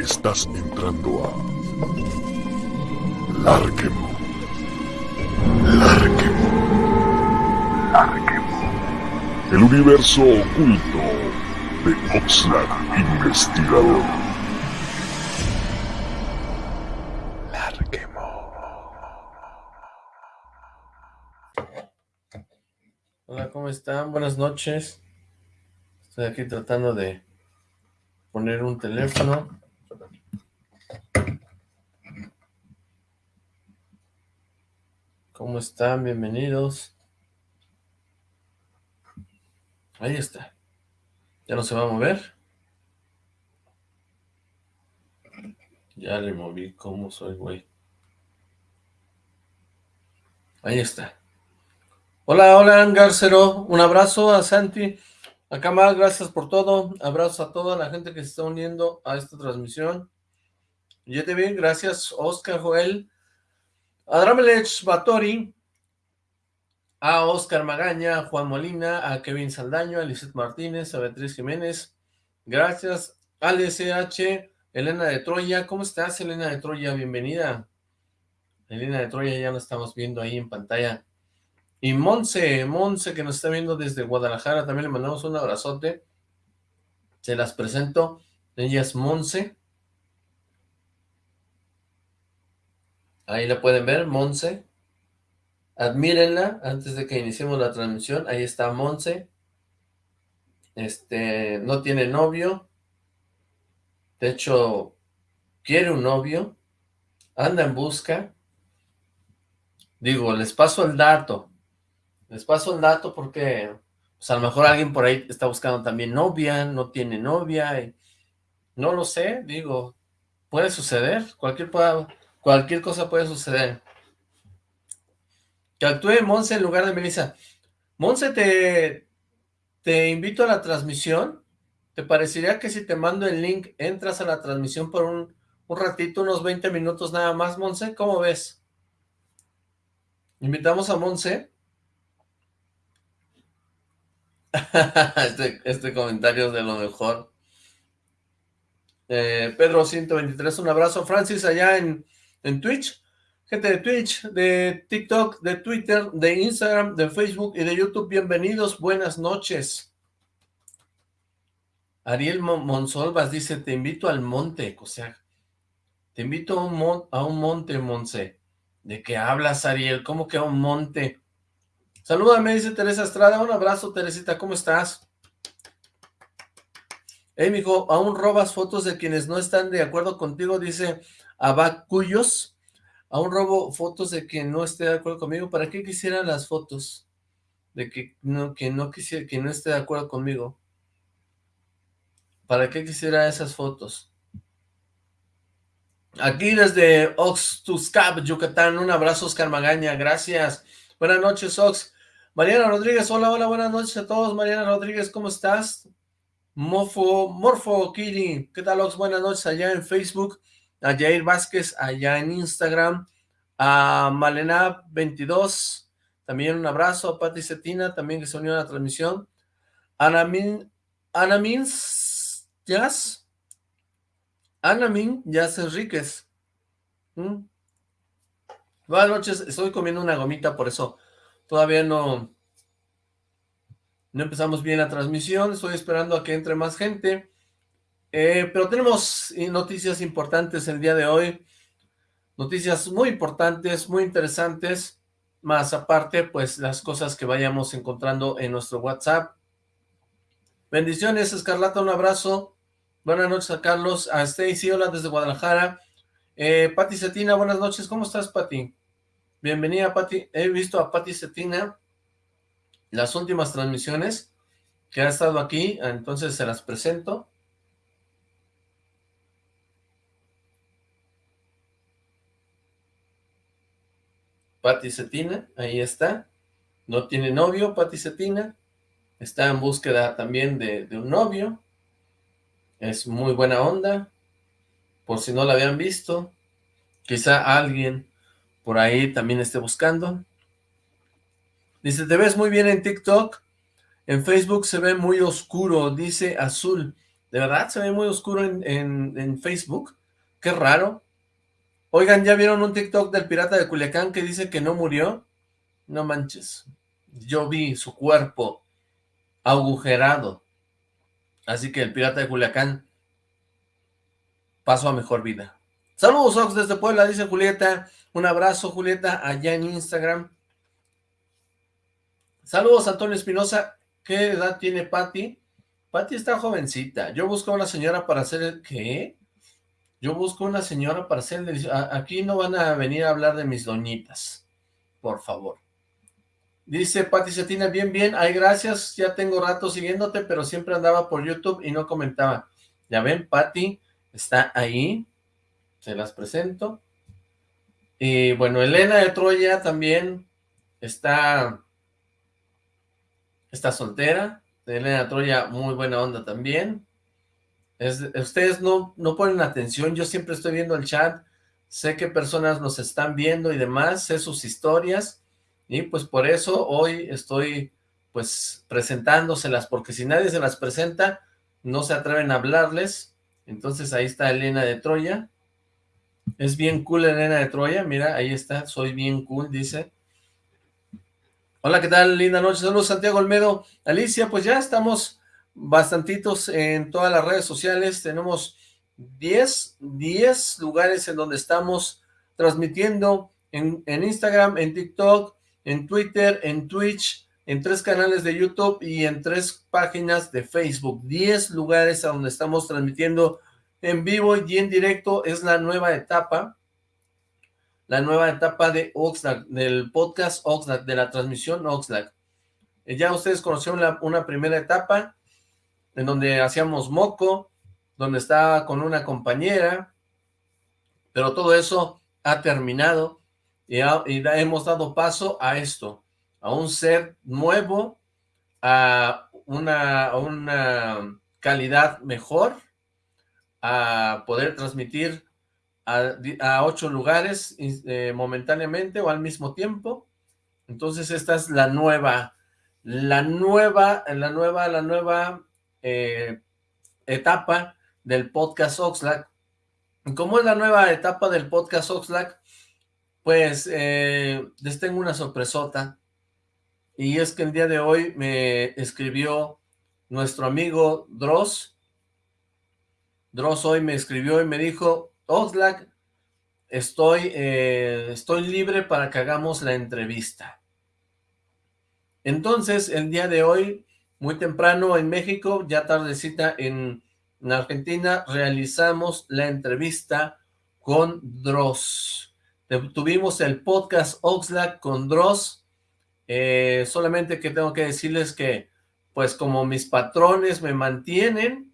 Estás entrando a Larquemo. Larquemo. Larquemo. El universo oculto de Oxlack Investigador. Larquemo. Hola, ¿cómo están? Buenas noches. Estoy aquí tratando de poner un teléfono. ¿Cómo están? Bienvenidos. Ahí está. ¿Ya no se va a mover? Ya le moví. ¿Cómo soy, güey? Ahí está. Hola, hola, Angarcero. Un abrazo a Santi. Acá más, gracias por todo. Abrazo a toda la gente que se está uniendo a esta transmisión. te bien, gracias, Oscar Joel. Adramelech Batori, a Oscar Magaña, a Juan Molina, a Kevin Saldaño, a Lizeth Martínez, a Beatriz Jiménez, gracias, al SH, Elena de Troya, ¿cómo estás Elena de Troya? Bienvenida. Elena de Troya ya la estamos viendo ahí en pantalla. Y Monse, Monse que nos está viendo desde Guadalajara, también le mandamos un abrazote. Se las presento, ella es Monse. Ahí la pueden ver, Monse. Admírenla antes de que iniciemos la transmisión. Ahí está Monse. Este, no tiene novio. De hecho, quiere un novio. Anda en busca. Digo, les paso el dato. Les paso el dato porque, pues a lo mejor alguien por ahí está buscando también novia, no tiene novia. no lo sé, digo, puede suceder. Cualquier Cualquier cosa puede suceder. Que actúe Monse en lugar de Melissa. Monse, te, te invito a la transmisión. ¿Te parecería que si te mando el link, entras a la transmisión por un, ratito, unos 20 minutos nada más, Monse? ¿Cómo ves? Invitamos a Monse. este, este comentario es de lo mejor. Eh, Pedro 123, un abrazo. Francis, allá en, en Twitch, gente de Twitch, de TikTok, de Twitter, de Instagram, de Facebook y de YouTube, bienvenidos, buenas noches. Ariel Monsolvas dice, te invito al monte, o sea, te invito a un, a un monte, Monse. ¿De qué hablas, Ariel? ¿Cómo que a un monte? Salúdame, dice Teresa Estrada. Un abrazo, Teresita, ¿cómo estás? Hey, mijo, ¿aún robas fotos de quienes no están de acuerdo contigo? Dice Abacuyos, aún robo fotos de quien no esté de acuerdo conmigo. ¿Para qué quisiera las fotos? De que no, que no quisiera, que no esté de acuerdo conmigo. ¿Para qué quisiera esas fotos? Aquí desde Oxtuscap, Yucatán, un abrazo Oscar Magaña, gracias. Buenas noches, Ox. Mariana Rodríguez, hola, hola, buenas noches a todos. Mariana Rodríguez, ¿cómo estás? Mofo, Morfo, Kiri, ¿qué tal, Ox? Buenas noches allá en Facebook a Jair Vázquez allá en Instagram, a Malena22, también un abrazo, a Pati Cetina, también que se unió a la transmisión, Anamin, Anamin Jazz, Anamin Jazz Enríquez, ¿Mm? buenas noches, estoy comiendo una gomita, por eso todavía no, no empezamos bien la transmisión, estoy esperando a que entre más gente, eh, pero tenemos noticias importantes el día de hoy, noticias muy importantes, muy interesantes, más aparte, pues las cosas que vayamos encontrando en nuestro WhatsApp. Bendiciones, Escarlata, un abrazo. Buenas noches a Carlos, a Stacy, hola desde Guadalajara. Eh, Pati Cetina, buenas noches, ¿cómo estás, Pati? Bienvenida, Pati. He visto a Pati Cetina las últimas transmisiones que ha estado aquí, entonces se las presento. Pati Cetina, ahí está, no tiene novio, Pati Cetina, está en búsqueda también de, un novio, es muy buena onda, por si no la habían visto, quizá alguien por ahí también esté buscando. Dice, te ves muy bien en TikTok, en Facebook se ve muy oscuro, dice azul. De verdad, se ve muy oscuro en, en Facebook. Qué raro. Oigan, ¿ya vieron un TikTok del pirata de Culiacán que dice que no murió? No manches. Yo vi su cuerpo agujerado. Así que el pirata de Culiacán pasó a mejor vida. Saludos, Ox, desde Puebla, dice Julieta. Un abrazo, Julieta, allá en Instagram. Saludos, Antonio Espinosa. ¿Qué edad tiene Patti? Patti está jovencita. Yo busco una señora para hacer el... ¿Qué? Yo busco una señora para hacer el... Aquí no van a venir a hablar de mis doñitas. Por favor. Dice Pati Cetina, bien, bien, ay, gracias, ya tengo rato siguiéndote, pero siempre andaba por YouTube y no comentaba. Ya ven, Pati está ahí, se las presento. Y bueno, Elena de Troya también está, está soltera. Elena de Troya, muy buena onda también. ustedes no, no ponen atención, yo siempre estoy viendo el chat, sé que personas nos están viendo y demás, sé sus historias, y pues por eso hoy estoy pues presentándoselas, porque si nadie se las presenta, no se atreven a hablarles. Entonces ahí está Elena de Troya. Es bien cool Elena de Troya, mira, ahí está, soy bien cool, dice. Hola, ¿qué tal? Linda noche, saludos Santiago Olmedo. Alicia, pues ya estamos bastantitos en todas las redes sociales, tenemos 10, 10 lugares en donde estamos transmitiendo en, en Instagram, en TikTok, en Twitter, en Twitch, en tres canales de YouTube y en tres páginas de Facebook. Diez lugares a donde estamos transmitiendo en vivo y en directo. Es la nueva etapa, la nueva etapa de Oxlack, del podcast Oxlack, de la transmisión Oxlack. Eh, ya ustedes conocieron una primera etapa en donde hacíamos moco, donde estaba con una compañera, pero todo eso ha terminado y, hemos dado paso a esto, a un ser nuevo, a una, una calidad mejor, a poder transmitir a, ocho lugares eh, momentáneamente o al mismo tiempo. Entonces esta es la nueva, la nueva, la nueva, la nueva eh, etapa del podcast Oxlack. ¿Cómo es la nueva etapa del podcast Oxlack? Pues eh, les tengo una sorpresota. Y es que el día de hoy me escribió nuestro amigo Dross. Dross hoy me escribió y me dijo, Oxlack, estoy, eh, estoy libre para que hagamos la entrevista. Entonces, el día de hoy, muy temprano en México, ya tardecita en, en Argentina, realizamos la entrevista con Dross. Tuvimos el podcast Oxlack con Dross. Eh, solamente que tengo que decirles que, pues como mis patrones me mantienen,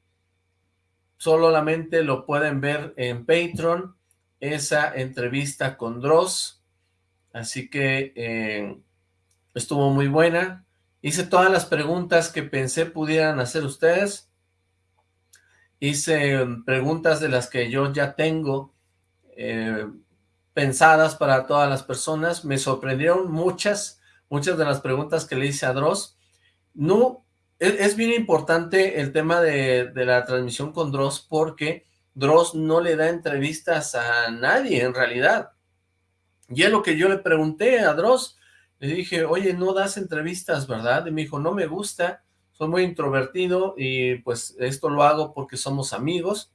solamente lo pueden ver en Patreon, esa entrevista con Dross. Así que eh, estuvo muy buena. Hice todas las preguntas que pensé pudieran hacer ustedes. Hice preguntas de las que yo ya tengo eh, pensadas para todas las personas. Me sorprendieron muchas, muchas de las preguntas que le hice a Dross. No, es, bien importante el tema de, la transmisión con Dross porque Dross no le da entrevistas a nadie en realidad. Y es lo que yo le pregunté a Dross. Le dije, oye, no das entrevistas, ¿verdad? Y me dijo, no me gusta, soy muy introvertido y pues esto lo hago porque somos amigos.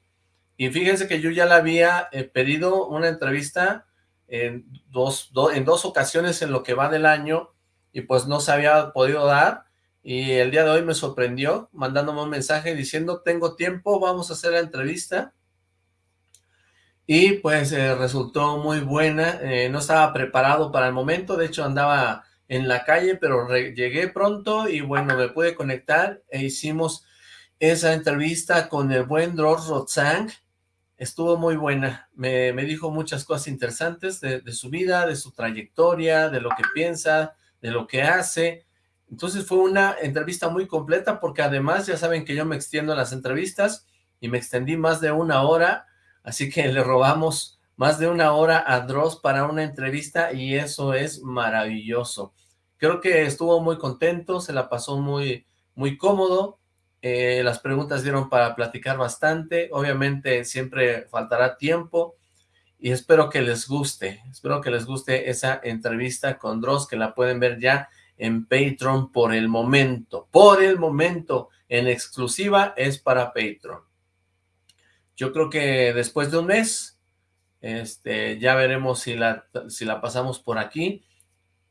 Y fíjense que yo ya le había eh, pedido una entrevista en dos, en dos ocasiones en lo que va del año y pues no se había podido dar y el día de hoy me sorprendió mandándome un mensaje diciendo tengo tiempo, vamos a hacer la entrevista y pues eh, resultó muy buena, eh, no estaba preparado para el momento, de hecho andaba en la calle pero llegué pronto y bueno me pude conectar e hicimos esa entrevista con el buen Dross Rotzang. Estuvo muy buena, me, dijo muchas cosas interesantes de, su vida, de su trayectoria, de lo que piensa, de lo que hace, entonces fue una entrevista muy completa porque además ya saben que yo me extiendo en las entrevistas y me extendí más de una hora, así que le robamos más de una hora a Dross para una entrevista y eso es maravilloso. Creo que estuvo muy contento, se la pasó muy, muy cómodo, Eh, las preguntas dieron para platicar bastante. Obviamente siempre faltará tiempo y espero que les guste. Espero que les guste esa entrevista con Dross, que la pueden ver ya en Patreon por el momento. Por el momento, en exclusiva, es para Patreon. Yo creo que después de un mes, este, ya veremos si la, si la pasamos por aquí,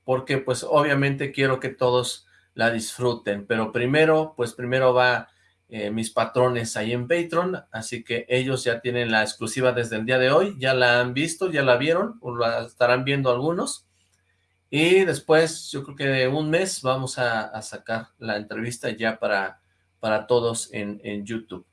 porque pues obviamente quiero que todos la disfruten, pero primero, pues primero va eh, mis patrones ahí en Patreon, así que ellos ya tienen la exclusiva desde el día de hoy, ya la han visto, ya la vieron, o la estarán viendo algunos, y después, yo creo que de un mes vamos a, sacar la entrevista ya para, para todos en, en, YouTube.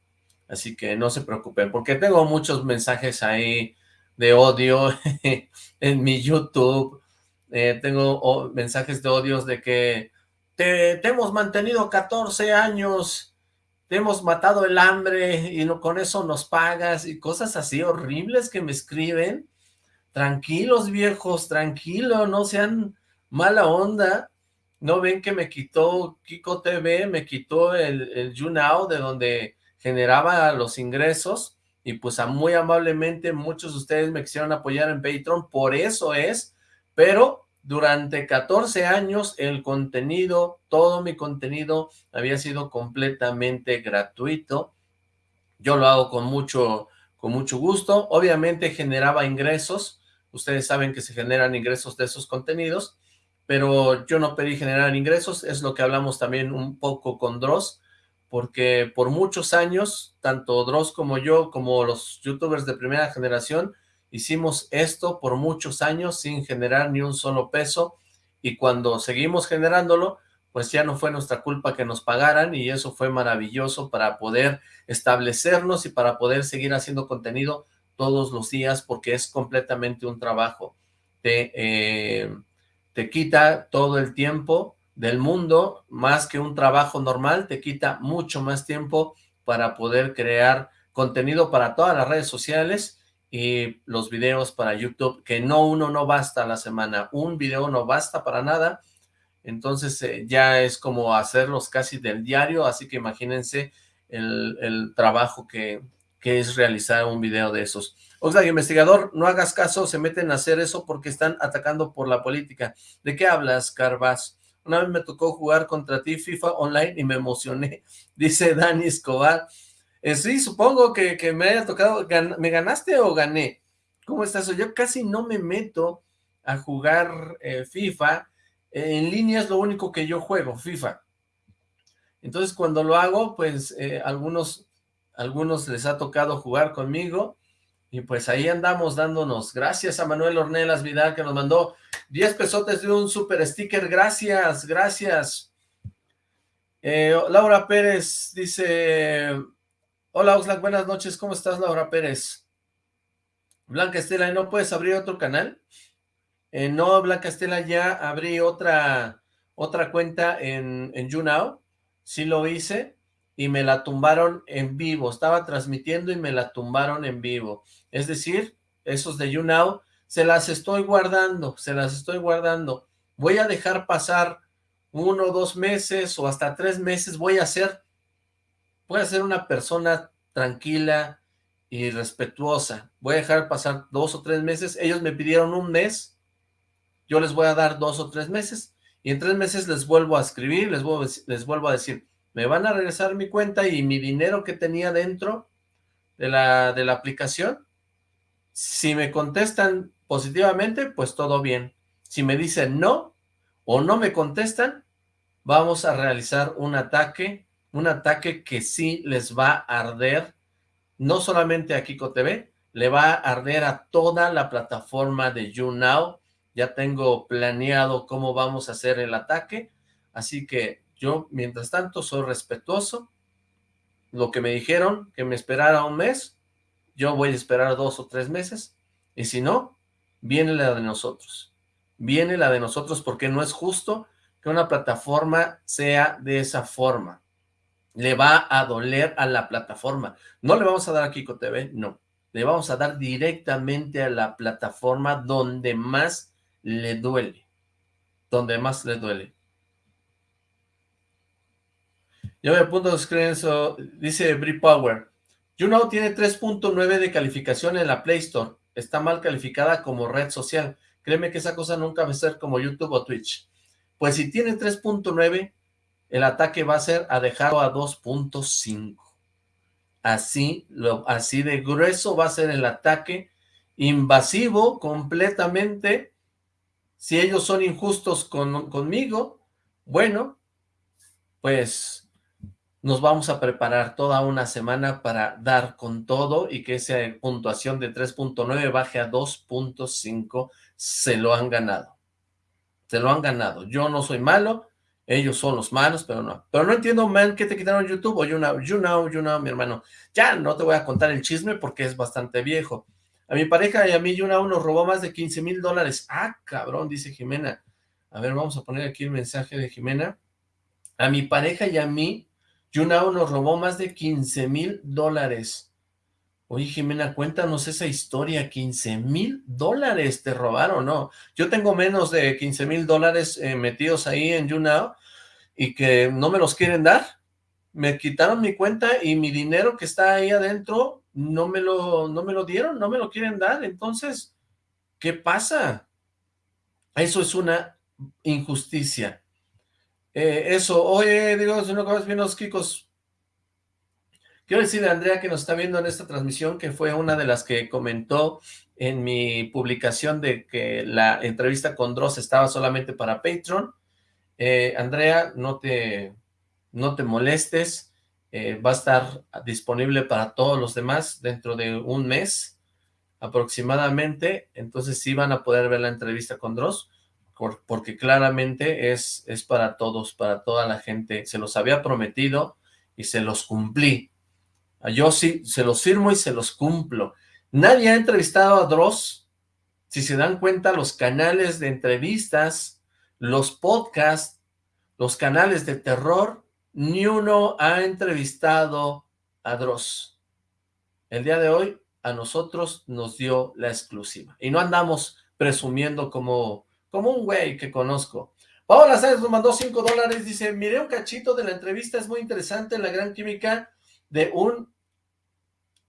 Así que no se preocupen, porque tengo muchos mensajes ahí de odio en mi YouTube. Eh, tengo mensajes de odios de que te, hemos mantenido 14 años, te hemos matado el hambre y con eso nos pagas y cosas así horribles que me escriben tranquilos viejos, tranquilo, no sean mala onda, no ven que me quitó Kiko TV, me quitó el, el YouNow de donde generaba los ingresos, y pues muy amablemente muchos de ustedes me quisieron apoyar en Patreon, por eso es, pero durante 14 años el contenido, todo mi contenido había sido completamente gratuito, yo lo hago con mucho, con mucho gusto, obviamente generaba ingresos, Ustedes saben que se generan ingresos de esos contenidos, pero yo no pedí generar ingresos, es lo que hablamos también un poco con Dross, porque por muchos años, tanto Dross como yo, como los youtubers de primera generación, hicimos esto por muchos años sin generar ni un solo peso, y cuando seguimos generándolo, pues ya no fue nuestra culpa que nos pagaran, y eso fue maravilloso para poder establecernos y para poder seguir haciendo contenido todos los días porque es completamente un trabajo. Te, eh, te quita todo el tiempo del mundo, más que un trabajo normal, te quita mucho más tiempo para poder crear contenido para todas las redes sociales y los videos para YouTube, que no uno no basta a la semana, un video no basta para nada, entonces eh, ya es como hacerlos casi del diario, así que imagínense el, el trabajo que, que es realizar un video de esos. Oxlack, investigador, no hagas caso, se meten a hacer eso porque están atacando por la política. ¿De qué hablas, Carvas? Una vez me tocó jugar contra ti FIFA Online y me emocioné, dice Dani Escobar. Eh, sí, supongo que, que, me haya tocado, ¿me ganaste o gané? ¿Cómo estás? Yo casi no me meto a jugar eh, FIFA, en línea es lo único que yo juego, FIFA. Entonces cuando lo hago, pues eh, algunos algunos les ha tocado jugar conmigo, y pues ahí andamos dándonos. Gracias a Manuel Ornelas Vidal que nos mandó 10 pesotes de un super sticker. Gracias, gracias. Eh, Laura Pérez dice, hola Oxlack, buenas noches, ¿cómo estás Laura Pérez? Blanca Estela, ¿y no puedes abrir otro canal? Eh, no, Blanca Estela, ya abrí otra, otra cuenta en, en YouNow, sí lo hice, y me la tumbaron en vivo. Estaba transmitiendo y me la tumbaron en vivo. Es decir, esos de YouNow, se las estoy guardando, se las estoy guardando. Voy a dejar pasar uno, dos meses o hasta tres meses. Voy a ser, voy a ser una persona tranquila y respetuosa. Voy a dejar pasar dos o tres meses. Ellos me pidieron un mes. Yo les voy a dar dos o tres meses. Y en tres meses les vuelvo a escribir, les les vuelvo a decir, me van a regresar mi cuenta y mi dinero que tenía dentro de la, de la aplicación. Si me contestan positivamente, pues todo bien. Si me dicen no o no me contestan, vamos a realizar un ataque, un ataque que sí les va a arder, no solamente a Kiko TV, le va a arder a toda la plataforma de YouNow. Ya tengo planeado cómo vamos a hacer el ataque, así que yo, mientras tanto, soy respetuoso. Lo que me dijeron, que me esperara un mes, yo voy a esperar dos o tres meses. Y si no, viene la de nosotros. Viene la de nosotros porque no es justo que una plataforma sea de esa forma. Le va a doler a la plataforma. No le vamos a dar a Kiko TV, no. Le vamos a dar directamente a la plataforma donde más le duele. Donde más le duele. Yo me apunto a eso, dice Brie Power. YouNow tiene 3.9 de calificación en la Play Store. Está mal calificada como red social. Créeme que esa cosa nunca va a ser como YouTube o Twitch. Pues si tiene 3.9, el ataque va a ser a dejarlo a 2.5. Así, así de grueso va a ser el ataque invasivo completamente. Si ellos son injustos conmigo, bueno, pues nos vamos a preparar toda una semana para dar con todo y que esa puntuación de 3.9 baje a 2.5, se lo han ganado. Se lo han ganado. Yo no soy malo, ellos son los malos, pero no. Pero no entiendo, man, que te quitaron YouTube o YouNow, YouNow, YouNow, mi hermano. Ya no te voy a contar el chisme porque es bastante viejo. A mi pareja y a mí YouNow nos robó más de 15 mil dólares. Ah, cabrón, dice Jimena. A ver, vamos a poner aquí el mensaje de Jimena. A mi pareja y a mí YouNow nos robó más de 15 mil dólares. Oye, Jimena, cuéntanos esa historia, 15 mil dólares te robaron, ¿no? Yo tengo menos de 15 mil dólares eh, metidos ahí en YouNow y que no me los quieren dar. Me quitaron mi cuenta y mi dinero que está ahí adentro no me lo, no me lo dieron, no me lo quieren dar. Entonces, ¿qué pasa? Eso es una injusticia. Eh, eso, oye, digo, si no bien los. Quiero decirle a Andrea que nos está viendo en esta transmisión, que fue una de las que comentó en mi publicación de que la entrevista con Dross estaba solamente para Patreon. Eh, Andrea, no te, no te molestes, eh, va a estar disponible para todos los demás dentro de un mes aproximadamente, entonces sí van a poder ver la entrevista con Dross porque claramente es, es para todos, para toda la gente. Se los había prometido y se los cumplí. Yo sí, se los firmo y se los cumplo. Nadie ha entrevistado a Dross. Si se dan cuenta, los canales de entrevistas, los podcasts, los canales de terror, ni uno ha entrevistado a Dross. El día de hoy a nosotros nos dio la exclusiva. Y no andamos presumiendo como como un güey que conozco. Paola Sáenz nos mandó 5 dólares, dice, miré un cachito de la entrevista, es muy interesante la gran química de un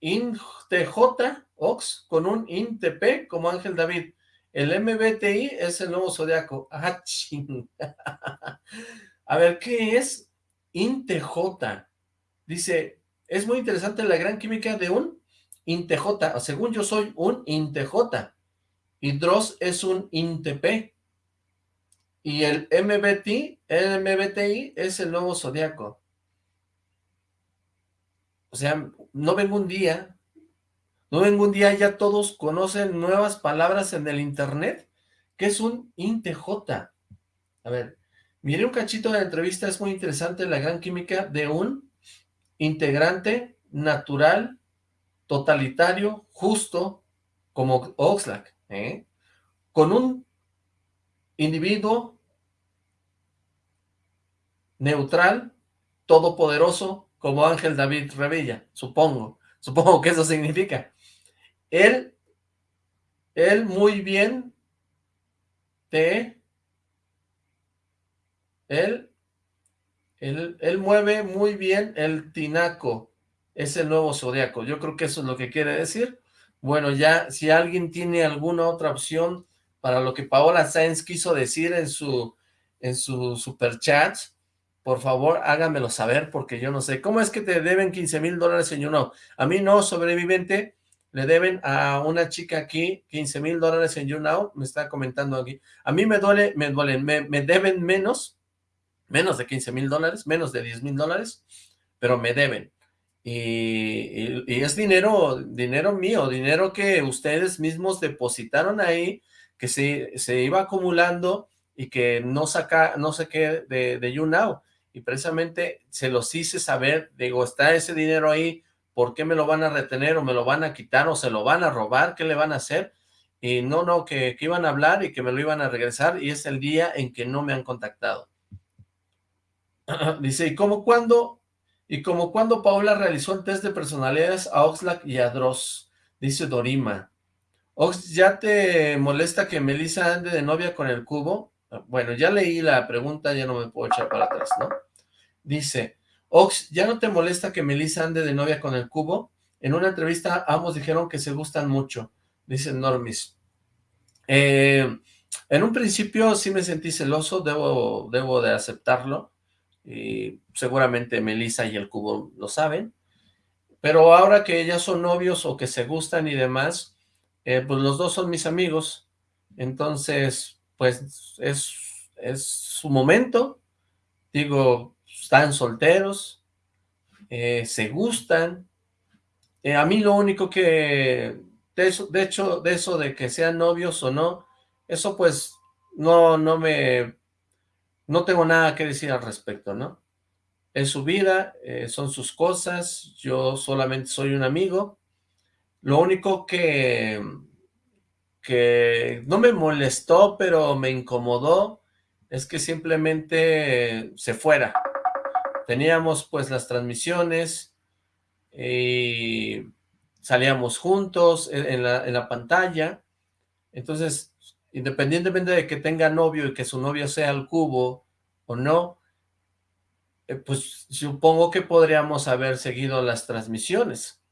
INTJ Ox con un INTP como Ángel David. El MBTI es el nuevo zodiaco. Ah. A ver, ¿qué es INTJ? Dice, es muy interesante la gran química de un INTJ. Según yo soy un INTJ. Y Dross es un INTP. Y el MBTI, el MBTI es el nuevo zodiaco. O sea, no vengo un día, no vengo un día, ya todos conocen nuevas palabras en el internet, que es un INTJ. A ver, mire un cachito de la entrevista, es muy interesante la gran química de un integrante natural, totalitario, justo, como Oxlack, ¿eh? con un individuo neutral, todopoderoso, como Ángel David Revilla, supongo, supongo que eso significa. Él, él muy bien te, él, él, él mueve muy bien el tinaco, es el nuevo zodiaco, yo creo que eso es lo que quiere decir. Bueno, ya, si alguien tiene alguna otra opción para lo que Paola Sáenz quiso decir en su, en su superchat, por favor háganmelo saber porque yo no sé. ¿Cómo es que te deben 15 mil dólares en YouNow? A mí no, sobreviviente, le deben a una chica aquí 15 mil dólares en YouNow, me está comentando aquí. A mí me duele, me duelen, me, deben menos, menos de 15 mil dólares, menos de 10 mil dólares, pero me deben. Y, es dinero, dinero mío, dinero que ustedes mismos depositaron ahí, que se, se iba acumulando y que no saca, no sé qué de, de YouNow. Y precisamente se los hice saber, digo, está ese dinero ahí, ¿por qué me lo van a retener o me lo van a quitar o se lo van a robar? ¿Qué le van a hacer? Y no, no, que, que iban a hablar y que me lo iban a regresar y es el día en que no me han contactado. Dice, ¿y cómo cuándo? Y como cuando Paula realizó el test de personalidades a Oxlack y a Dross, dice Dorima. Ox, ¿ya te molesta que Melissa ande de novia con el cubo? Bueno, ya leí la pregunta, ya no me puedo echar para atrás, ¿no? Dice, Ox, ¿ya no te molesta que Melissa ande de novia con el cubo? En una entrevista ambos dijeron que se gustan mucho, dice Normis. Eh, en un principio sí me sentí celoso, debo, debo de aceptarlo, y seguramente Melissa y el cubo lo saben, pero ahora que ya son novios o que se gustan y demás, eh, pues los dos son mis amigos, entonces pues es, es su momento, digo, están solteros, eh, se gustan, eh, a mí lo único que, de, eso, de hecho, de eso de que sean novios o no, eso pues no, no me, no tengo nada que decir al respecto, ¿no? Es su vida, eh, son sus cosas, yo solamente soy un amigo. Lo único que, que no me molestó, pero me incomodó, es que simplemente se fuera. Teníamos pues las transmisiones y salíamos juntos en la, en la pantalla, entonces independientemente de que tenga novio y que su novio sea el cubo o no, eh, pues supongo que podríamos haber seguido las transmisiones.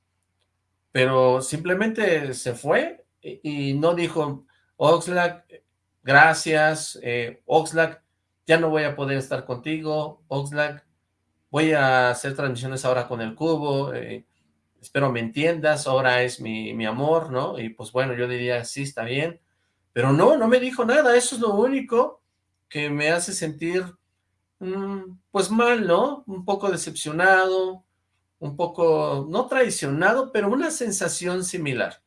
Pero simplemente se fue y, no dijo, Oxlack, gracias, eh, Oxlack, ya no voy a poder estar contigo, Oxlack, voy a hacer transmisiones ahora con el cubo, eh, espero me entiendas, ahora es mi, mi amor, ¿no? Y pues bueno, yo diría, sí, está bien, pero no, no me dijo nada, eso es lo único que me hace sentir, mm, pues mal, ¿no? Un poco decepcionado, un poco, no traicionado, pero una sensación similar.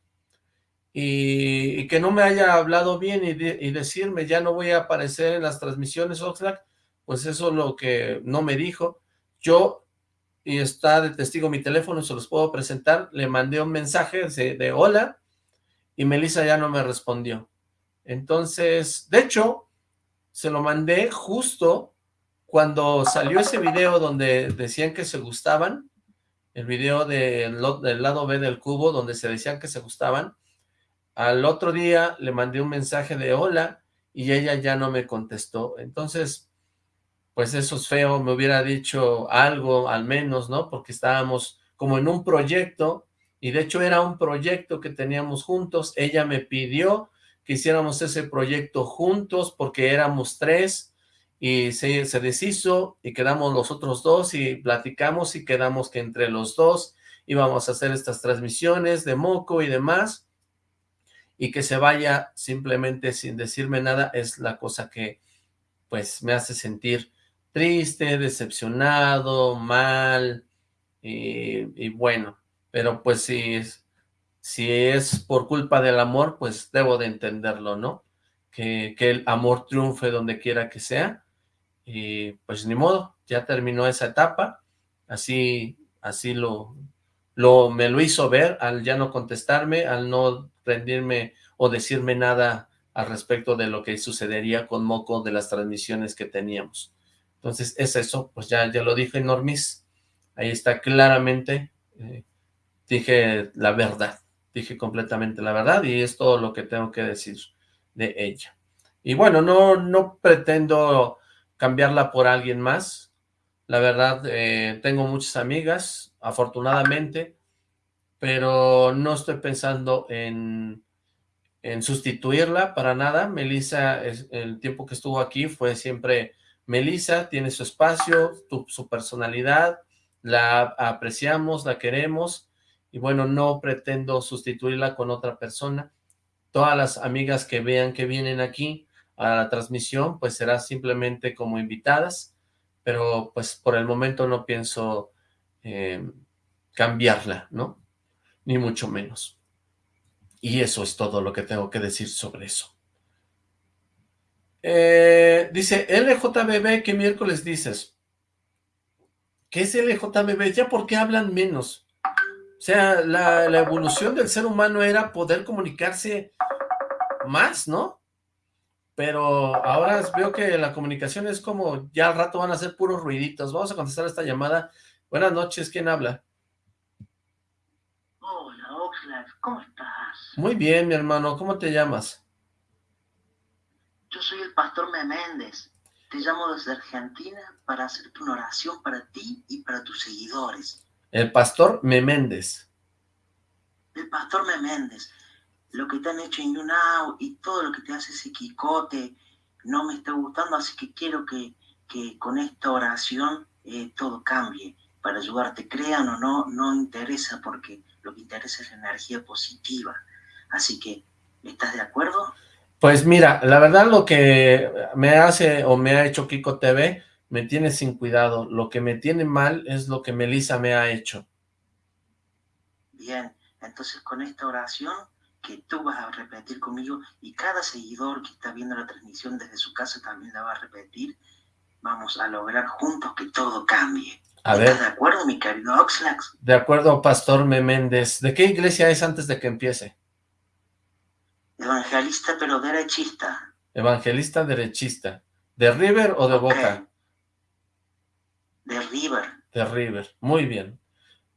Y, que no me haya hablado bien y, decirme, ya no voy a aparecer en las transmisiones Oxlack, pues eso es lo que no me dijo. Yo, y está de testigo mi teléfono, se los puedo presentar, le mandé un mensaje de, de hola, y Melissa ya no me respondió. Entonces, de hecho, se lo mandé justo cuando salió ese video donde decían que se gustaban, el video del lado B del cubo donde se decían que se gustaban, al otro día le mandé un mensaje de hola y ella ya no me contestó. Entonces, pues eso es feo, me hubiera dicho algo al menos, ¿no? Porque estábamos como en un proyecto y de hecho era un proyecto que teníamos juntos. Ella me pidió que hiciéramos ese proyecto juntos porque éramos tres y se, se deshizo y quedamos los otros dos y platicamos y quedamos que entre los dos íbamos a hacer estas transmisiones de moco y demás y que se vaya simplemente sin decirme nada es la cosa que pues me hace sentir triste, decepcionado, mal y, y bueno, pero pues sí, si es por culpa del amor, pues debo de entenderlo, ¿no? Que, que, el amor triunfe donde quiera que sea, y pues ni modo, ya terminó esa etapa, así, así lo, lo, me lo hizo ver al ya no contestarme, al no rendirme o decirme nada al respecto de lo que sucedería con Moco de las transmisiones que teníamos. Entonces es eso, pues ya, ya lo dije Normis, ahí está claramente, eh, dije la verdad dije completamente la verdad y es todo lo que tengo que decir de ella. Y bueno, no, no pretendo cambiarla por alguien más. La verdad, eh, tengo muchas amigas, afortunadamente, pero no estoy pensando en, en sustituirla para nada. Melissa, el tiempo que estuvo aquí fue siempre Melissa, tiene su espacio, su personalidad, la apreciamos, la queremos, y bueno, no pretendo sustituirla con otra persona. Todas las amigas que vean que vienen aquí a la transmisión, pues será simplemente como invitadas, pero pues por el momento no pienso eh, cambiarla, ¿no? Ni mucho menos. Y eso es todo lo que tengo que decir sobre eso. Eh, dice, LJBB, ¿qué miércoles dices? ¿Qué es LJBB? ¿Ya por qué hablan menos? O sea, la, evolución del ser humano era poder comunicarse más, ¿no? Pero ahora veo que la comunicación es como, ya al rato van a ser puros ruiditos. Vamos a contestar esta llamada. Buenas noches, ¿quién habla? Hola, Oxlack, ¿cómo estás? Muy bien, mi hermano, ¿cómo te llamas? Yo soy el pastor Meméndez. te llamo desde Argentina para hacerte una oración para ti y para tus seguidores. El pastor Meméndez. El pastor Meméndez. Lo que te han hecho en YouNow y todo lo que te hace ese Quicote no me está gustando, así que quiero que, que con esta oración eh, todo cambie para ayudarte. Crean o no, no interesa porque lo que interesa es la energía positiva. Así que, ¿estás de acuerdo? Pues mira, la verdad lo que me hace o me ha hecho Kiko TV me tiene sin cuidado. Lo que me tiene mal es lo que Melissa me ha hecho. Bien, entonces con esta oración que tú vas a repetir conmigo y cada seguidor que está viendo la transmisión desde su casa también la va a repetir, vamos a lograr juntos que todo cambie. A ¿Estás ver. de acuerdo, mi querido Oxlax? De acuerdo, Pastor Meméndez. ¿De qué iglesia es antes de que empiece? Evangelista pero derechista. Evangelista derechista. ¿De River o de. Boca? De River. De River. Muy bien.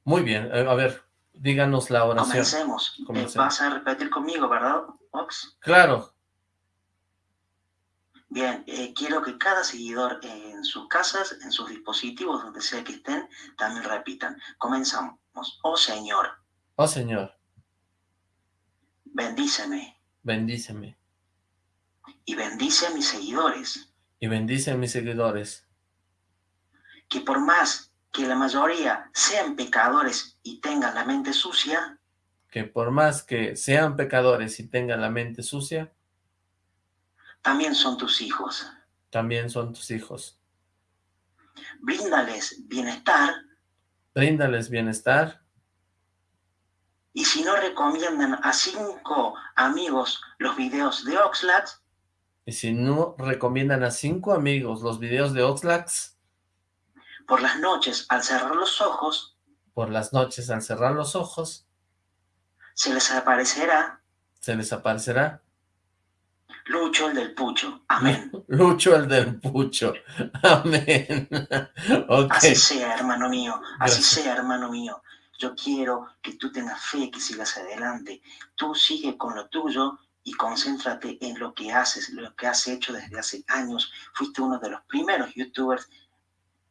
Muy bien. Eh, A ver, díganos la oración. Comencemos. Eh, Comencemos. vas a repetir conmigo, ¿verdad, Ox? Claro. Bien, eh, quiero que cada seguidor en sus casas, en sus dispositivos, donde sea que estén, también repitan. Comenzamos. Oh Señor, Oh Señor, bendíceme bendíceme. y bendice a mis seguidores, Y bendice a mis seguidores. Que por más que la mayoría sean pecadores y tengan la mente sucia, Que por más que sean pecadores y tengan la mente sucia, también son tus hijos. también son tus hijos. Bríndales bienestar Bríndales bienestar y si no recomiendan a cinco amigos los videos de Oxlack, y si no recomiendan a cinco amigos los videos de Oxlax por las noches al cerrar los ojos, por las noches al cerrar los ojos, se les aparecerá se les aparecerá Lucho el del Pucho. Amén. Lucho el del Pucho. Amén. Así sea, hermano mío. Así Gracias. sea, hermano mío. Yo quiero que tú tengas fe, que sigas adelante. Tú sigue con lo tuyo y concéntrate en lo que haces, lo que has hecho desde hace años. Fuiste uno de los primeros youtubers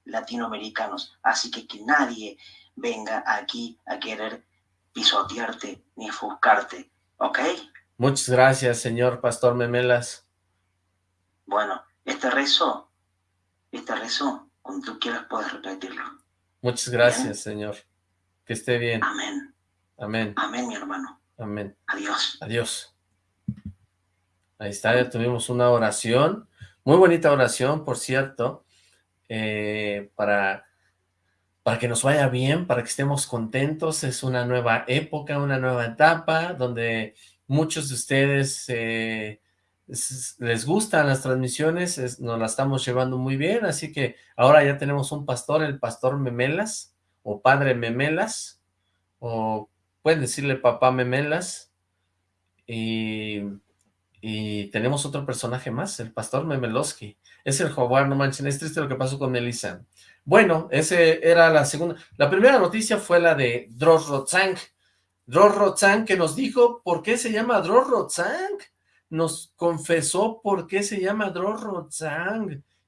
latinoamericanos. Así que que nadie venga aquí a querer pisotearte ni ofuscarte. ¿Ok? Muchas gracias, señor Pastor Memelas. Bueno, este rezo, este rezo, cuando tú quieras puedes repetirlo. Muchas gracias, señor. Que esté bien. Amén. Amén. Amén, mi hermano. Amén. Adiós. Adiós. Ahí está, ya tuvimos una oración. Muy bonita oración, por cierto. Eh, para, para que nos vaya bien, para que estemos contentos. Es una nueva época, una nueva etapa, donde muchos de ustedes eh, es- les gustan las transmisiones, es- nos la estamos llevando muy bien, así que ahora ya tenemos un pastor, el pastor Memelas, o padre Memelas, o pueden decirle papá Memelas, y, y tenemos otro personaje más, el pastor Memelowski, es el jaguar, no manchen, es triste lo que pasó con Melissa. Bueno, ese era la segunda, la primera noticia fue la de Dross Rotzang, Dross que nos dijo por qué se llama Dross nos confesó por qué se llama Dross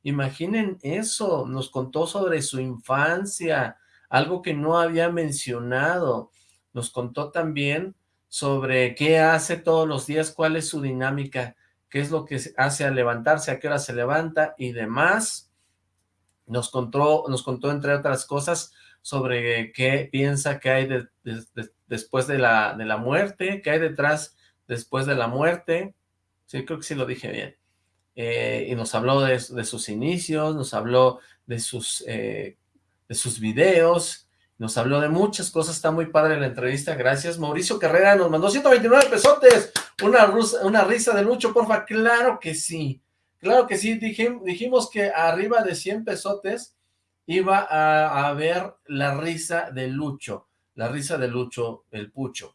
imaginen eso, nos contó sobre su infancia, algo que no había mencionado, nos contó también sobre qué hace todos los días, cuál es su dinámica, qué es lo que hace al levantarse, a qué hora se levanta y demás. Nos contó, nos contó entre otras cosas sobre qué piensa que hay de- de- de- después de la, de la muerte, qué hay detrás después de la muerte. Sí, creo que sí lo dije bien. Eh, y nos habló de, de sus inicios, nos habló de sus, eh, de sus videos, nos habló de muchas cosas, está muy padre la entrevista, gracias. Mauricio Carrera nos mandó 129 pesotes, una, una risa de Lucho, porfa, claro que sí, claro que sí, Dijim- dijimos que arriba de 100 pesotes iba a, ver la risa de Lucho, la risa de Lucho, el pucho.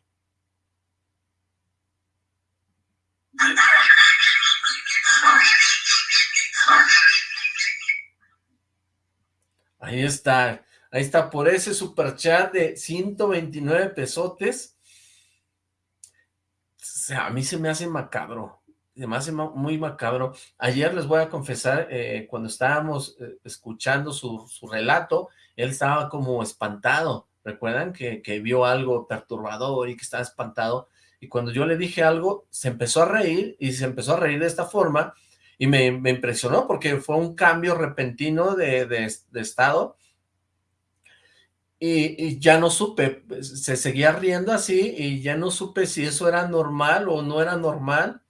Ahí está, ahí está, por ese superchat de 129 pesotes. A mí se me hace macabro. se me hace muy macabro. Ayer les voy a confesar, eh, cuando estábamos eh, escuchando su, su, relato, él estaba como espantado. ¿Recuerdan que, que, vio algo perturbador y que estaba espantado? Y cuando yo le dije algo, se empezó a reír y se empezó a reír de esta forma y me, me impresionó porque fue un cambio repentino de, de estado y, ya no supe, se seguía riendo así y ya no supe si eso era normal o no era normal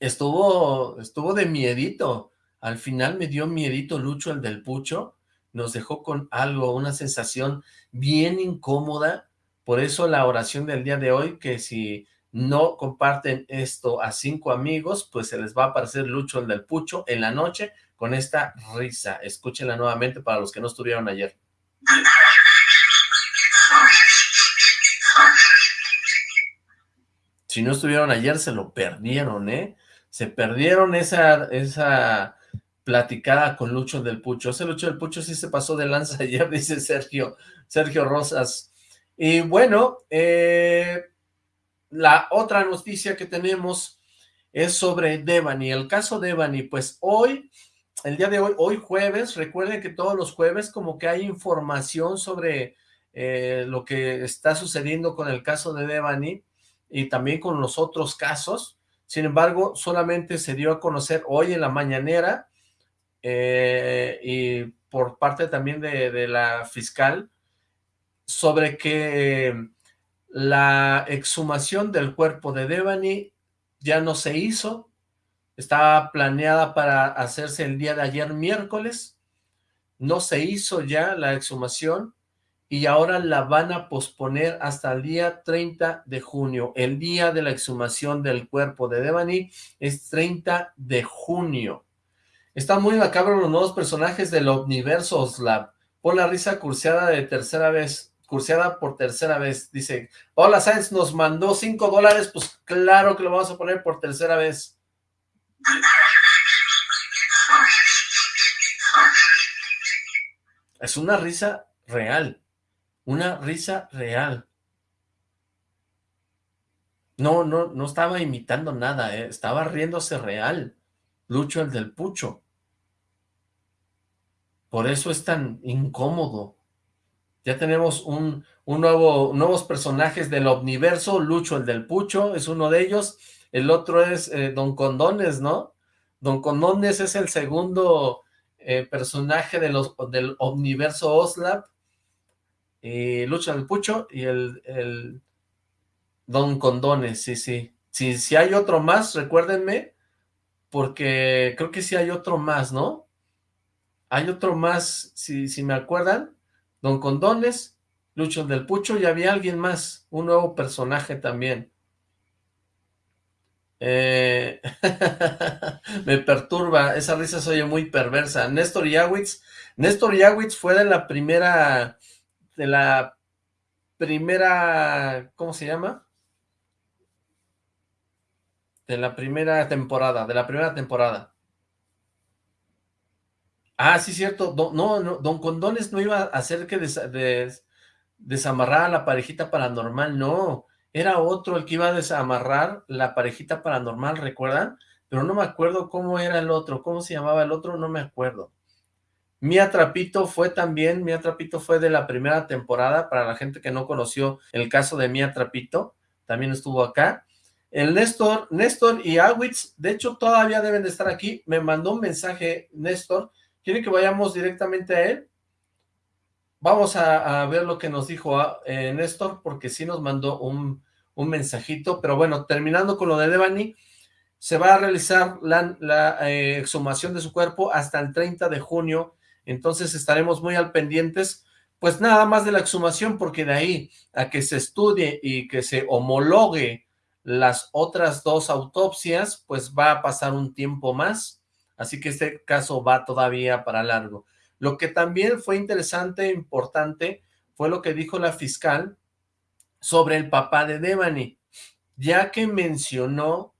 estuvo, estuvo de miedito. Al final me dio miedito Lucho, el del pucho. Nos dejó con algo, una sensación bien incómoda. Por eso la oración del día de hoy, que si no comparten esto a cinco amigos, pues se les va a aparecer Lucho, el del pucho, en la noche con esta risa. Escúchenla nuevamente para los que no estuvieron ayer. Si no estuvieron ayer, se lo perdieron, ¿eh? se perdieron esa, esa platicada con Lucho del Pucho. Ese Lucho del Pucho sí se pasó de lanza ayer, dice Sergio, Sergio Rosas. Y bueno, eh, la otra noticia que tenemos es sobre Devani. El caso Devani, pues hoy, el día de hoy, hoy jueves, recuerden que todos los jueves como que hay información sobre eh, lo que está sucediendo con el caso de Devani y también con los otros casos. Sin embargo, solamente se dio a conocer hoy en la mañanera eh, y por parte también de, la fiscal sobre que la exhumación del cuerpo de Devani ya no se hizo, estaba planeada para hacerse el día de ayer miércoles, no se hizo ya la exhumación, y ahora la van a posponer hasta el día 30 de junio. El día de la exhumación del cuerpo de Devani es 30 de junio. Están muy macabros los nuevos personajes del Omniverso Oslab. Por la risa curseada de tercera vez, curseada por tercera vez. Dice, hola Sáenz, nos mandó 5 dólares, pues claro que lo vamos a poner por tercera vez. Es una risa real. Una risa real. No, no, no estaba imitando nada, ¿eh? estaba riéndose real. Lucho el del pucho. Por eso es tan incómodo. Ya tenemos un, un nuevo, nuevos personajes del Omniverso, Lucho el del pucho es uno de ellos, el otro es eh, Don Condones, ¿no? Don Condones es el segundo eh, personaje de los, del Omniverso Oslap, y Lucha del Pucho y el, el Don Condones, sí, sí. Si, si hay otro más, recuérdenme, porque creo que sí hay otro más, ¿no? Hay otro más, si, si me acuerdan, Don Condones, Lucho del Pucho, y había alguien más, un nuevo personaje también. Eh, me perturba, esa risa se oye muy perversa. Néstor Yawitz, Néstor Yawitz fue de la primera de la primera, ¿cómo se llama? De la primera temporada, de la primera temporada. Ah, sí, cierto. no, no, Don Condones no iba a hacer que desamarrar a la parejita paranormal, no. Era otro el que iba a desamarrar la parejita paranormal, ¿recuerdan? Pero no me acuerdo cómo era el otro, cómo se llamaba el otro, no me acuerdo. Mía Trapito fue también, Mía Trapito fue de la primera temporada, para la gente que no conoció el caso de Mía Trapito, también estuvo acá. El Néstor, Néstor y Awitz, de hecho todavía deben de estar aquí, me mandó un mensaje Néstor, ¿quiere que vayamos directamente a él? Vamos a, ver lo que nos dijo ah, eh, Néstor, porque sí nos mandó un, mensajito, pero bueno, terminando con lo de Devani, se va a realizar la, eh, exhumación de su cuerpo hasta el 30 de junio entonces estaremos muy al pendientes, pues nada más de la exhumación, porque de ahí a que se estudie y que se homologue las otras dos autopsias, pues va a pasar un tiempo más, así que este caso va todavía para largo. Lo que también fue interesante e importante fue lo que dijo la fiscal sobre el papá de Devani, ya que mencionó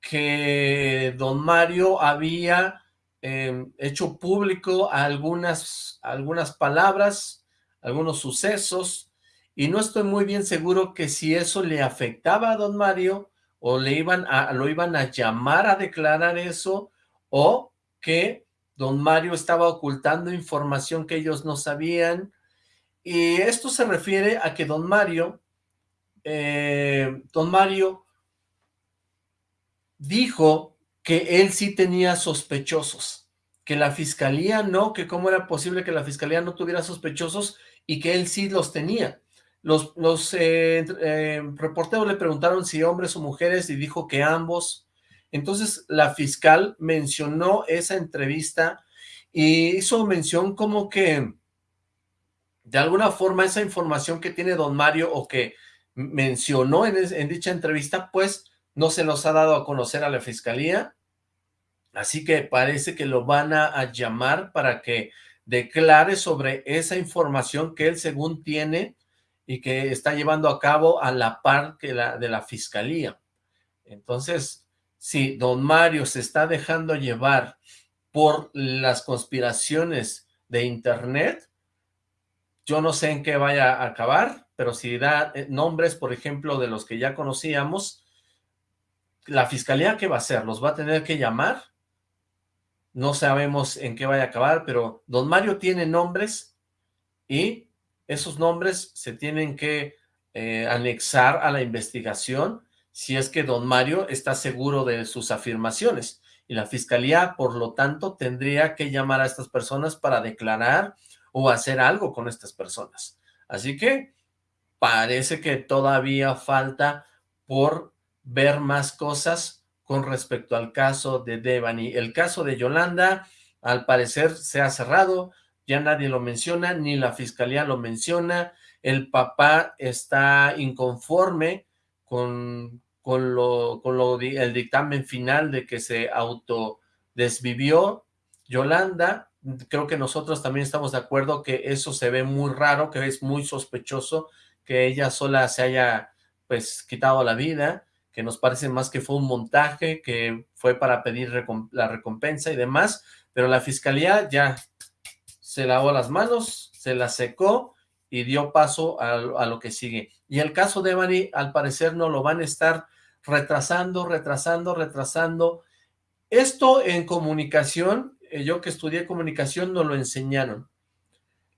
que don Mario había Em, hecho público algunas, algunas palabras, algunos sucesos, y no estoy muy bien seguro que si eso le afectaba a don Mario o le iban a, lo iban a llamar a declarar eso, o que don Mario estaba ocultando información que ellos no sabían, y esto se refiere a que don Mario, eh, don Mario dijo que él sí tenía sospechosos, que la fiscalía no, que cómo era posible que la fiscalía no tuviera sospechosos y que él sí los tenía. Los, los eh, eh, reporteros le preguntaron si hombres o mujeres y dijo que ambos. Entonces la fiscal mencionó esa entrevista y hizo mención como que de alguna forma esa información que tiene don Mario o que mencionó en, en dicha entrevista, pues no se los ha dado a conocer a la fiscalía, así que parece que lo van a, llamar para que declare sobre esa información que él según tiene y que está llevando a cabo a la par que la, de la fiscalía. Entonces, si don Mario se está dejando llevar por las conspiraciones de internet, yo no sé en qué vaya a acabar, pero si da eh, nombres, por ejemplo, de los que ya conocíamos, la fiscalía, ¿qué va a hacer? ¿Los va a tener que llamar? No sabemos en qué vaya a acabar, pero don Mario tiene nombres y esos nombres se tienen que eh, anexar a la investigación si es que don Mario está seguro de sus afirmaciones. Y la fiscalía, por lo tanto, tendría que llamar a estas personas para declarar o hacer algo con estas personas. Así que parece que todavía falta por ver más cosas con respecto al caso de Devani. El caso de Yolanda, al parecer, se ha cerrado, ya nadie lo menciona, ni la fiscalía lo menciona, el papá está inconforme con, con, lo, con lo, el dictamen final de que se autodesvivió Yolanda, creo que nosotros también estamos de acuerdo que eso se ve muy raro, que es muy sospechoso que ella sola se haya pues quitado la vida, que nos parece más que fue un montaje, que fue para pedir la recompensa y demás, pero la fiscalía ya se lavó las manos, se la secó y dio paso a, lo que sigue. Y el caso de Ebony, al parecer, no lo van a estar retrasando, retrasando, retrasando. Esto en comunicación, yo que estudié comunicación, no lo enseñaron.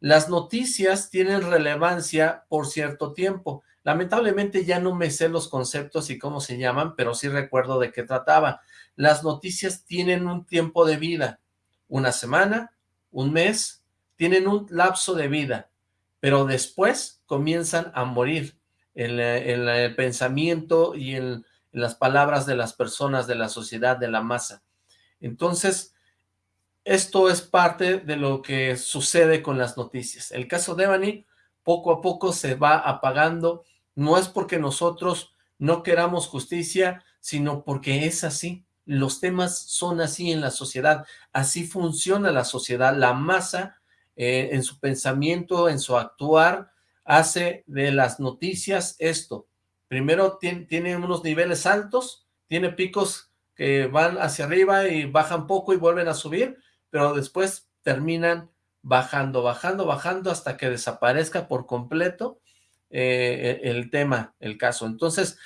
Las noticias tienen relevancia por cierto tiempo. Lamentablemente ya no me sé los conceptos y cómo se llaman, pero sí recuerdo de qué trataba. Las noticias tienen un tiempo de vida, una semana, un mes, tienen un lapso de vida, pero después comienzan a morir en, el pensamiento y en las palabras de las personas, de la sociedad, de la masa. Entonces, esto es parte de lo que sucede con las noticias. El caso de Evany poco a poco se va apagando no es porque nosotros no queramos justicia, sino porque es así. Los temas son así en la sociedad, así funciona la sociedad. La masa, eh, en su pensamiento, en su actuar, hace de las noticias esto. Primero tiene, tiene unos niveles altos, tiene picos que van hacia arriba y bajan poco y vuelven a subir, pero después terminan bajando, bajando, bajando hasta que desaparezca por completo eh, el tema, el caso. Entonces,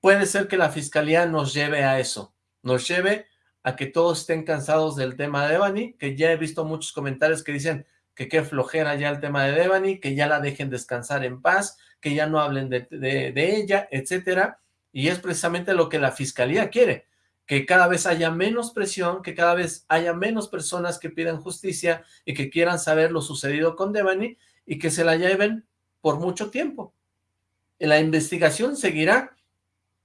puede ser que la fiscalía nos lleve a eso, nos lleve a que todos estén cansados del tema de Devani, que ya he visto muchos comentarios que dicen que qué flojera ya el tema de Devani, que ya la dejen descansar en paz, que ya no hablen de, de ella, etcétera, y es precisamente lo que la fiscalía quiere, que cada vez haya menos presión, que cada vez haya menos personas que pidan justicia y que quieran saber lo sucedido con Devani y que se la lleven por mucho tiempo la investigación seguirá,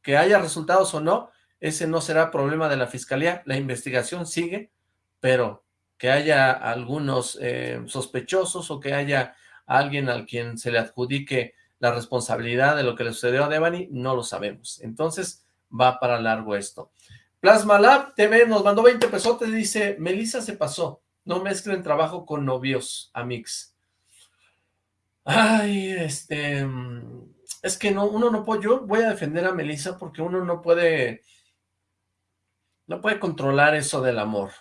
que haya resultados o no, ese no será problema de la fiscalía, la investigación sigue, pero que haya algunos eh, sospechosos o que haya alguien al quien se le adjudique la responsabilidad de lo que le sucedió a Devani, no lo sabemos. Entonces, va para largo esto. Plasma Lab TV nos mandó 20 pesotes, dice, Melissa se pasó, no mezclen trabajo con novios, amix. Ay, este, es que no, uno no puede, yo voy a defender a Melissa porque uno no puede, no puede controlar eso del amor.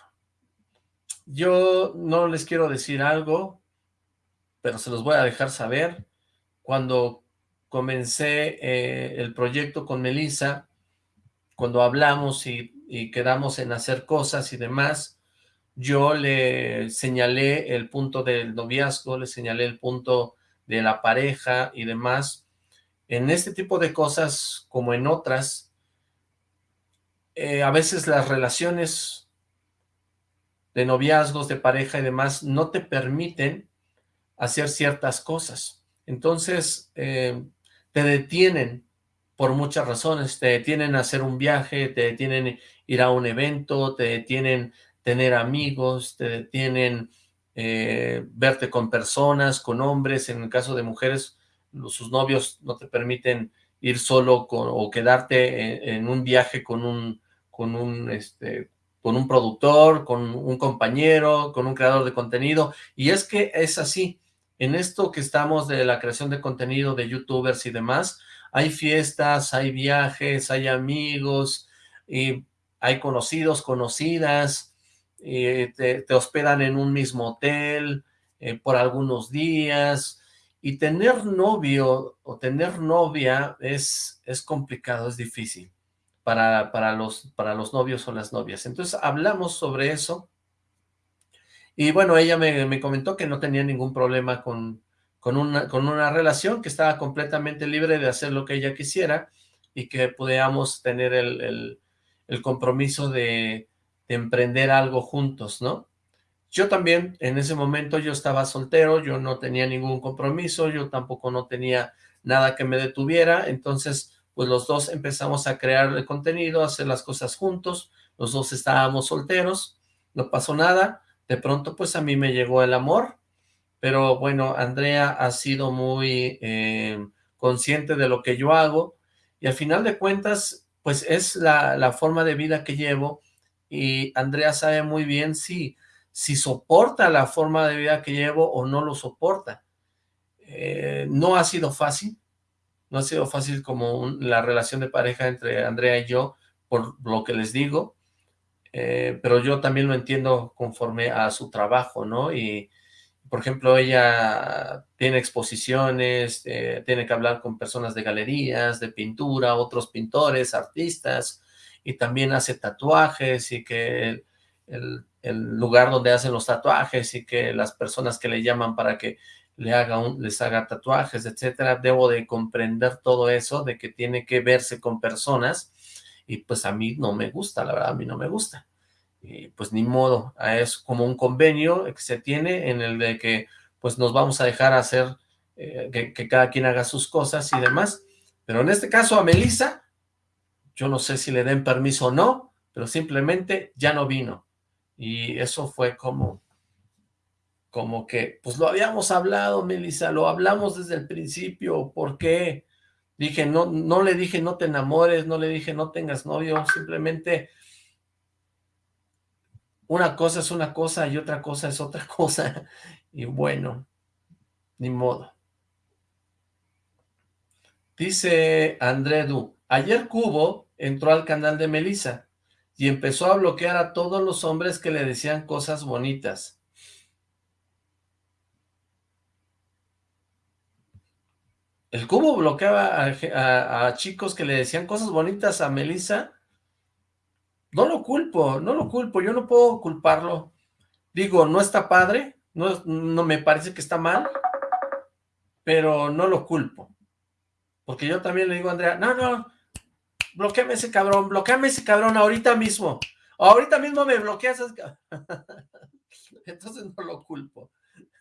Yo no les quiero decir algo, pero se los voy a dejar saber. Cuando comencé eh, el proyecto con Melissa, cuando hablamos y, quedamos en hacer cosas y demás, yo le señalé el punto del noviazgo, le señalé el punto de la pareja y demás. En este tipo de cosas, como en otras, eh, a veces las relaciones de noviazgos, de pareja y demás, no te permiten hacer ciertas cosas. Entonces, eh, te detienen por muchas razones, te detienen a hacer un viaje, te detienen ir a un evento, te detienen tener amigos, te detienen eh, verte con personas, con hombres, en el caso de mujeres, sus novios no te permiten ir solo o quedarte en, un viaje con un, con un, este, con un productor, con un compañero, con un creador de contenido, y es que es así, en esto que estamos de la creación de contenido de youtubers y demás, hay fiestas, hay viajes, hay amigos, y hay conocidos, conocidas, te, hospedan en un mismo hotel eh, por algunos días, y tener novio o tener novia es, es complicado, es difícil para, para, los, para los novios o las novias. Entonces hablamos sobre eso, y bueno, ella me, me comentó que no tenía ningún problema con, con, una, con una relación, que estaba completamente libre de hacer lo que ella quisiera, y que pudiéramos tener el, el, compromiso de, emprender algo juntos, ¿no? Yo también, en ese momento yo estaba soltero, yo no tenía ningún compromiso, yo tampoco no tenía nada que me detuviera, entonces pues los dos empezamos a crear el contenido, a hacer las cosas juntos, los dos estábamos solteros, no pasó nada, de pronto pues a mí me llegó el amor, pero bueno, Andrea ha sido muy eh, consciente de lo que yo hago, y al final de cuentas, pues es la, la forma de vida que llevo, y Andrea sabe muy bien si, si soporta la forma de vida que llevo o no lo soporta. Eh, no ha sido fácil, no ha sido fácil como la relación de pareja entre Andrea y yo, por lo que les digo, eh, pero yo también lo entiendo conforme a su trabajo, ¿no? Y, por ejemplo, ella tiene exposiciones, eh, tiene que hablar con personas de galerías, de pintura, otros pintores, artistas, y también hace tatuajes y que el, lugar donde hacen los tatuajes y que las personas que le llaman para que le haga un, les haga tatuajes, etcétera, debo de comprender todo eso, de que tiene que verse con personas, y pues a mí no me gusta, la verdad, a mí no me gusta. Y pues ni modo, es como un convenio que se tiene en el de que pues nos vamos a dejar hacer, eh, que, que, cada quien haga sus cosas y demás, pero en este caso a Melissa yo no sé si le den permiso o no, pero simplemente ya no vino. Y eso fue como, como que, pues lo habíamos hablado, Melissa, lo hablamos desde el principio, ¿por qué? Dije, no, no le dije no te enamores, no le dije no tengas novio, simplemente una cosa es una cosa y otra cosa es otra cosa. Y bueno, ni modo. Dice André Du, ayer Cubo entró al canal de Melissa y empezó a bloquear a todos los hombres que le decían cosas bonitas. El cubo bloqueaba a, chicos que le decían cosas bonitas a Melissa. No lo culpo, no lo culpo, yo no puedo culparlo. Digo, no está padre, no, no me parece que está mal, pero no lo culpo. Porque yo también le digo a Andrea, no, no, bloqueame ese cabrón, bloqueame ese cabrón ahorita mismo. Ahorita mismo me bloqueas. Entonces no lo culpo.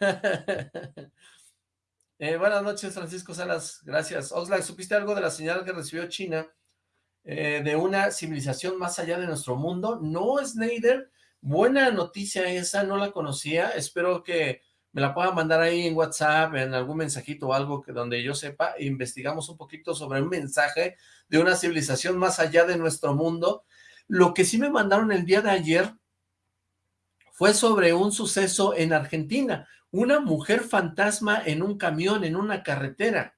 Eh, buenas noches, Francisco Salas. Gracias. Oxlack, ¿supiste algo de la señal que recibió China eh, de una civilización más allá de nuestro mundo? No, Snyder. Buena noticia esa, no la conocía. Espero que me la pueda mandar ahí en WhatsApp, en algún mensajito o algo que donde yo sepa, investigamos un poquito sobre un mensaje de una civilización más allá de nuestro mundo. Lo que sí me mandaron el día de ayer fue sobre un suceso en Argentina, una mujer fantasma en un camión, en una carretera.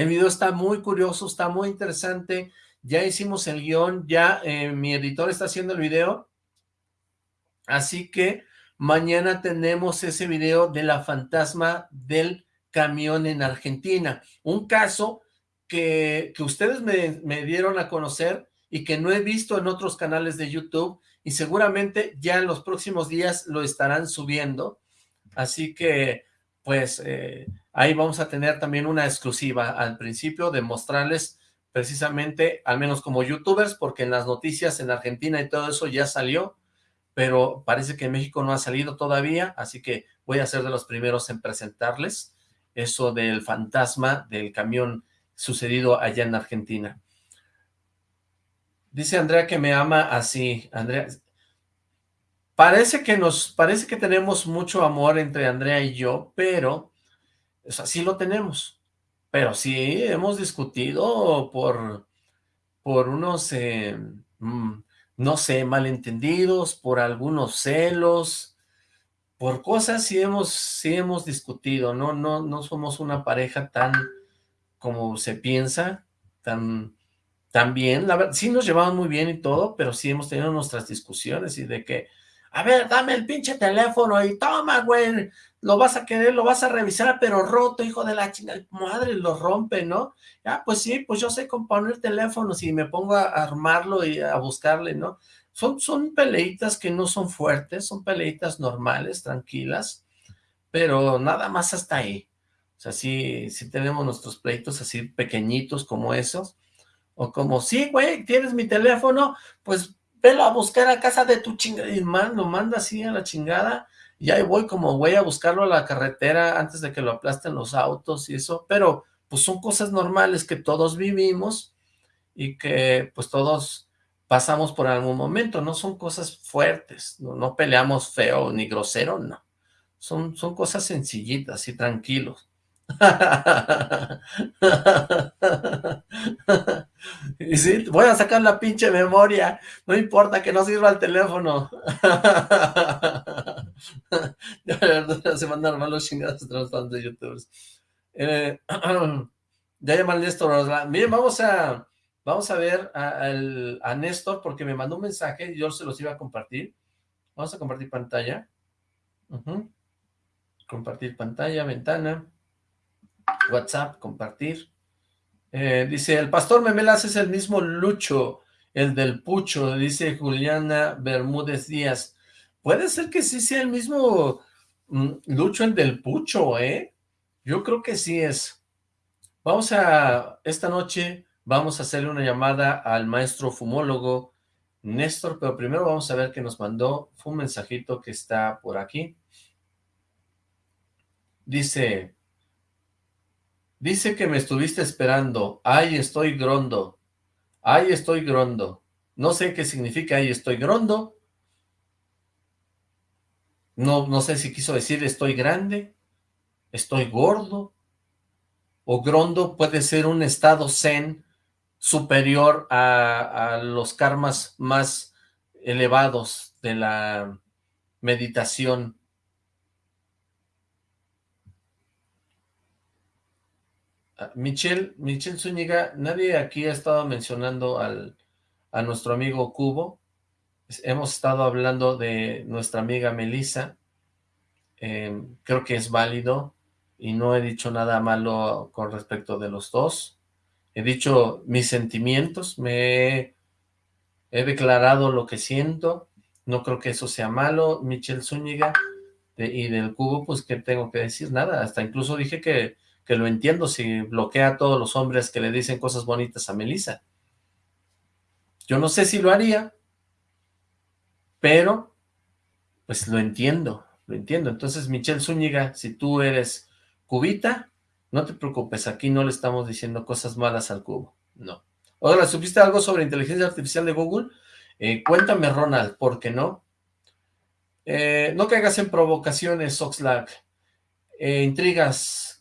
El video está muy curioso, está muy interesante, ya hicimos el guion, ya eh, mi editor está haciendo el video, así que Mañana tenemos ese video de la fantasma del camión en Argentina. Un caso que, que ustedes me, dieron a conocer y que no he visto en otros canales de YouTube y seguramente ya en los próximos días lo estarán subiendo. Así que, pues, eh, ahí vamos a tener también una exclusiva al principio de mostrarles precisamente, al menos como youtubers, porque en las noticias en Argentina y todo eso ya salió, pero parece que México no ha salido todavía, así que voy a ser de los primeros en presentarles eso del fantasma del camión sucedido allá en Argentina. Dice Andrea que me ama así. Andrea, parece que nos, parece que tenemos mucho amor entre Andrea y yo, pero, o sí lo tenemos. Pero sí hemos discutido por, por unos, eh, mm, no sé, malentendidos, por algunos celos, por cosas sí hemos, sí hemos discutido, ¿no? No, no somos una pareja tan como se piensa, tan también, la verdad, sí nos llevamos muy bien y todo, pero sí hemos tenido nuestras discusiones y de que, a ver, dame el pinche teléfono y toma, güey, lo vas a querer, lo vas a revisar, pero roto, hijo de la chingada, madre, lo rompe, ¿no? Ya, pues sí, pues yo sé componer teléfonos y me pongo a armarlo y a buscarle, ¿no? Son, son peleitas que no son fuertes, son peleitas normales, tranquilas, pero nada más hasta ahí. O sea, sí, sí tenemos nuestros pleitos así pequeñitos como esos, o como, sí, güey, tienes mi teléfono, pues velo a buscar a casa de tu chingada. Y lo manda así a la chingada. Y ahí voy como güey a buscarlo a la carretera antes de que lo aplasten los autos y eso. Pero pues son cosas normales que todos vivimos y que pues todos pasamos por algún momento. No son cosas fuertes, no, no peleamos feo ni grosero, no. Son, son cosas sencillitas y tranquilos. y sí, voy a sacar la pinche memoria, no importa que no sirva el teléfono. se mandan mal los chingados los de youtubers. Eh, ya llama al Néstor. Miren, vamos a, vamos a ver a, a, Néstor porque me mandó un mensaje y yo se los iba a compartir. Vamos a compartir pantalla. Compartir pantalla, ventana. WhatsApp, compartir. Eh, dice, el pastor Memelas es el mismo Lucho, el del Pucho, dice Juliana Bermúdez Díaz. Puede ser que sí sea el mismo mm, Lucho, el del Pucho, ¿eh? Yo creo que sí es. Vamos a, esta noche, vamos a hacerle una llamada al maestro fumólogo Néstor, pero primero vamos a ver qué nos mandó. Un mensajito que está por aquí. Dice, Dice que me estuviste esperando. Ay, estoy grondo. Ay, estoy grondo. No sé qué significa ay, estoy grondo. No, no sé si quiso decir estoy grande, estoy gordo. O grondo puede ser un estado zen superior a, a los karmas más elevados de la meditación Michelle, Michelle Zúñiga, nadie aquí ha estado mencionando al, a nuestro amigo Cubo. Hemos estado hablando de nuestra amiga Melissa. Em, creo que es válido y no he dicho nada malo con respecto de los dos. He dicho mis sentimientos, me he, declarado lo que siento. No creo que eso sea malo. Michelle Zúñiga y del Cubo, pues, ¿qué tengo que decir? Nada, hasta incluso dije que que lo entiendo si bloquea a todos los hombres que le dicen cosas bonitas a Melissa. Yo no sé si lo haría, pero pues lo entiendo, lo entiendo. Entonces, Michelle Zúñiga, si tú eres cubita, no te preocupes, aquí no le estamos diciendo cosas malas al cubo, no. Ahora, ¿supiste algo sobre inteligencia artificial de Google? Eh, cuéntame, Ronald, ¿por qué no? Eh, no caigas en provocaciones, Oxlack. Eh, intrigas,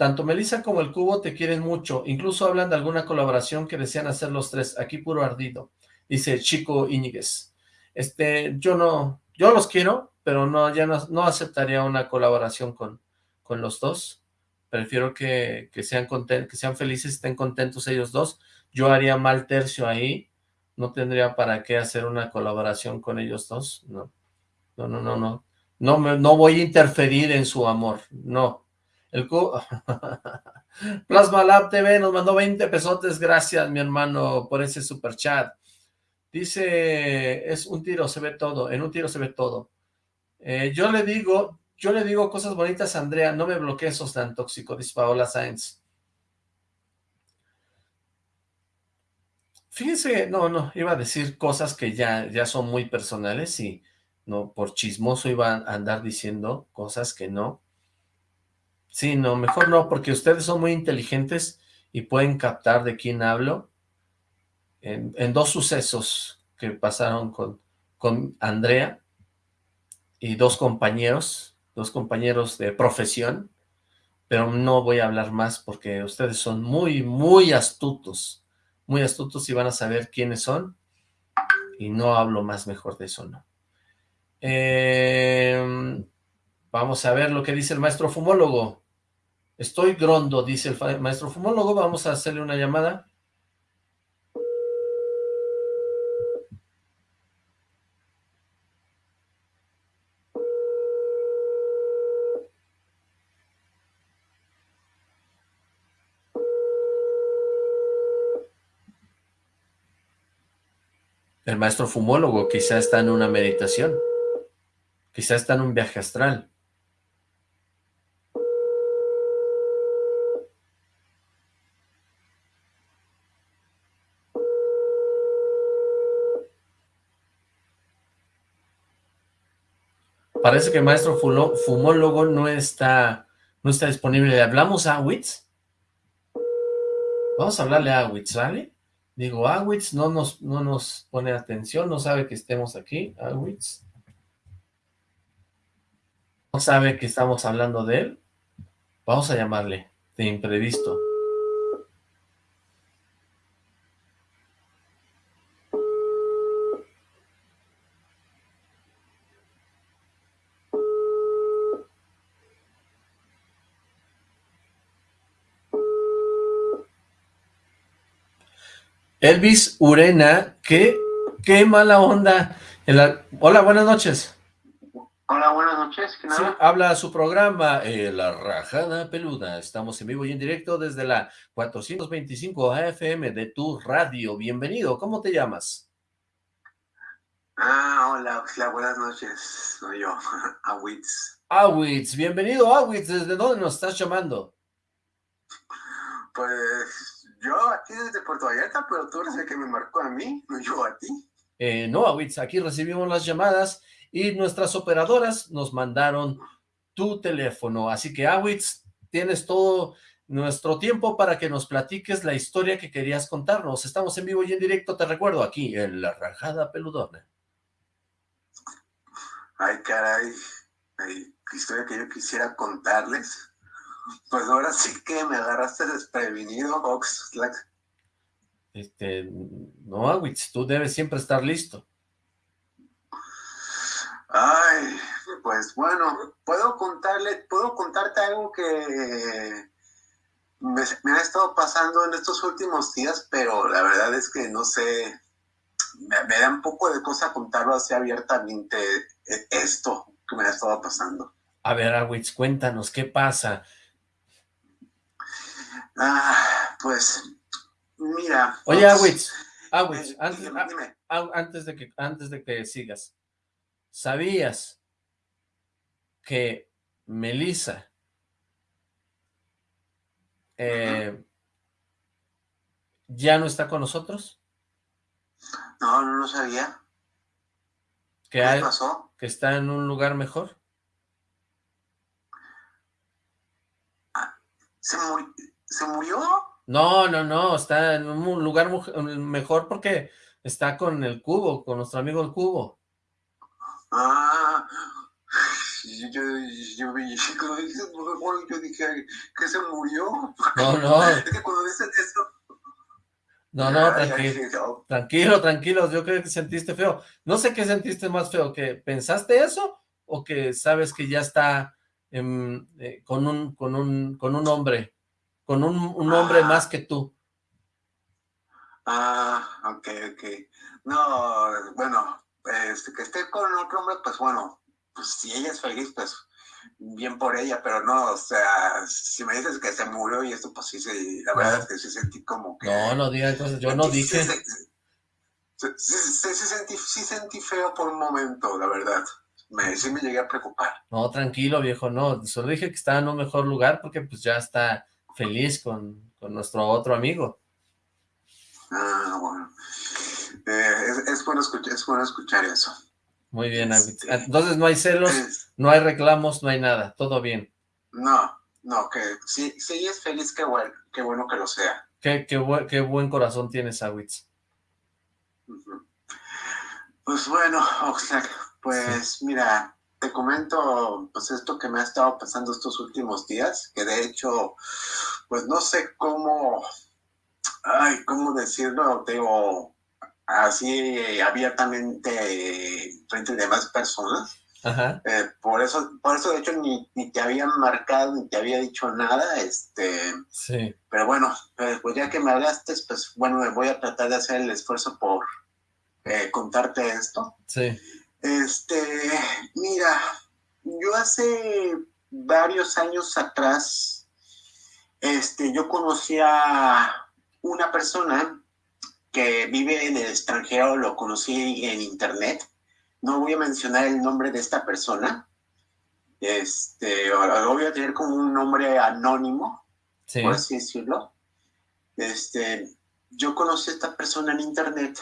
tanto Melissa como el Cubo te quieren mucho, incluso hablan de alguna colaboración que desean hacer los tres, aquí puro ardido, dice Chico Íñiguez. Este, yo no, yo los quiero, pero no, ya no, aceptaría una colaboración con, con los dos. Prefiero que, sean contentos, que sean felices, estén contentos ellos dos. Yo haría mal tercio ahí, no tendría para qué hacer una colaboración con ellos dos, no. No, no, no, no. No, no voy a interferir en su amor, no. El Plasma Lab TV nos mandó 20 pesotes, gracias mi hermano por ese super chat. Dice, es un tiro, se ve todo, en un tiro se ve todo. Eh, yo le digo, yo le digo cosas bonitas a Andrea, no me bloquees, sos tan tóxico, dice Paola Sainz. Fíjense, no, no, iba a decir cosas que ya, ya son muy personales y no, por chismoso iba a andar diciendo cosas que no. Sí, no, mejor no, porque ustedes son muy inteligentes y pueden captar de quién hablo. En, dos sucesos que pasaron con, con Andrea y dos compañeros, dos compañeros de profesión, pero no voy a hablar más porque ustedes son muy, muy astutos, muy astutos y van a saber quiénes son, y no hablo más mejor de eso, no. Em, vamos a ver lo que dice el maestro fumólogo. Estoy grondo, dice el maestro fumólogo. Vamos a hacerle una llamada. El maestro fumólogo quizá está en una meditación. Quizá está en un viaje astral. Parece que el maestro fumólogo no está, no está disponible. ¿Le hablamos a Awitz? Vamos a hablarle a Awitz, ¿vale? Digo, Awitz no nos, no nos pone atención, no sabe que estemos aquí, Awitz no sabe que estamos hablando de él, vamos a llamarle de imprevisto. Elvis Urena, qué, qué mala onda. Hola, buenas noches. Hola, buenas noches. Sí, habla su programa, eh, La Rajada Peluda. Estamos en vivo y en directo desde la 425 AFM de tu radio. Bienvenido, ¿cómo te llamas? Ah, hola, buenas noches. Soy yo, Awitz. Awitz, bienvenido Awitz. ¿Desde dónde nos estás llamando? Pues yo aquí desde Puerto Vallarta, pero tú eres el que me marcó a mí, no yo a ti. Eh, no, Awitz, aquí recibimos las llamadas y nuestras operadoras nos mandaron tu teléfono. Así que, Awitz, tienes todo nuestro tiempo para que nos platiques la historia que querías contarnos. Estamos en vivo y en directo, te recuerdo, aquí en La Rajada Peludona. Ay, caray, ay, historia que yo quisiera contarles. Pues ahora sí que me agarraste desprevenido, Oxlack. Este, no, Awitz, tú debes siempre estar listo. Ay, pues bueno, puedo contarle, puedo contarte algo que me, ha estado pasando en estos últimos días, pero la verdad es que no sé, me, da un poco de cosa contarlo así abiertamente e, esto que me ha estado pasando. A ver, Awitz, cuéntanos, ¿qué pasa? Ah, pues, mira. Oye, Awitz, Awitz, antes, antes, de que, antes de que sigas, ¿Sabías que Melissa eh, ya no está con nosotros? No, no lo sabía. ¿Qué, pasó? ¿Que está en un lugar mejor? Ah, ¿Se, ¿Se murió? No, no, no, está en un lugar mejor porque está con el cubo, con nuestro amigo el cubo. Ah, yo, yo, yo, yo dije que se murió. No, no. Es que cuando dicen eso... No, no, tranquilo, tranquilo, tranquilo, yo creo que sentiste feo. No sé qué sentiste más feo, que pensaste eso o que sabes que ya está eh, con, un, con, un, con un hombre, con un, un hombre ah. más que tú. Ah, ok, ok. No, bueno, este, que esté con otro hombre, pues bueno, pues si ella es feliz, pues bien por ella, pero no, o sea, si me dices que se murió y esto, pues sí, sí la verdad es que sí sentí como que... No, no digas cosas, yo no dije... Sí, sí, sentí, sí sentí feo por un momento, la verdad. Me, sí me llegué a preocupar. No, tranquilo, viejo, no. Solo dije que estaba en un mejor lugar porque pues ya está feliz con, con nuestro otro amigo. Ah, bueno. Eh, es, bueno escuchar, es bueno escuchar eso. Muy bien, entonces no hay celos, no hay reclamos, no hay nada, todo bien. No, no, que sí, sí es feliz, qué bueno, qué bueno que lo sea. Qué, qué, qué buen corazón tienes, Awitz. Pues bueno, Oxlack, pues mira, te comento pues esto que me ha estado pasando estos últimos días, que de hecho, pues no sé cómo, ay, cómo decirlo, digo, así abiertamente frente a demás personas. Eh, por eso, por eso de hecho ni, te había marcado ni te había dicho nada, este, sí. pero bueno, pues, pues ya que me hablaste, pues bueno, me voy a tratar de hacer el esfuerzo por eh, contarte esto. Sí. Este, mira, yo hace varios años atrás, este, yo conocí a una persona que vive en el extranjero, lo conocí en internet. No voy a mencionar el nombre de esta persona. Este, lo voy a tener como un nombre anónimo, por así decirlo. Este, yo conocí a esta persona en internet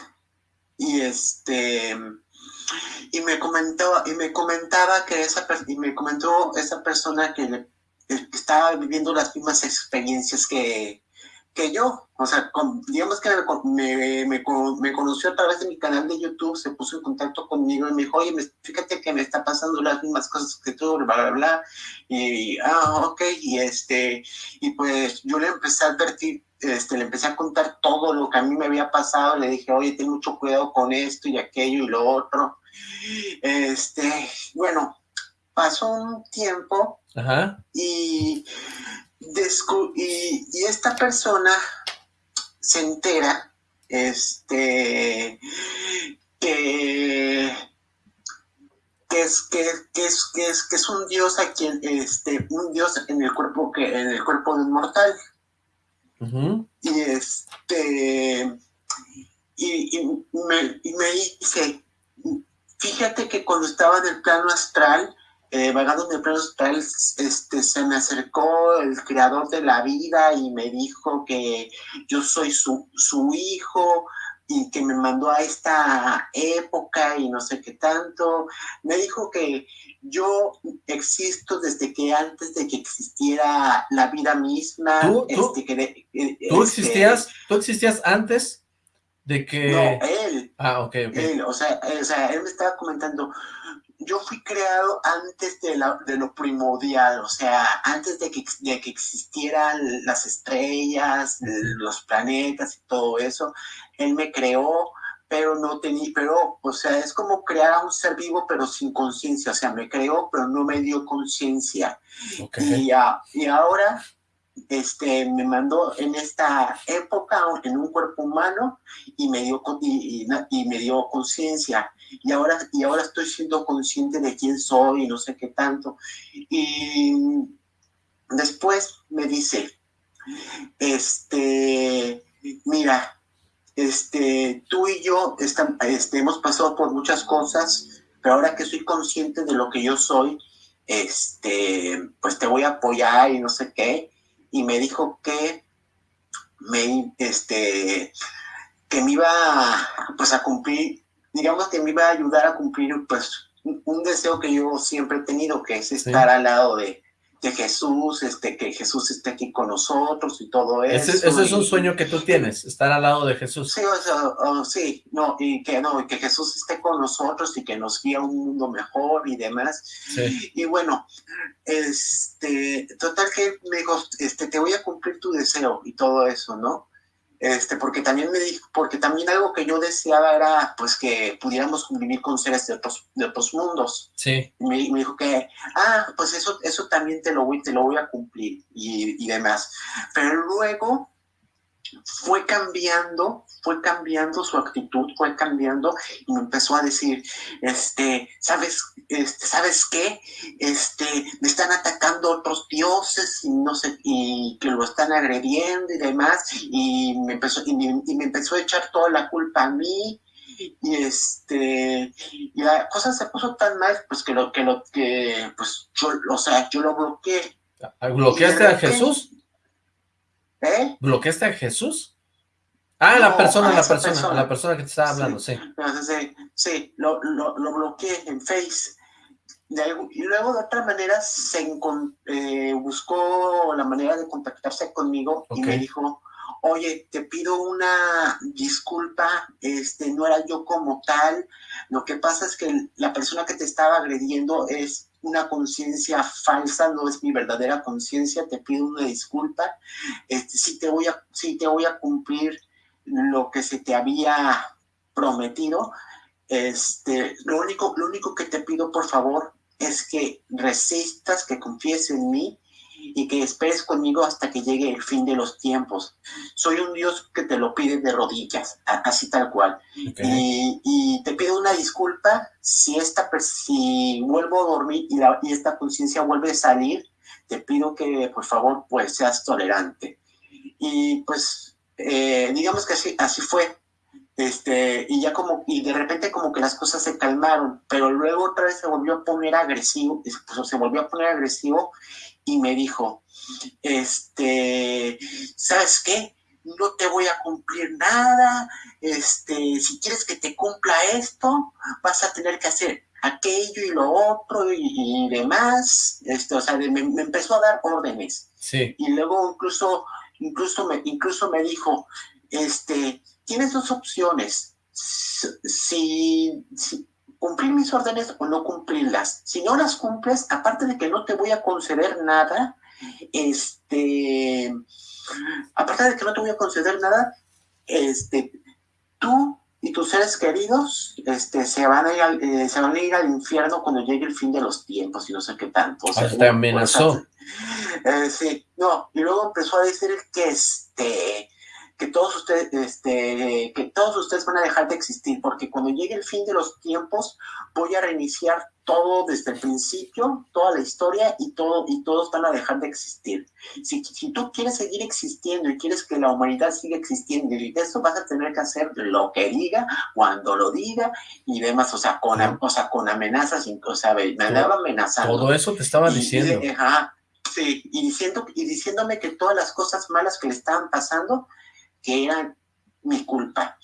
y este y me comentó y me comentaba que esa y me comentó esa persona que, que estaba viviendo las mismas experiencias que, que yo, o sea, digamos que me, me, me, conoció a través de mi canal de YouTube, se puso en contacto conmigo y me dijo, oye, fíjate que me está pasando las mismas cosas que tú, bla, bla, bla, y, ah, ok, y este, y pues yo le empecé a advertir, este, le empecé a contar todo lo que a mí me había pasado, le dije, oye, ten mucho cuidado con esto y aquello y lo otro, este, bueno, pasó un tiempo Ajá. y y, esta persona se entera este que es que, es que es que es un dios a quien este un dios en el cuerpo que en el cuerpo de un mortal y este y, me, y dice fíjate que cuando estaba en el plano astral eh, vagando en el este, se me acercó el creador de la vida y me dijo que yo soy su, su hijo y que me mandó a esta época y no sé qué tanto. Me dijo que yo existo desde que antes de que existiera la vida misma. ¿Tú, este, que, eh, ¿tú este, existías, ¿Tú existías antes de que...? No, él. Ah, ok, ok. Él, o sea, o sea, él me estaba comentando, yo fui creado antes de, la, de lo primordial, o sea, antes de que, de que existieran las estrellas, los planetas y todo eso, él me creó, pero no tenía, pero, o sea, es como crear a un ser vivo, pero sin conciencia, o sea, me creó, pero no me dio conciencia. Y, y ahora este, me mandó en esta época en un cuerpo humano y me dio, y, y, me dio conciencia. Y ahora, y ahora estoy siendo consciente de quién soy y no sé qué tanto. Y después me dice, este, mira, este, tú y yo este, hemos pasado por muchas cosas, pero ahora que soy consciente de lo que yo soy, este, pues te voy a apoyar y no sé qué. Y me dijo que me, este, que me iba pues a cumplir, digamos que me iba a ayudar a cumplir pues un, deseo que yo siempre he tenido, que es estar al lado de, de Jesús, este, que Jesús esté aquí con nosotros y todo eso. Ese, es un sueño que tú tienes, estar al lado de Jesús. Sí, sí, no, y que no, que Jesús esté con nosotros y que nos guíe a un mundo mejor y demás. Y bueno, este, total que me dijo, este, te voy a cumplir tu deseo y todo eso, ¿no? Este, porque también me dijo, porque también algo que yo deseaba era, pues, que pudiéramos convivir con seres de otros, de otros mundos. Sí. me, dijo que, ah, pues eso, eso también te lo voy, te lo voy a cumplir y, y demás. Pero luego fue cambiando, fue cambiando su actitud, fue cambiando y me empezó a decir, este, ¿sabes, este, ¿sabes qué? Este, me están atacando otros dioses y no sé, y que lo están agrediendo y demás, y me empezó, y me, empezó a echar toda la culpa a mí, y este, y la cosa se puso tan mal, pues que lo que, lo que, pues yo, o sea, yo lo bloqueé. ¿Bloqueaste a Jesús? ¿Eh? ¿Bloqueaste a Jesús? Ah, la persona, la persona, la persona que te estaba hablando, sí. Sí, sí, lo, lo, lo bloqueé en Face y luego de otra manera se eh, buscó la manera de contactarse conmigo y me dijo, oye, te pido una disculpa, este, no era yo como tal, lo que pasa es que la persona que te estaba agrediendo es una conciencia falsa, no es mi verdadera conciencia, te pido una disculpa, este, sí, te voy a, sí te voy a cumplir lo que se te había prometido, este, lo único, lo único que te pido, por favor, es que resistas, que confíes en mí y que esperes conmigo hasta que llegue el fin de los tiempos. Soy un Dios que te lo pide de rodillas, así tal cual. Y, te pido una disculpa si, esta, si vuelvo a dormir y, la, y esta conciencia vuelve a salir, te pido que por favor pues seas tolerante. Y pues eh, digamos que así, así fue este, y ya como, y de repente como que las cosas se calmaron, pero luego otra vez se volvió a poner agresivo, pues, se volvió a poner agresivo y me dijo, este, ¿sabes qué? No te voy a cumplir nada, este, si quieres que te cumpla esto, vas a tener que hacer aquello y lo otro y, demás, este, o sea, me, me, empezó a dar órdenes. Sí. Y luego incluso, incluso me, incluso me dijo, este, tienes dos opciones. Si, cumplir mis órdenes o no cumplirlas. Si no las cumples, aparte de que no te voy a conceder nada, este, aparte de que no te voy a conceder nada, este, tú y tus seres queridos este, se, van a ir al, eh, se van a ir al infierno cuando llegue el fin de los tiempos y no sé qué tanto. O sea, te amenazó. Eh, sí, no, y luego empezó a decir que este que todos ustedes, este, que todos ustedes van a dejar de existir, porque cuando llegue el fin de los tiempos, voy a reiniciar todo desde el principio, toda la historia y todo, y todos van a dejar de existir. Si, si tú quieres seguir existiendo y quieres que la humanidad siga existiendo, y eso vas a tener que hacer lo que diga, cuando lo diga y demás, o sea, con, o sea, con amenazas, o sea, me andaba amenazando. Todo eso te estaba diciendo. sí, y, diciendo, y diciéndome que todas las cosas malas que le estaban pasando, que era mi culpa.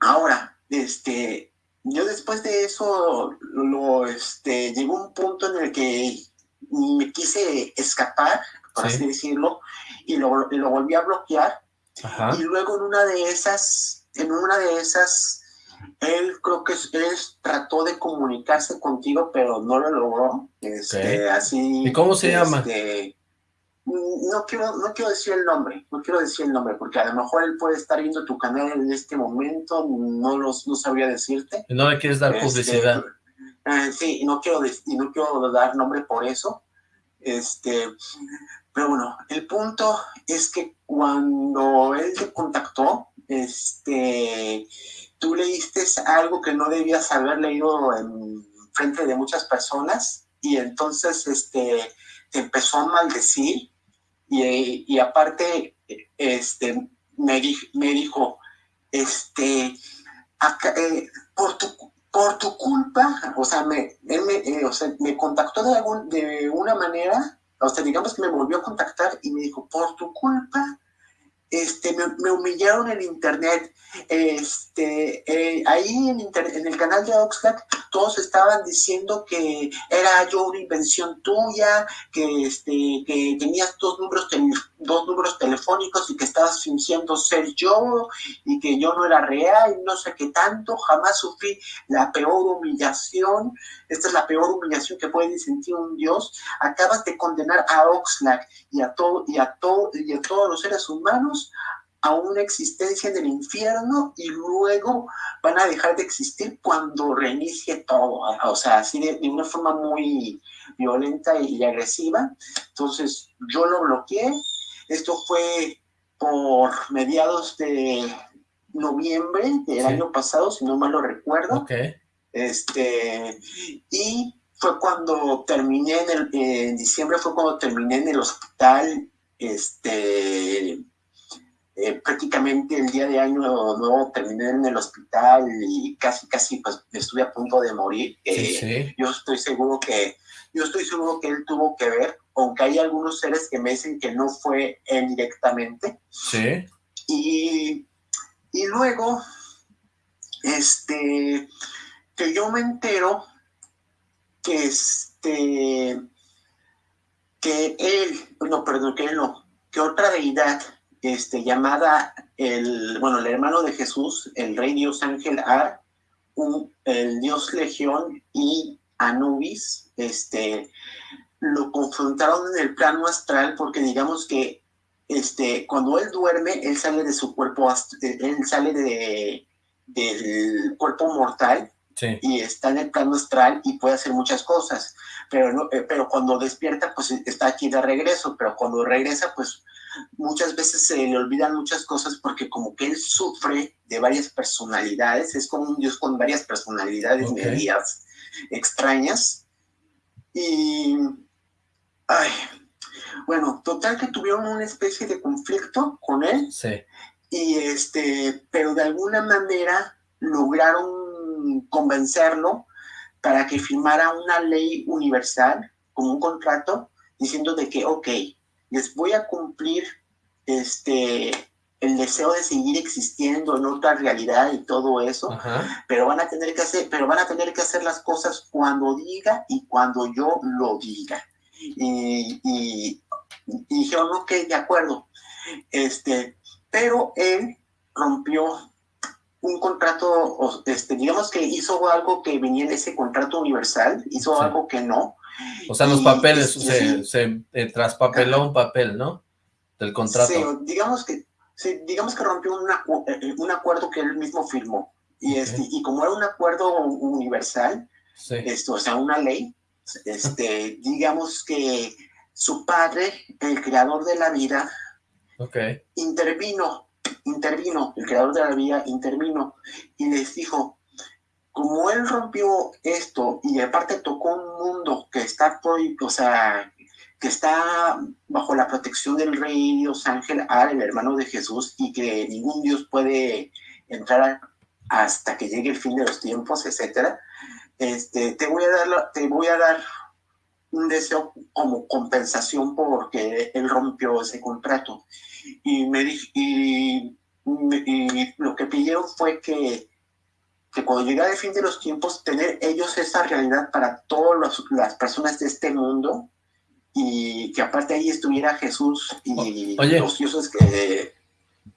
Ahora, este, yo después de eso, lo, este, llegó un punto en el que me quise escapar, por así decirlo, y lo, lo, volví a bloquear. Y luego en una de esas, en una de esas, él creo que él trató de comunicarse contigo, pero no lo logró. Este, así, ¿Y cómo se llama? No quiero, no quiero decir el nombre, no quiero decir el nombre, porque a lo mejor él puede estar viendo tu canal en este momento, no los, no sabría decirte. No le quieres dar este, publicidad. Eh, sí, no quiero, y no quiero dar nombre por eso. Este, pero bueno, el punto es que cuando él te contactó, este, tú leíste algo que no debías haber leído en frente de muchas personas y entonces este, te empezó a maldecir y, aparte, este, me, me dijo, este, eh, por, tu, por tu culpa, o sea, me, me, eh, o sea, me contactó de, algún, de una manera, o sea, digamos que me volvió a contactar y me dijo, por tu culpa, este, me, humillaron en internet. Este, eh, ahí en, en, el canal de Oxlack todos estaban diciendo que era yo una invención tuya, que, este, que tenías dos números, dos números telefónicos y que estabas fingiendo ser yo y que yo no era real y no sé qué tanto. Jamás sufrí la peor humillación. Esta es la peor humillación que puede sentir un Dios. Acabas de condenar a Oxlack y a, todo, y, a todo, y a todos los seres humanos a una existencia en el infierno y luego van a dejar de existir cuando reinicie todo, o sea, así de, una forma muy violenta y agresiva. Entonces yo lo bloqueé, esto fue por mediados de noviembre del año pasado, si no mal lo recuerdo. Este, y fue cuando terminé en, el, en diciembre, fue cuando terminé en el hospital, este, eh, prácticamente el día de año nuevo terminé en el hospital y casi, casi pues estuve a punto de morir. Eh, yo estoy seguro que, yo estoy seguro que él tuvo que ver, aunque hay algunos seres que me dicen que no fue él directamente. Sí. Y, y luego, este, que yo me entero que este, que él, no, perdón, que él no, que otra deidad este, llamada el, bueno, el hermano de Jesús, el rey Dios Ángel Ar, el Dios Legión y Anubis, este, lo confrontaron en el plano astral porque digamos que este, cuando él duerme, él sale de su cuerpo, él sale de, del cuerpo mortal y está en el plano astral y puede hacer muchas cosas, pero, no, eh, pero cuando despierta, pues está aquí de regreso, pero cuando regresa, pues muchas veces se le olvidan muchas cosas porque como que él sufre de varias personalidades, es como un dios con varias personalidades medias extrañas. Y, ay, bueno, total que tuvieron una especie de conflicto con él. Sí. Y este, pero de alguna manera lograron convencerlo para que firmara una ley universal, como un contrato, diciendo de que, ok, les voy a cumplir este, el deseo de seguir existiendo en otra realidad y todo eso, pero van a tener que hacer, pero van a tener que hacer las cosas cuando diga y cuando yo lo diga. Y, y, dijeron, ok, de acuerdo. Este, pero él rompió un contrato, este, digamos que hizo algo que venía en ese contrato universal, hizo algo que no, o sea, los papeles, se, se eh, traspapeló un papel, ¿no? Del contrato. Sí, digamos que, digamos que rompió eh, un acuerdo que él mismo firmó. Y, este, y como era un acuerdo universal, esto, o sea, una ley, este, digamos que su padre, el creador de la vida, intervino, intervino, el creador de la vida intervino y les dijo, como él rompió esto y aparte tocó un mundo que está, o sea, que está bajo la protección del rey Dios Ángel el hermano de Jesús, y que ningún Dios puede entrar hasta que llegue el fin de los tiempos, etcétera, este, te voy a dar, te voy a dar un deseo como compensación porque él rompió ese contrato. Y, me, y, y lo que pidieron fue que que cuando llegara el fin de los tiempos, tener ellos esa realidad para todas las personas de este mundo y que aparte ahí estuviera Jesús y los dioses que...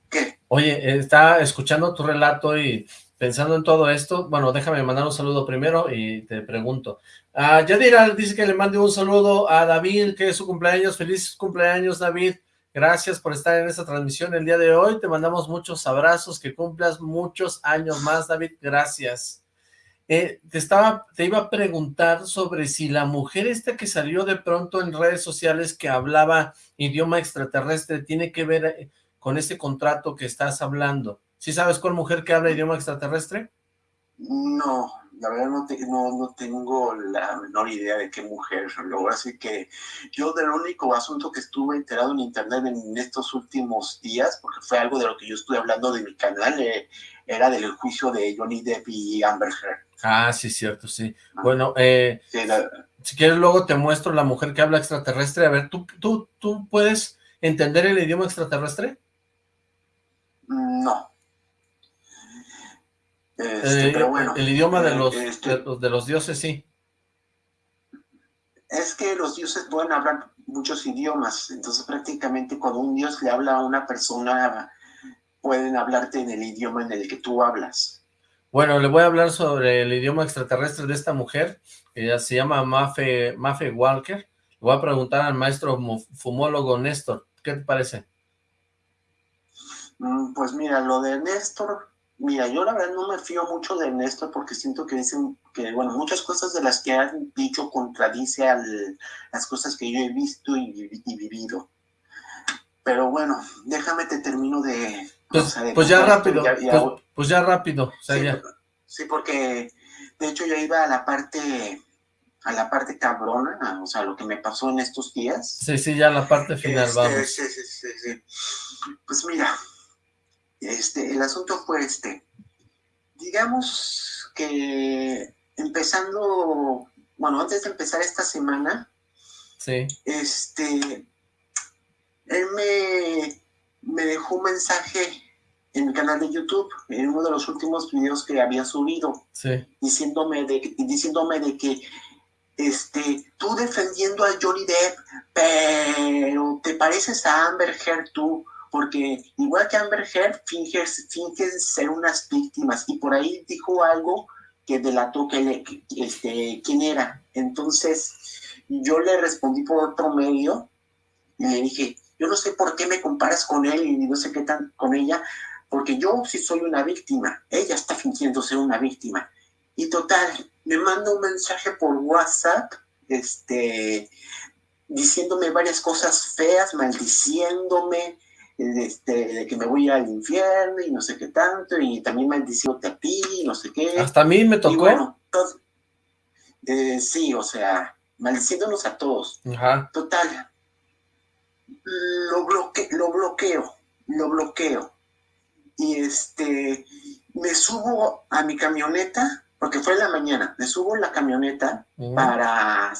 ¿Qué? Oye, está escuchando tu relato y pensando en todo esto, bueno, déjame mandar un saludo primero y te pregunto. Uh, Yadira dice que le mande un saludo a David, que es su cumpleaños. Feliz cumpleaños, David. Gracias por estar en esta transmisión el día de hoy. Te mandamos muchos abrazos, que cumplas muchos años más, David. Gracias. Eh, te, estaba, te iba a preguntar sobre si la mujer esta que salió de pronto en redes sociales que hablaba idioma extraterrestre tiene que ver eh, con ese contrato que estás hablando. ¿Sí sabes cuál mujer que habla idioma extraterrestre? No, la verdad no, no, tengo la menor idea de qué mujer. Así que yo del único asunto que estuve enterado en internet en estos últimos días, porque fue algo de lo que yo estuve hablando de mi canal, eh, era del juicio de Johnny Depp y Amber Heard. Ah, sí, cierto, sí. Ah. bueno, eh, si quieres luego te muestro la mujer que habla extraterrestre. A ver, ¿tú, tú, tú puedes entender el idioma extraterrestre? No. Este, pero bueno, el idioma de los, este de los dioses, sí. Es que los dioses pueden hablar muchos idiomas, entonces prácticamente cuando un dios le habla a una persona, pueden hablarte en el idioma en el que tú hablas. Bueno, le voy a hablar sobre el idioma extraterrestre de esta mujer, ella se llama Mafe, Mafe Walker. Le voy a preguntar al maestro fumólogo Néstor, ¿qué te parece? Mm, pues mira, lo de Néstor Mira, yo la verdad no me fío mucho de Néstor porque siento que dicen que, bueno, muchas cosas de las que han dicho contradice a las cosas que yo he visto y, vivido. Pero bueno, déjame te termino de... Pues, pues ya rápido, pues, pues, ya rápido. sí, porque de hecho ya iba a la parte a la parte cabrona, o sea, lo que me pasó en estos días. Sí, sí, ya la parte final, este, vamos. Sí, sí, sí, sí. Pues mira, Este, el asunto fue este. Digamos que empezando, bueno, antes de empezar esta semana, sí. este, él me, me dejó un mensaje en mi canal de YouTube, en uno de los últimos videos que había subido, sí. diciéndome, de, diciéndome de que este, tú defendiendo a Johnny Depp, pero te pareces a Amber Heard tú, porque igual que Amber Heard, finges, finges ser unas víctimas, y por ahí dijo algo que delató este, quién era. Entonces, yo le respondí por otro medio, y le dije, yo no sé por qué me comparas con él y no sé qué tan con ella, porque yo sí soy una víctima, ella está fingiendo ser una víctima. Y total, me manda un mensaje por WhatsApp, este, diciéndome varias cosas feas, maldiciéndome, este, de que me voy al infierno y no sé qué tanto, y también maldiciéndote a ti, no sé qué. Hasta a mí me tocó. bueno, eh, sí, o sea, maldiciéndonos a todos. Ajá. Total, lo, bloque, lo bloqueo, lo bloqueo. Y este, me subo a mi camioneta, porque fue en la mañana, me subo en la camioneta para,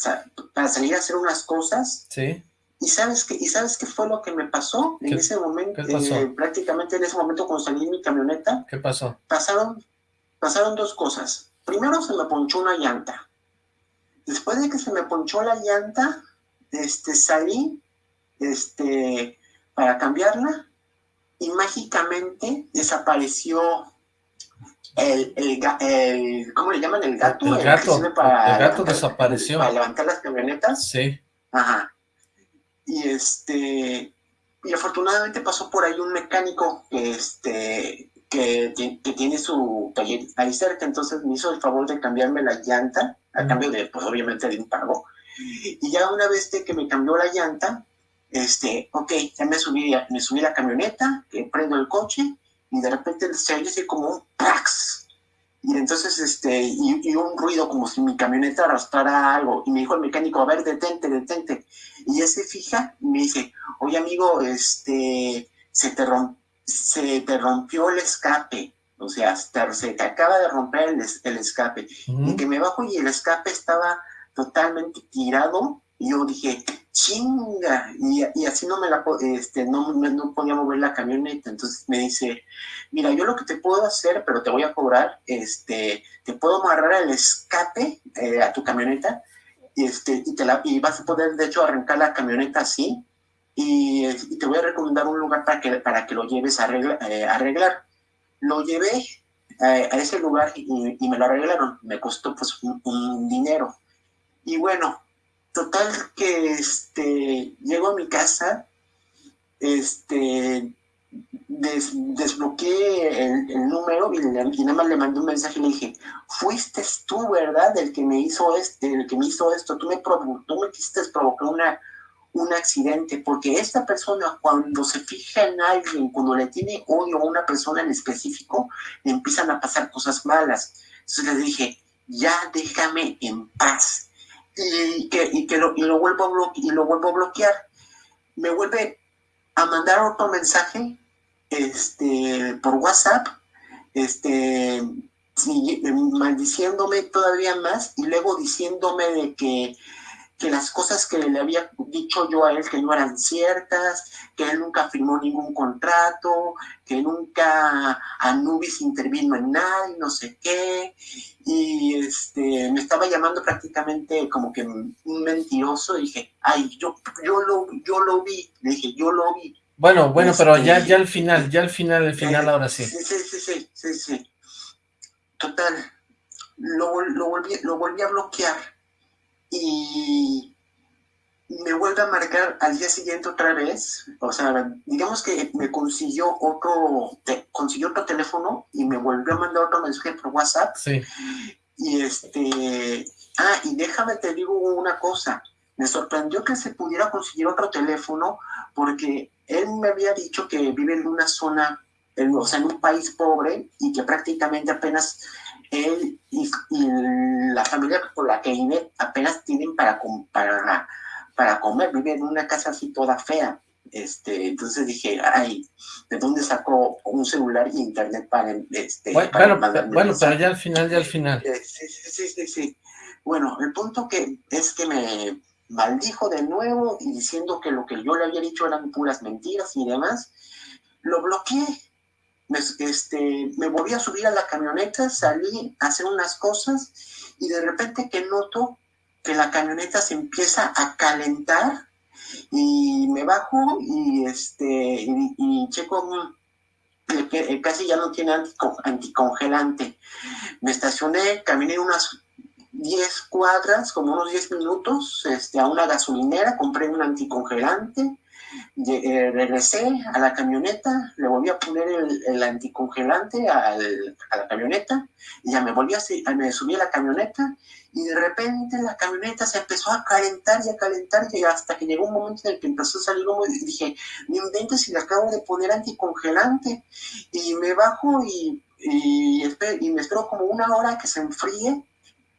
para salir a hacer unas cosas. Sí. ¿Y sabes qué, ¿Y sabes qué fue lo que me pasó en ese momento? Eh, prácticamente en ese momento cuando salí en mi camioneta. ¿Qué pasó? Pasaron, pasaron dos cosas. Primero se me ponchó una llanta. Después de que se me ponchó la llanta, este, salí este, para cambiarla y mágicamente desapareció el, el, ¿cómo le llaman? El gato. El, gato, para, el gato desapareció. Para levantar las camionetas. Sí. Ajá. Y este, y afortunadamente pasó por ahí un mecánico que este, que, que, tiene su taller ahí cerca, entonces me hizo el favor de cambiarme la llanta, a cambio de, pues obviamente de un pago. Y ya una vez que me cambió la llanta, este, ok, ya me subí, me subí la camioneta, que prendo el coche y de repente se oye como un prax. Y entonces, este, y, un ruido como si mi camioneta arrastrara algo. Y me dijo el mecánico, a ver, detente, detente. Y ya se fija y me dice, oye amigo, este, se te, se te rompió el escape. O sea, se te acaba de romper el, escape. Y que me bajo y el escape estaba totalmente tirado. Y yo dije, chinga, y, así no me la, este, no, no podía mover la camioneta, entonces me dice, mira, yo lo que te puedo hacer, pero te voy a cobrar, este, te puedo amarrar el escape eh, a tu camioneta, este, y, te la, y vas a poder, de hecho, arrancar la camioneta así, y, te voy a recomendar un lugar para que, para que lo lleves a eh, arreglar. Lo llevé eh, a ese lugar y, me lo arreglaron, me costó pues un dinero. Y bueno, Total que este, llego a mi casa, este, desbloqueé el, número y, nada más le mandé un mensaje y le dije, fuiste tú, ¿verdad? El que me hizo este, el que me hizo esto, tú me, tú me quisiste provocar una, un accidente, porque esta persona cuando se fija en alguien, cuando le tiene odio a una persona en específico, le empiezan a pasar cosas malas. Entonces le dije, ya déjame en paz y que, y que lo, y lo, vuelvo a y lo vuelvo a bloquear. Me vuelve a mandar otro mensaje este, por WhatsApp, este, maldiciéndome todavía más y luego diciéndome de que que las cosas que le había dicho yo a él que no eran ciertas, que él nunca firmó ningún contrato, que nunca Anubis intervino en nada y no sé qué, y este, me estaba llamando prácticamente como que un mentiroso, y dije, ay, yo, yo, lo, yo lo vi, le dije, yo lo vi. Bueno, bueno, pero ya, este, ya al final, ya al final, al final, ahora sí. Sí, sí, sí, sí, sí, sí. Total, lo, lo, volví, lo volví a bloquear y me vuelve a marcar al día siguiente otra vez, o sea, digamos que me consiguió otro, consiguió otro teléfono y me volvió a mandar otro mensaje por WhatsApp. Sí. Y este, ah, y déjame te digo una cosa, me sorprendió que se pudiera conseguir otro teléfono porque él me había dicho que vive en una zona, o sea, en un país pobre y que prácticamente apenas él y, la familia por la que vive apenas tienen para, para, para comer, vive en una casa así toda fea. Este, entonces dije, ay, ¿de dónde sacó un celular y internet para, este, bueno, bueno, pero ya al final, ya al final. Eh, sí, sí, sí, sí. Bueno, el punto que es que me maldijo de nuevo y diciendo que lo que yo le había dicho eran puras mentiras y demás, lo bloqueé. Me, este, me volví a subir a la camioneta, salí a hacer unas cosas y de repente que noto que la camioneta se empieza a calentar y me bajo y este y, checo casi ya no tiene anticongelante. Me estacioné, caminé unas 10 cuadras, como unos 10 minutos, este, a una gasolinera, compré un anticongelante, eh, regresé a la camioneta, le volví a poner el, anticongelante a la camioneta, y ya me volví a, me subí a la camioneta, y de repente la camioneta se empezó a calentar y a calentar, y hasta que llegó un momento en el que empezó a salir humo, y dije, me invento si le acabo de poner anticongelante, y me bajo y, y, y me espero como una hora que se enfríe,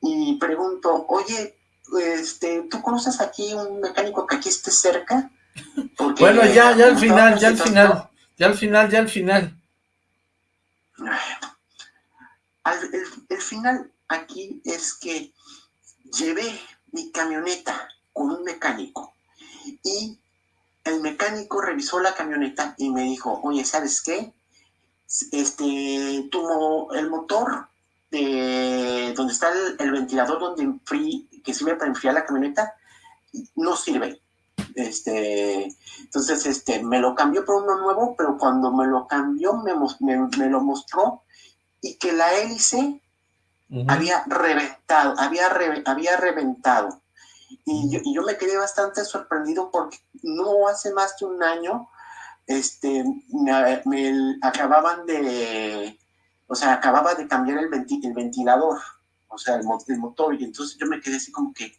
y pregunto, oye, este, ¿tú conoces aquí un mecánico que aquí esté cerca? bueno, ya, ya al final, ya al final, ya al final, ya al final. el, final aquí es que llevé mi camioneta con un mecánico y el mecánico revisó la camioneta y me dijo, oye, ¿sabes qué? Este, tu, el motor de donde está el, ventilador donde que sirve para enfriar la camioneta, no sirve. Este, entonces, este, me lo cambió por uno nuevo, pero cuando me lo cambió, me, me, lo mostró y que la hélice había reventado, había, había reventado. Y yo, y yo, me quedé bastante sorprendido porque no hace más de un año este, me acababan de, o sea, acababa de cambiar el, ventilador, o sea, el, motor, y entonces yo me quedé así como que,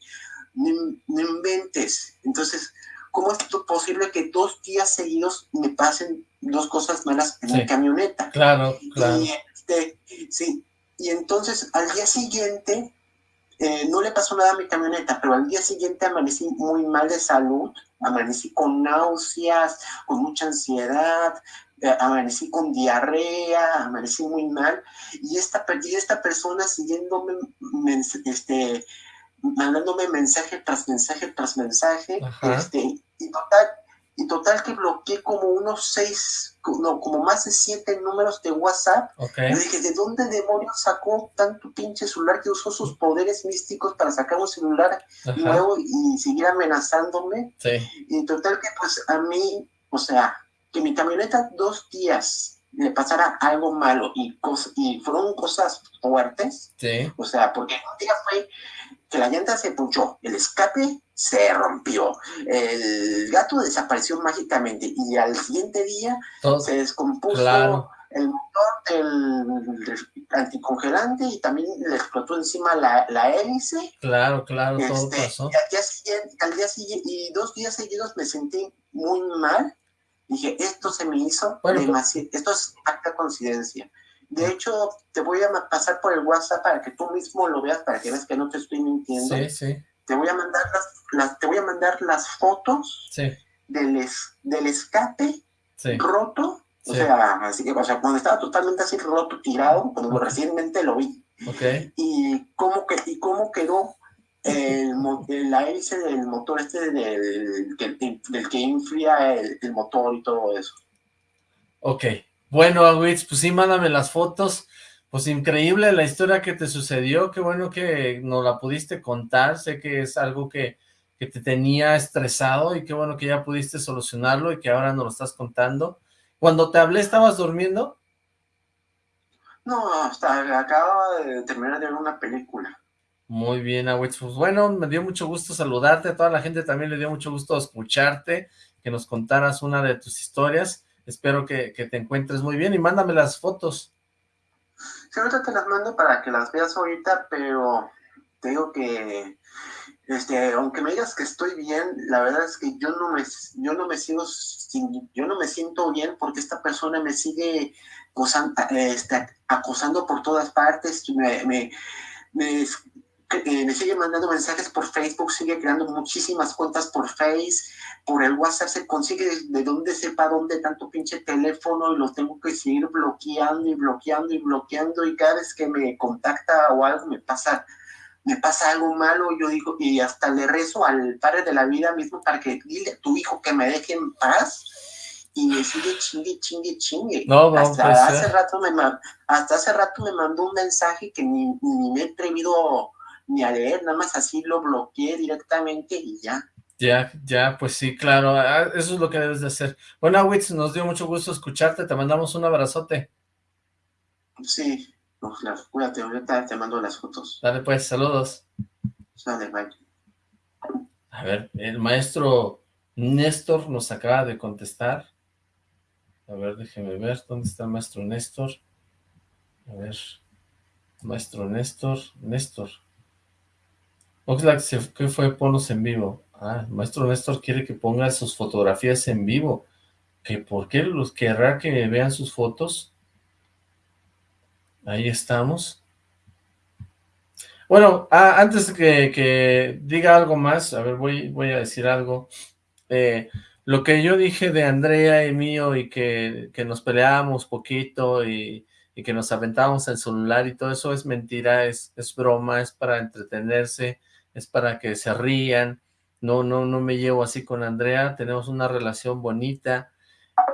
no, inventes. Entonces, ¿cómo es posible que dos días seguidos me pasen dos cosas malas en mi camioneta? Claro, claro. Y, este, sí, y entonces al día siguiente, eh, no le pasó nada a mi camioneta, pero al día siguiente amanecí muy mal de salud, amanecí con náuseas, con mucha ansiedad, amanecí con diarrea, amanecí muy mal, y esta, y esta persona siguiéndome, este, mandándome mensaje tras mensaje tras mensaje, este, y total, y total que bloqueé como unos seis, no, como más de siete números de WhatsApp. Okay. dije, ¿de dónde demonios sacó tanto pinche celular que usó sus poderes místicos para sacar un celular nuevo y seguir amenazándome? Sí. Y total que pues a mí, o sea, que mi camioneta dos días le pasara algo malo y, y fueron cosas fuertes. Sí. O sea, porque un día fue que la llanta se punchó, el escape se rompió, el gato desapareció mágicamente y al siguiente día se descompuso el motor del anticongelante y también le explotó encima la, la hélice. Claro, claro, todo este, pasó. Y al día siguiente, al día siguiente, y dos días seguidos me sentí muy mal Dije, esto se me hizo pues demasiado, esto es acta coincidencia. De hecho, te voy a pasar por el WhatsApp para que tú mismo lo veas, para que veas que no te estoy mintiendo. Sí, sí. Te voy a mandar las, te voy a mandar las fotos del, del escape roto. O sea, así, o sea, cuando estaba totalmente así roto, tirado, cuando recientemente lo vi. Okay. Y cómo, que, y cómo quedó el, la hélice del motor este del, del, que enfría el, motor y todo eso. Ok, bueno, pues sí, mándame las fotos. Pues increíble la historia que te sucedió, qué bueno que nos la pudiste contar, sé que es algo que, que te tenía estresado y qué bueno que ya pudiste solucionarlo y que ahora nos lo estás contando. Cuando te hablé, ¿estabas durmiendo? No, hasta acababa de terminar de ver una película. Muy bien, Awitz. Pues bueno, me dio mucho gusto saludarte. Toda la gente también le dio mucho gusto escucharte, que nos contaras una de tus historias. Espero que, te encuentres muy bien y mándame las fotos. Sí, ahorita te las mando para que las veas ahorita, pero te digo que, este, aunque me digas que estoy bien, la verdad es que yo no me, yo no me sigo, yo no me siento bien porque esta persona me sigue acosando, este, acosando por todas partes, me, me eh, me sigue mandando mensajes por Facebook, sigue creando muchísimas cuentas por Face, por el WhatsApp se consigue de dónde sepa dónde tanto pinche teléfono y lo tengo que seguir bloqueando y bloqueando y bloqueando y cada vez que me contacta o algo me pasa me pasa algo malo, yo digo, y hasta le rezo al padre de la vida mismo para que dile a tu hijo que me deje en paz, y me sigue chingue, chingue, chingue. No, no, hasta, pues, hace eh. rato me, hasta hace rato me mandó un mensaje que ni, ni me he atrevido ni a leer, nada más así lo bloqueé directamente y ya. Ya, ya, pues sí, claro, ah, eso es lo que debes de hacer. Bueno, Witz, nos dio mucho gusto escucharte, te mandamos un abrazote. Sí, no, claro, cuídate, ahorita te mando las fotos. Dale pues, saludos. Sale, bye. A ver, el maestro Néstor nos acaba de contestar. A ver, déjeme ver, ¿dónde está el maestro Néstor? A ver, maestro Néstor, Néstor. Oxlack, se- ¿qué fue? Ponos en vivo. Ah, el maestro Néstor quiere que ponga sus fotografías en vivo. ¿Que ¿Por qué los querrá que vean sus fotos? Ahí estamos. Bueno, ah, antes que, que diga algo más, a ver, voy, voy a decir algo. Eh, lo que yo dije de Andrea y mío y que, que nos peleábamos poquito y, y que nos aventábamos el celular y todo eso es mentira, es, es broma, es para entretenerse, es para que se rían. No, no, no me llevo así con Andrea, tenemos una relación bonita.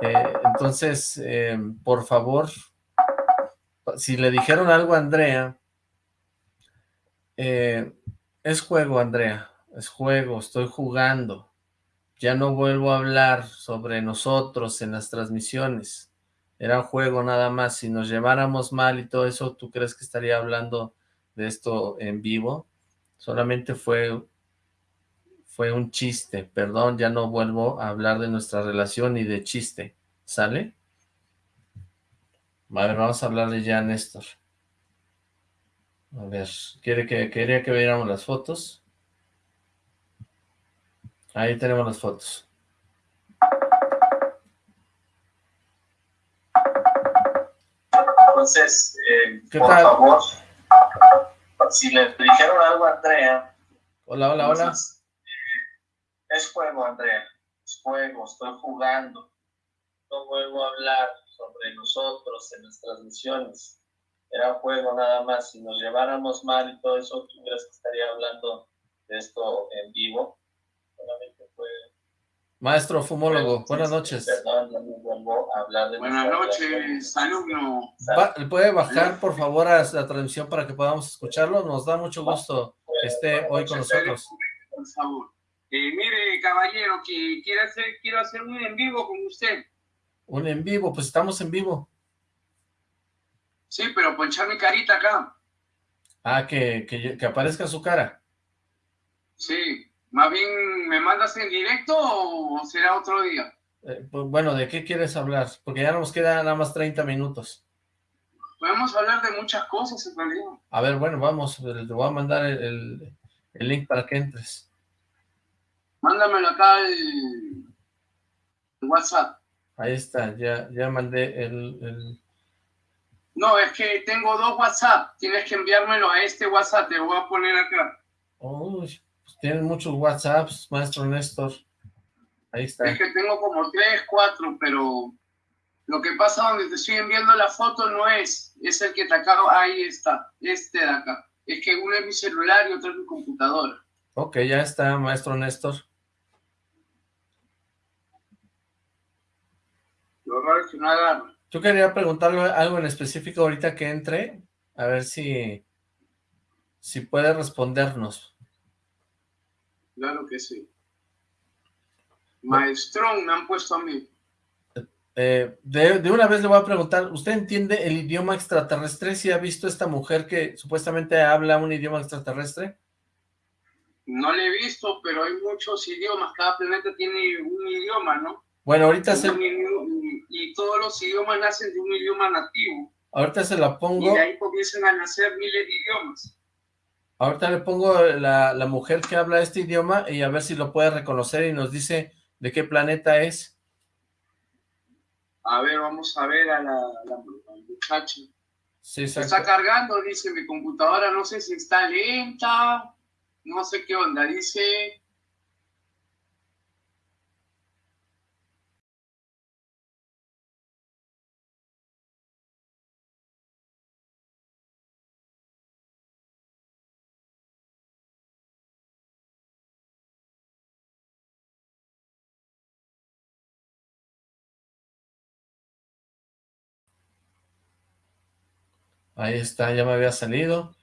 Eh, entonces, eh, por favor, si le dijeron algo a Andrea, eh, es juego, Andrea, es juego, estoy jugando. Ya no vuelvo a hablar sobre nosotros en las transmisiones. Era juego nada más. Si nos lleváramos mal y todo eso, ¿tú crees que estaría hablando de esto en vivo? Solamente fue, fue un chiste. Perdón, ya no vuelvo a hablar de nuestra relación ni de chiste. ¿Sale? A ver, vamos a hablarle ya a Néstor. A ver, ¿quiere que, quería que viéramos las fotos? Ahí tenemos las fotos. Entonces, eh, ¿Qué por tal? favor, si le dijeron algo a Andrea, Hola, hola, hola. entonces, es juego, Andrea, es juego, estoy jugando. No vuelvo a hablar sobre nosotros en las transmisiones. Era juego nada más. Si nos lleváramos mal y todo eso, ¿tú crees que estaría hablando de esto en vivo? Solamente fue... Maestro fumólogo, buenas noches. Perdón, no me vuelvo a hablar de Buenas noches, alumno. ¿Puede bajar, por favor, a la transmisión para que podamos escucharlo? Nos da mucho gusto que esté hoy con nosotros. Por favor. Eh, mire, caballero, que quiero hacer, quiero hacer un en vivo con usted. Un en vivo, pues estamos en vivo. Sí, pero ponchar mi carita acá. Ah, que, que, que aparezca su cara. Sí. Más bien, ¿me mandas en directo o será otro día? Eh, pues, bueno, ¿de qué quieres hablar? Porque ya nos quedan nada más 30 minutos. Podemos hablar de muchas cosas en realidad. A ver, bueno, vamos, te voy a mandar el, el- el link para que entres. Mándamelo acá al WhatsApp. Ahí está, ya, ya mandé el, el- No, es que tengo dos WhatsApp. Tienes que enviármelo a este WhatsApp. Te voy a poner acá. Uy, tienen muchos WhatsApps, maestro Néstor. Ahí está. Es que tengo como tres, cuatro, pero lo que pasa donde te estoy enviando la foto no es, es el que te acabo, ahí está, este de acá. Es que uno es mi celular y otro es mi computadora. Ok, ya está, maestro Néstor. Lo raro es que no agarra. Yo quería preguntarle algo en específico ahorita que entre, a ver si, si puede respondernos. Claro que sí. Maestrón me han puesto a mí. Eh, de, de una vez le voy a preguntar, ¿usted entiende el idioma extraterrestre? ¿Si ha visto esta mujer que supuestamente habla un idioma extraterrestre? No le he visto, pero hay muchos idiomas. Cada planeta tiene un idioma, ¿no? Bueno, ahorita se, idioma- y todos los idiomas nacen de un idioma nativo. ahorita se la Y pongo, de ahí comienzan a nacer miles de idiomas. Ahorita le pongo la, la mujer que habla este idioma y a ver si lo puede reconocer y nos dice de qué planeta es. A ver, vamos a ver a la, la- la muchacha. Sí, está cargando, dice mi computadora, no sé si está lenta, no sé qué onda, dice Ahí está, ya me había salido.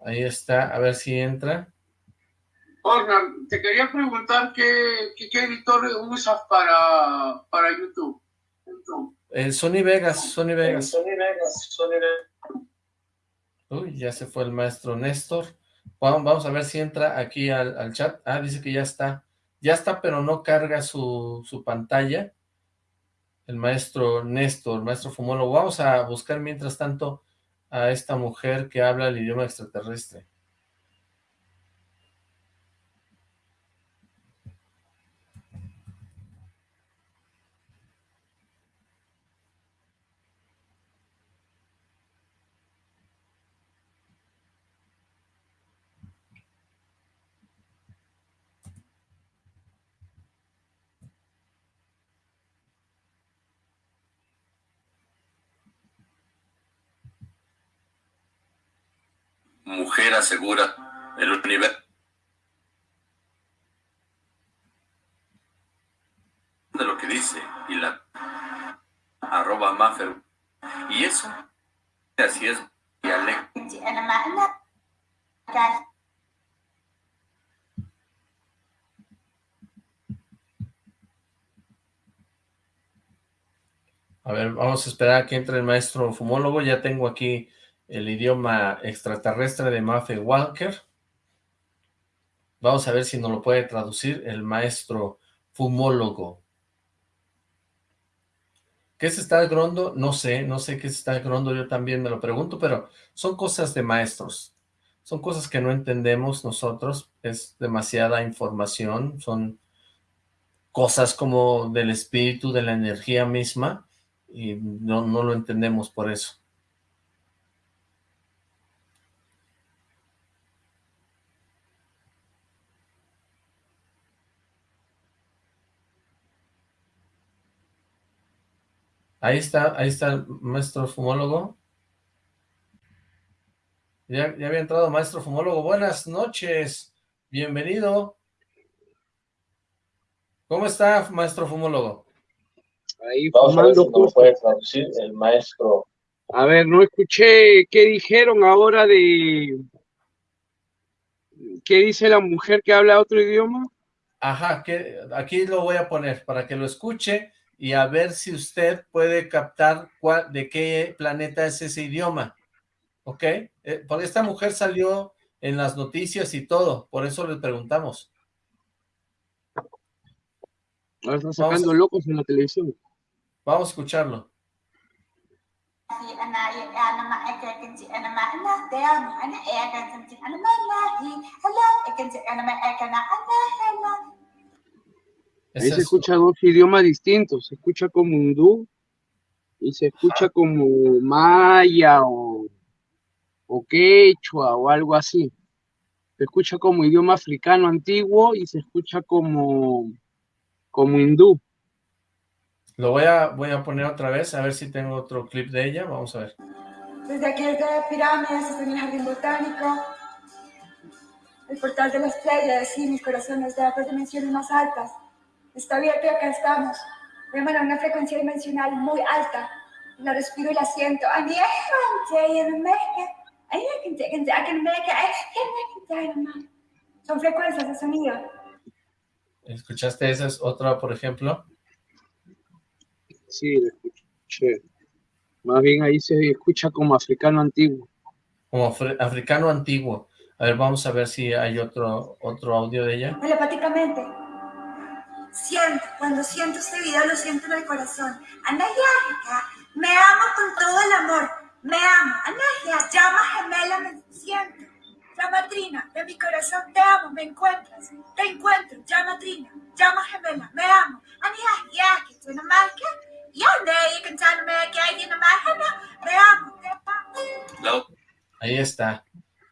Ahí está, a ver si entra. Oscar, te quería preguntar qué, qué, editor usas para, para YouTube. Eh, Sony Vegas, Sony Vegas. Sony Vegas, Sony Vegas. Uy, ya se fue el maestro Néstor. Vamos, a ver si entra aquí al, al, chat. Ah, dice que ya está. Ya está, pero no carga su, su pantalla. El maestro Néstor, el maestro Fumólogo. Vamos a buscar mientras tanto a esta mujer que habla el idioma extraterrestre. mujer asegura el universo de lo que dice y la arroba Maffer y eso así es A ver, vamos a esperar a que entre el maestro fumólogo. Ya tengo aquí el idioma extraterrestre de Matthew Walker. Vamos a ver si nos lo puede traducir el maestro fumólogo. ¿Qué es estar grondo? No sé, no sé qué es estar grondo, yo también me lo pregunto, pero son cosas de maestros. Son cosas que no entendemos nosotros, es demasiada información, son cosas como del espíritu, de la energía misma, y no, no lo entendemos por eso. Ahí está, ahí está el maestro fumólogo. Ya, ya había entrado maestro fumólogo. Buenas noches, bienvenido. ¿Cómo está, maestro fumólogo? Ahí Vamos a ver si nos puede traducir el maestro. A ver, no escuché qué dijeron ahora de... ¿Qué dice la mujer que habla otro idioma? Ajá, que aquí lo voy a poner para que lo escuche y a ver si usted puede captar cuál, de qué planeta es ese idioma, ¿ok? Eh, porque esta mujer salió en las noticias y todo, por eso le preguntamos. Ahora están sacando locos en la televisión. Vamos a escucharlo. Ahí se escucha dos idiomas distintos, se escucha como hindú y se escucha como maya o, o quechua o algo así. Se escucha como idioma africano antiguo y se escucha como, como hindú. Lo voy a, voy a poner otra vez, a ver si tengo otro clip de ella, vamos a ver. Desde aquí desde pirámides, desde el jardín botánico, el portal de las playas y mis corazones de las dimensiones más altas. Está bien que acá estamos. Emana una frecuencia dimensional muy alta. La respiro y la siento. Son frecuencias de sonido. ¿Escuchaste esa es otra, por ejemplo? Sí, escuché. Más bien ahí se escucha como africano antiguo. Como africano antiguo. A ver, vamos a ver si hay otro, otro audio de ella. Telepáticamente. Siento, cuando siento este video lo siento en el corazón. Anayaja, me amo con todo el amor. Me amo. Anayaja, llama gemela, me siento. Llama Trina, de mi corazón te amo, me encuentras. Te encuentro, llama Trina, llama gemela, me amo. Anayaja, que marca. You can tell me que hay una marca, me amo. Ahí está.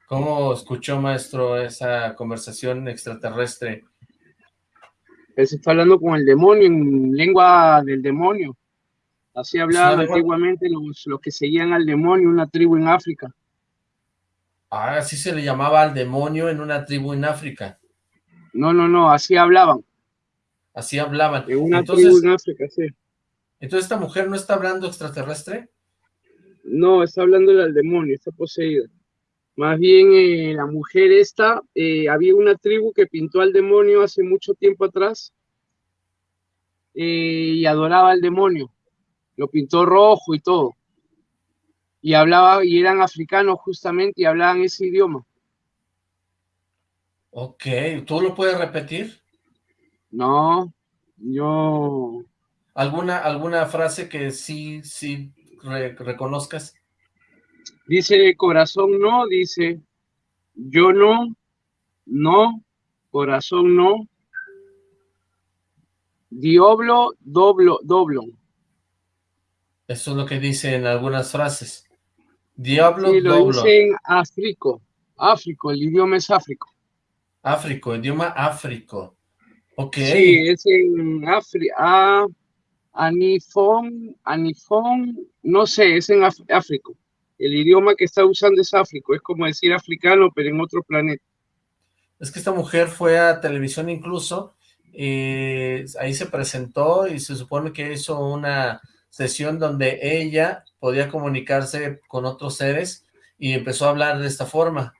¿Cómo escuchó, maestro, esa conversación extraterrestre? Él se está hablando con el demonio, en lengua del demonio. Así hablaban antiguamente los, los que seguían al demonio, una tribu en África. Ah, así se le llamaba al demonio en una tribu en África. No, no, no, así hablaban. Así hablaban. En una tribu en África, sí. Entonces, ¿esta mujer no está hablando extraterrestre? No, está hablando del demonio, está poseída. Más bien, eh, la mujer esta, eh, había una tribu que pintó al demonio hace mucho tiempo atrás eh, y adoraba al demonio. Lo pintó rojo y todo. Y hablaba, y eran africanos justamente, y hablaban ese idioma. Ok, ¿tú lo puedes repetir? No, yo... ¿Alguna, alguna frase que sí, sí reconozcas? Dice corazón no, dice yo no, no, corazón no, diablo, doblo, doblo. Eso es lo que dice en algunas frases. Diablo, sí, lo dice en áfrico, áfrico, el idioma es áfrico. Áfrico, idioma áfrico. Ok. Sí, es en África. Anifón, Anifón, no sé, es en África. El idioma que está usando es áfrico, es como decir africano, pero en otro planeta. Es que esta mujer fue a televisión incluso, eh, ahí se presentó y se supone que hizo una sesión donde ella podía comunicarse con otros seres y empezó a hablar de esta forma.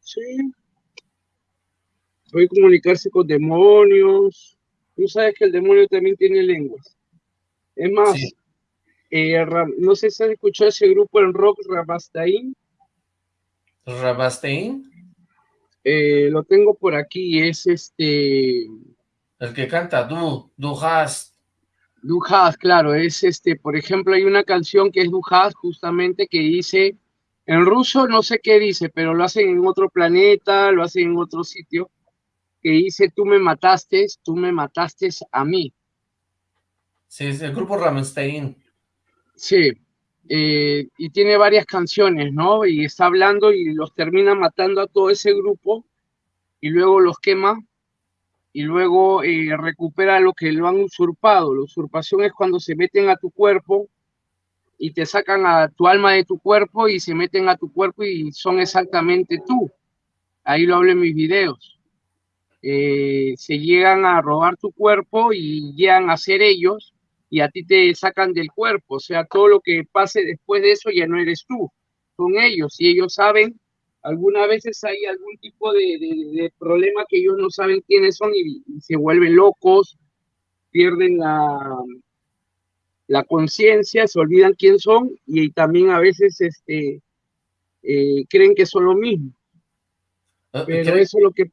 Sí. Puede comunicarse con demonios, Tú sabes que el demonio también tiene lenguas. Es más, eh, no sé si has escuchado ese grupo en rock, Rabastein. ¿Rabastein? Eh, lo tengo por aquí, es este... El que canta Du, Du hast. Du hast, claro, es este, por ejemplo, hay una canción que es Du hast, justamente, que dice, en ruso no sé qué dice, pero lo hacen en otro planeta, lo hacen en otro sitio, que dice, tú me mataste, tú me mataste a mí. Sí, es el grupo Rammstein. Sí, eh, y tiene varias canciones, ¿no? Y está hablando y los termina matando a todo ese grupo y luego los quema y luego eh, recupera lo que lo han usurpado. La usurpación es cuando se meten a tu cuerpo y te sacan a tu alma de tu cuerpo y se meten a tu cuerpo y son exactamente tú. Ahí lo hablo en mis videos. Eh, se llegan a robar tu cuerpo y llegan a ser ellos y a ti te sacan del cuerpo. O sea, todo lo que pase después de eso ya no eres tú, son ellos. Y ellos saben, algunas veces hay algún tipo de, problema que ellos no saben quiénes son y, se vuelven locos, pierden la, la conciencia, se olvidan quién son y, también a veces este, eh, creen que son lo mismo. Ah, Pero eso es lo que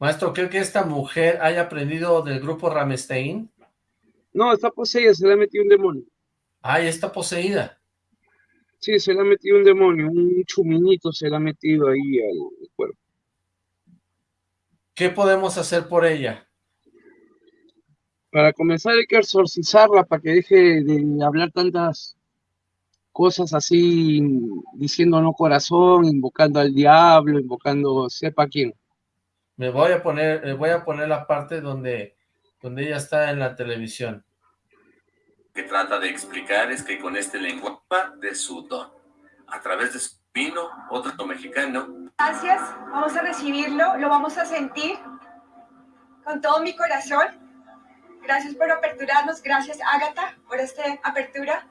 Maestro, ¿cree que esta mujer haya aprendido del grupo Ramestein? No, está poseída, se le ha metido un demonio. Ah, está poseída. Sí, se le ha metido un demonio, un chuminito se le ha metido ahí al cuerpo. ¿Qué podemos hacer por ella? Para comenzar hay que exorcizarla para que deje de hablar tantas cosas así, diciendo no corazón, invocando al diablo, invocando sepa quién. Me voy a poner, voy a poner la parte donde, donde ella está en la televisión. Que trata de explicar es que con este lenguaje de su don, a través de su vino, otro mexicano. Gracias, vamos a recibirlo, lo vamos a sentir con todo mi corazón. Gracias por aperturarnos, gracias Ágata por esta apertura.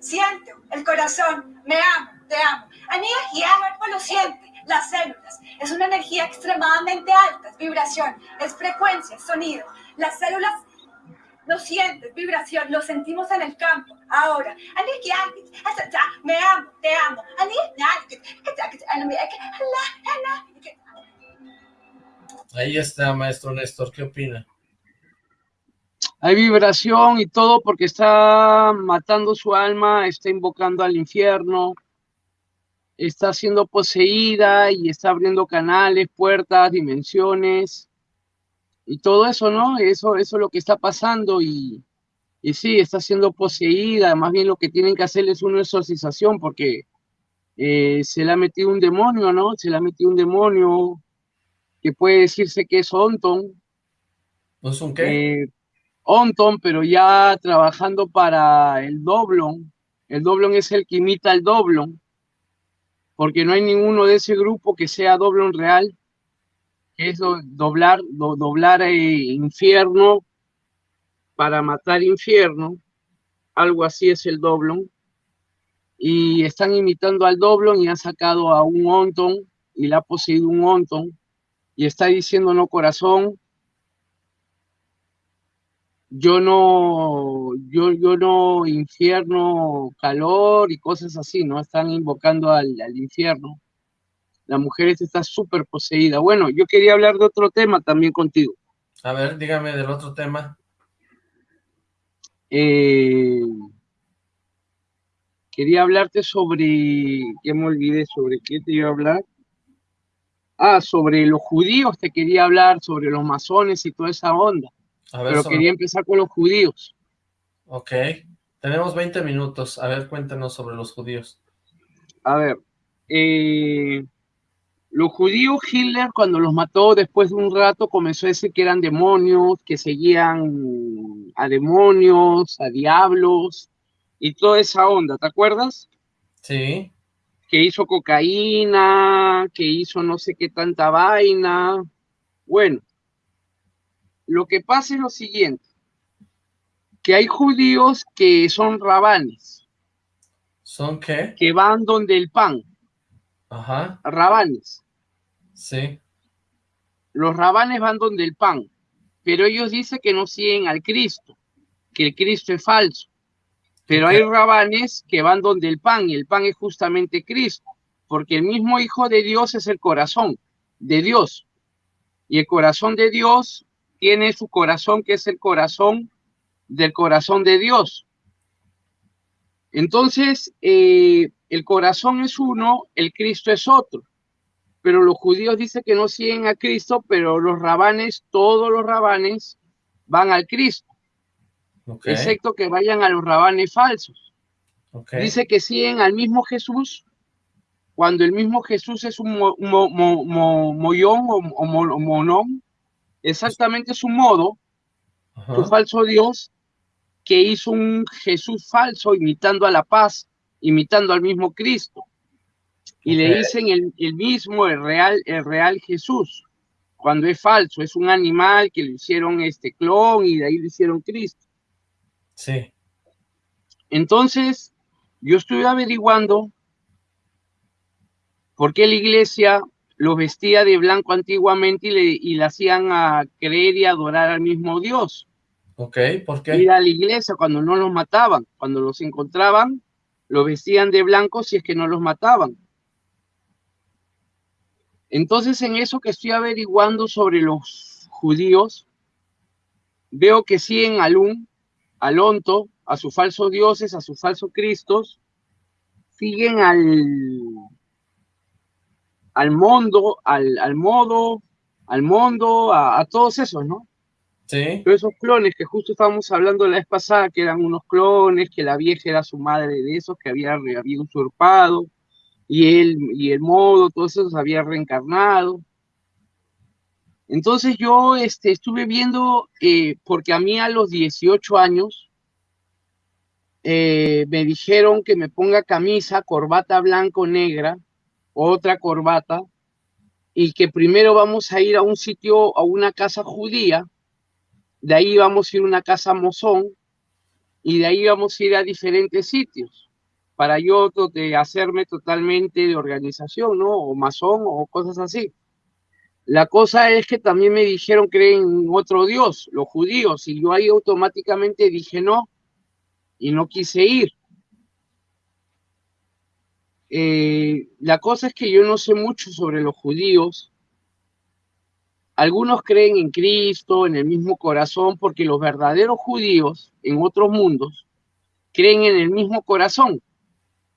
Siento el corazón, me amo, te amo. Anía y cuerpo lo siente, las células. Es una energía extremadamente alta, es vibración, es frecuencia, sonido. Las células lo sienten, vibración, lo sentimos en el campo. Ahora, me amo, te amo. Ahí está, maestro Néstor, ¿qué opina? Hay vibración y todo porque está matando su alma, está invocando al infierno, está siendo poseída y está abriendo canales, puertas, dimensiones y todo eso, ¿no? Eso, eso es lo que está pasando y, y sí, está siendo poseída. Más bien lo que tienen que hacer es una exorcización porque eh, se le ha metido un demonio, ¿no? Se le ha metido un demonio que puede decirse que es Onton. ¿No es un qué? Eh, Onton, pero ya trabajando para el Doblon. El Doblon es el que imita al Doblon porque no hay ninguno de ese grupo que sea doblón real, que es doblar, doblar eh, infierno para matar infierno, algo así es el doblón, y están imitando al doblón y han sacado a un onton y le ha poseído un onton. Y está diciendo no corazón, yo no, yo, yo no infierno calor y cosas así, ¿no? Están invocando al, infierno. La mujer está súper poseída. Bueno, yo quería hablar de otro tema también contigo. A ver, dígame del otro tema. Eh, quería hablarte sobre, que me olvidé, sobre qué te iba a hablar. Ah, sobre los judíos te quería hablar, sobre los masones y toda esa onda. Pero quería empezar con los judíos. Ok, tenemos 20 minutos. A ver, cuéntanos sobre los judíos. A ver, eh, los judíos, Hitler cuando los mató después de un rato comenzó a decir que eran demonios, que seguían a demonios, a diablos y toda esa onda, ¿te acuerdas? Sí. Que hizo cocaína, que hizo no sé qué tanta vaina. Bueno, lo que pasa es lo siguiente, que hay judíos que son rabanes. ¿Son qué? Que van donde el pan. Ajá. Rabanes. Sí. Los rabanes van donde el pan, pero ellos dicen que no siguen al Cristo, que el Cristo es falso. Pero hay rabanes que van donde el pan, y el pan es justamente Cristo, porque el mismo Hijo de Dios es el corazón de Dios. Y el corazón de Dios tiene su corazón, que es el corazón del corazón de Dios. Entonces, eh, el corazón es uno, el Cristo es otro. Pero los judíos dicen que no siguen a Cristo, pero los rabanes, todos los rabanes, van al Cristo. Excepto que vayan a los rabanes falsos. Dice que siguen al mismo Jesús, cuando el mismo Jesús es un mollón o monón, exactamente su modo, su falso Dios, que hizo un Jesús falso imitando a la paz, imitando al mismo Cristo. Y le dicen el, el, mismo, el real, el real Jesús, cuando es falso, es un animal que le hicieron este clon y de ahí le hicieron Cristo. Sí. Entonces, yo estuve averiguando por qué la iglesia los vestía de blanco antiguamente y le, y hacían a creer y adorar al mismo Dios. Ok, ¿por qué? Ir a la iglesia cuando no los mataban, cuando los encontraban, los vestían de blanco si es que no los mataban. Entonces, en eso que estoy averiguando sobre los judíos, veo que siguen al un, al onto, a sus falsos dioses, a sus falsos cristos, siguen al, al mundo, al, al modo, al mundo, a, todos esos, ¿no? Sí. Todos esos clones que justo estábamos hablando la vez pasada, que eran unos clones, que la vieja era su madre de esos, que había, había usurpado, y él, y el modo, todos esos había reencarnado. Entonces yo este, estuve viendo, eh, porque a mí a los 18 años eh, me dijeron que me ponga camisa, corbata blanco-negra, otra corbata, y que primero vamos a ir a un sitio, a una casa judía, de ahí vamos a ir a una casa mozón, y de ahí vamos a ir a diferentes sitios, para yo de hacerme totalmente de organización, ¿no? O masón o cosas así. La cosa es que también me dijeron creen en otro Dios, los judíos, y yo ahí automáticamente dije no, y no quise ir. Eh, la cosa es que yo no sé mucho sobre los judíos. Algunos creen en Cristo, en el mismo corazón, porque los verdaderos judíos en otros mundos creen en el mismo corazón.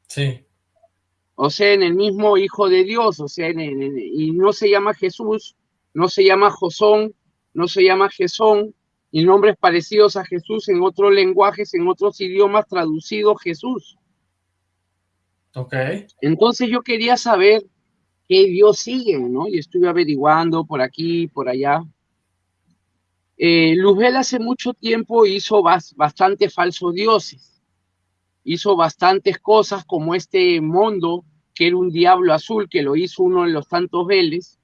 Sí. o sea, en el mismo Hijo de Dios, o sea, y no se llama Jesús, no se llama Josón, no se llama Jesón, y nombres parecidos a Jesús en otros lenguajes, en otros idiomas, traducido Jesús. Ok. Entonces yo quería saber qué Dios sigue, ¿no? Y estuve averiguando por aquí, por allá. Eh, Luzbel hace mucho tiempo hizo bastante falsos dioses. Hizo bastantes cosas como este mundo, que era un diablo azul, que lo hizo uno de los tantos Veles,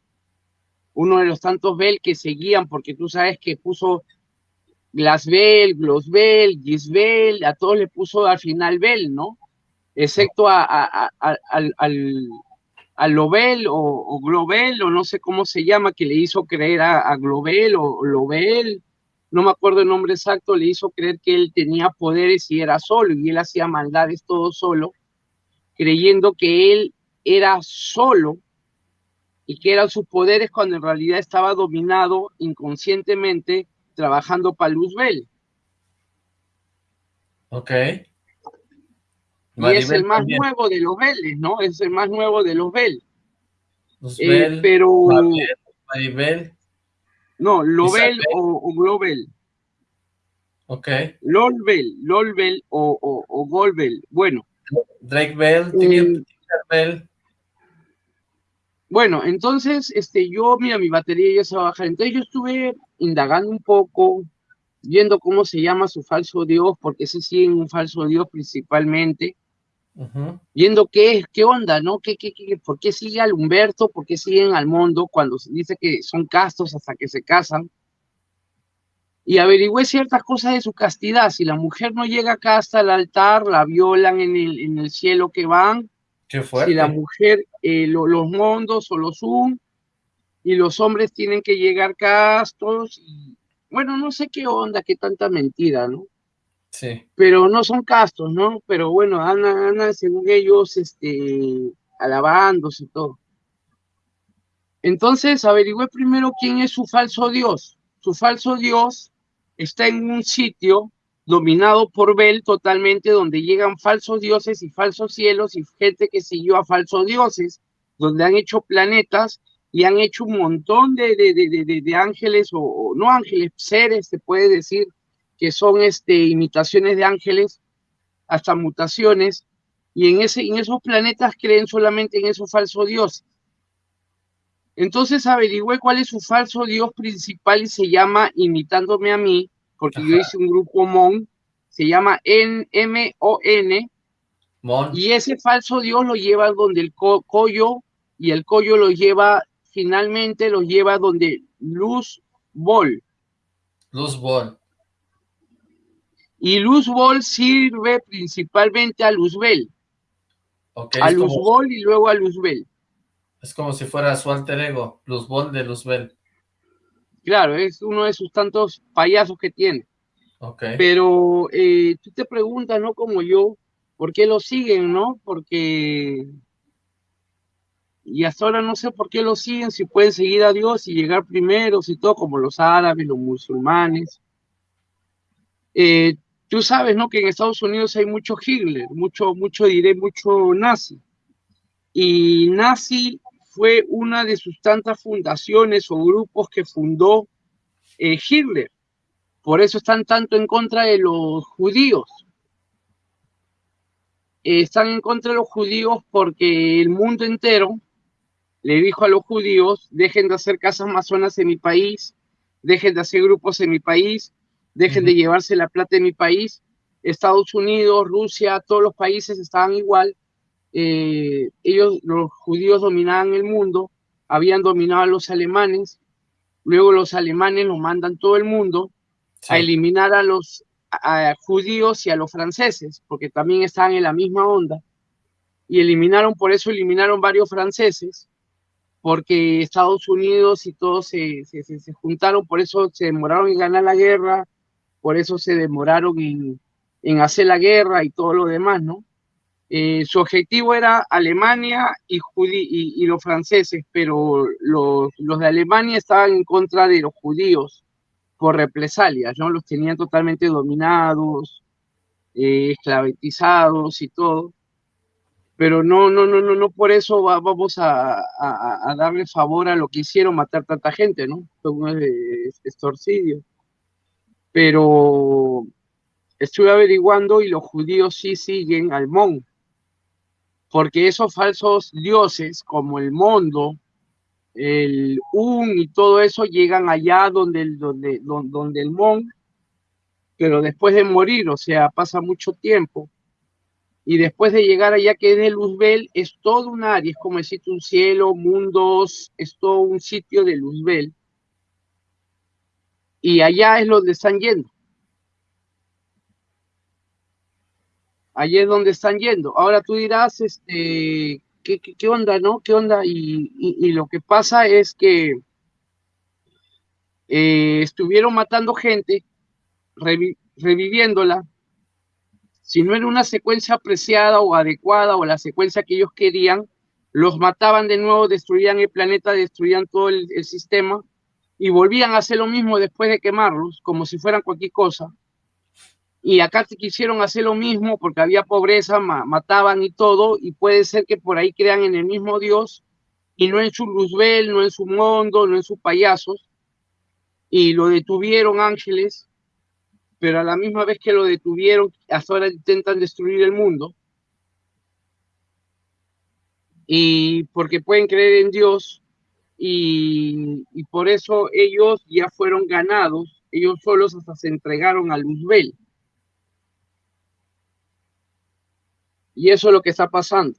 uno de los tantos Bel que seguían, porque tú sabes que puso Glasbel, Glosbel, Gisbel, a todos le puso al final Bel, ¿no? Excepto a, al, a Lobel o, Globel o no sé cómo se llama, que le hizo creer a, Globel o Lobel, no me acuerdo el nombre exacto, le hizo creer que él tenía poderes y era solo, y él hacía maldades todo solo, creyendo que él era solo y que eran sus poderes cuando en realidad estaba dominado inconscientemente trabajando para Luzbel. Ok. Y es el más nuevo de los Vélez, ¿no? Es el más nuevo de los Bell. Eh, pero... Maribel. No, Lobel o, o, Globel. Ok. Lolbel, Lolbel o, o, o Golbel. Bueno. Drake Bell, eh, Bell. Bueno, entonces, este, yo, mira, mi batería ya se va a bajar. Entonces yo estuve indagando un poco, viendo cómo se llama su falso Dios, porque ese sí es un falso Dios principalmente viendo qué, qué onda, ¿no? ¿Qué, qué, qué, por qué sigue al Humberto? ¿Por qué siguen al mundo cuando se dice que son castos hasta que se casan? Y averigüé ciertas cosas de su castidad. Si la mujer no llega acá hasta el altar, la violan en el, en el cielo que van. Qué fuerte. Si la mujer, eh, los mundos o los un, y los hombres tienen que llegar castos. Y, bueno, no sé qué onda, qué tanta mentira, ¿no? Pero no son castos, ¿no? Pero bueno, andan, según ellos, este, alabándose y todo. Entonces averigüé primero quién es su falso Dios. Su falso Dios está en un sitio dominado por Bel totalmente, donde llegan falsos dioses y falsos cielos y gente que siguió a falsos dioses, donde han hecho planetas y han hecho un montón de, de, ángeles o, o, no ángeles, seres, se puede decir, que son este, imitaciones de ángeles, hasta mutaciones, y en, ese, en esos planetas creen solamente en esos falsos dioses. Entonces averigüé cuál es su falso dios principal y se llama, imitándome a mí, porque yo hice un grupo MON, se llama M-O-N, y ese falso dios lo lleva donde el collo, y el collo lo lleva, finalmente lo lleva donde Luz Bol. Luz Bol. Y Luzbol sirve principalmente a Luzbel. a Luzbol y luego a Luzbel. Es como si fuera su alter ego, Luzbol de Luzbel. Claro, es uno de sus tantos payasos que tiene. Okay. Pero eh, tú te preguntas, ¿no? Como yo, ¿por qué lo siguen, no? Porque... Y hasta ahora no sé por qué lo siguen, si pueden seguir a Dios y llegar primeros y todo, como los árabes, los musulmanes. Eh, Tú sabes, ¿no? Que en Estados Unidos hay mucho Hitler, mucho, mucho, diré, mucho nazi. Y nazi fue una de sus tantas fundaciones o grupos que fundó eh, Hitler. Por eso están tanto en contra de los judíos. están en contra de los judíos porque el mundo entero le dijo a los judíos, dejen de hacer casas masonas en mi país, dejen de hacer grupos en mi país, dejen de llevarse la plata de mi país. Estados Unidos, Rusia, todos los países estaban igual. Eh, ellos, los judíos dominaban el mundo, habían dominado a los alemanes, luego los alemanes los mandan todo el mundo a eliminar a los judíos y a los franceses, porque también estaban en la misma onda, y eliminaron, por eso eliminaron varios franceses, porque Estados Unidos y todos se, se, se juntaron, por eso se demoraron en ganar la guerra, por eso se demoraron en, hacer la guerra y todo lo demás, ¿no? Eh, su objetivo era Alemania y, y, los franceses, pero los, de Alemania estaban en contra de los judíos por represalias, ¿no? Los tenían totalmente dominados, eh, esclavizados y todo. pero no, no, no, no, no por eso vamos a, darle favor a lo que hicieron matar tanta gente, ¿no? Fue un extorsidio. Pero estuve averiguando y los judíos sí siguen al Mon, porque esos falsos dioses como el Mondo, el Un y todo eso llegan allá donde el, donde, donde el Mon, pero después de morir, o sea, pasa mucho tiempo y después de llegar allá que es de Luzbel, es todo un área, es como decir un cielo, mundos, es todo un sitio de Luzbel. Y allá es donde están yendo. Allá es donde están yendo. Ahora tú dirás, este, ¿qué, qué, onda, no? ¿Qué onda? Y, lo que pasa es que eh, estuvieron matando gente, reviviéndola, si no era una secuencia apreciada o adecuada o la secuencia que ellos querían, los mataban de nuevo, destruían el planeta, destruían todo el, sistema y volvían a hacer lo mismo después de quemarlos, como si fueran cualquier cosa. Y acá quisieron hacer lo mismo porque había pobreza, mataban y todo, y puede ser que por ahí crean en el mismo Dios y no en su Luzbel, no en su mundo, no en sus payasos. Y lo detuvieron ángeles pero a la misma vez que lo detuvieron, hasta ahora intentan destruir el mundo. Y porque pueden creer en Dios y, por eso ellos ya fueron ganados, ellos solos hasta se entregaron a Luzbel. Y eso es lo que está pasando.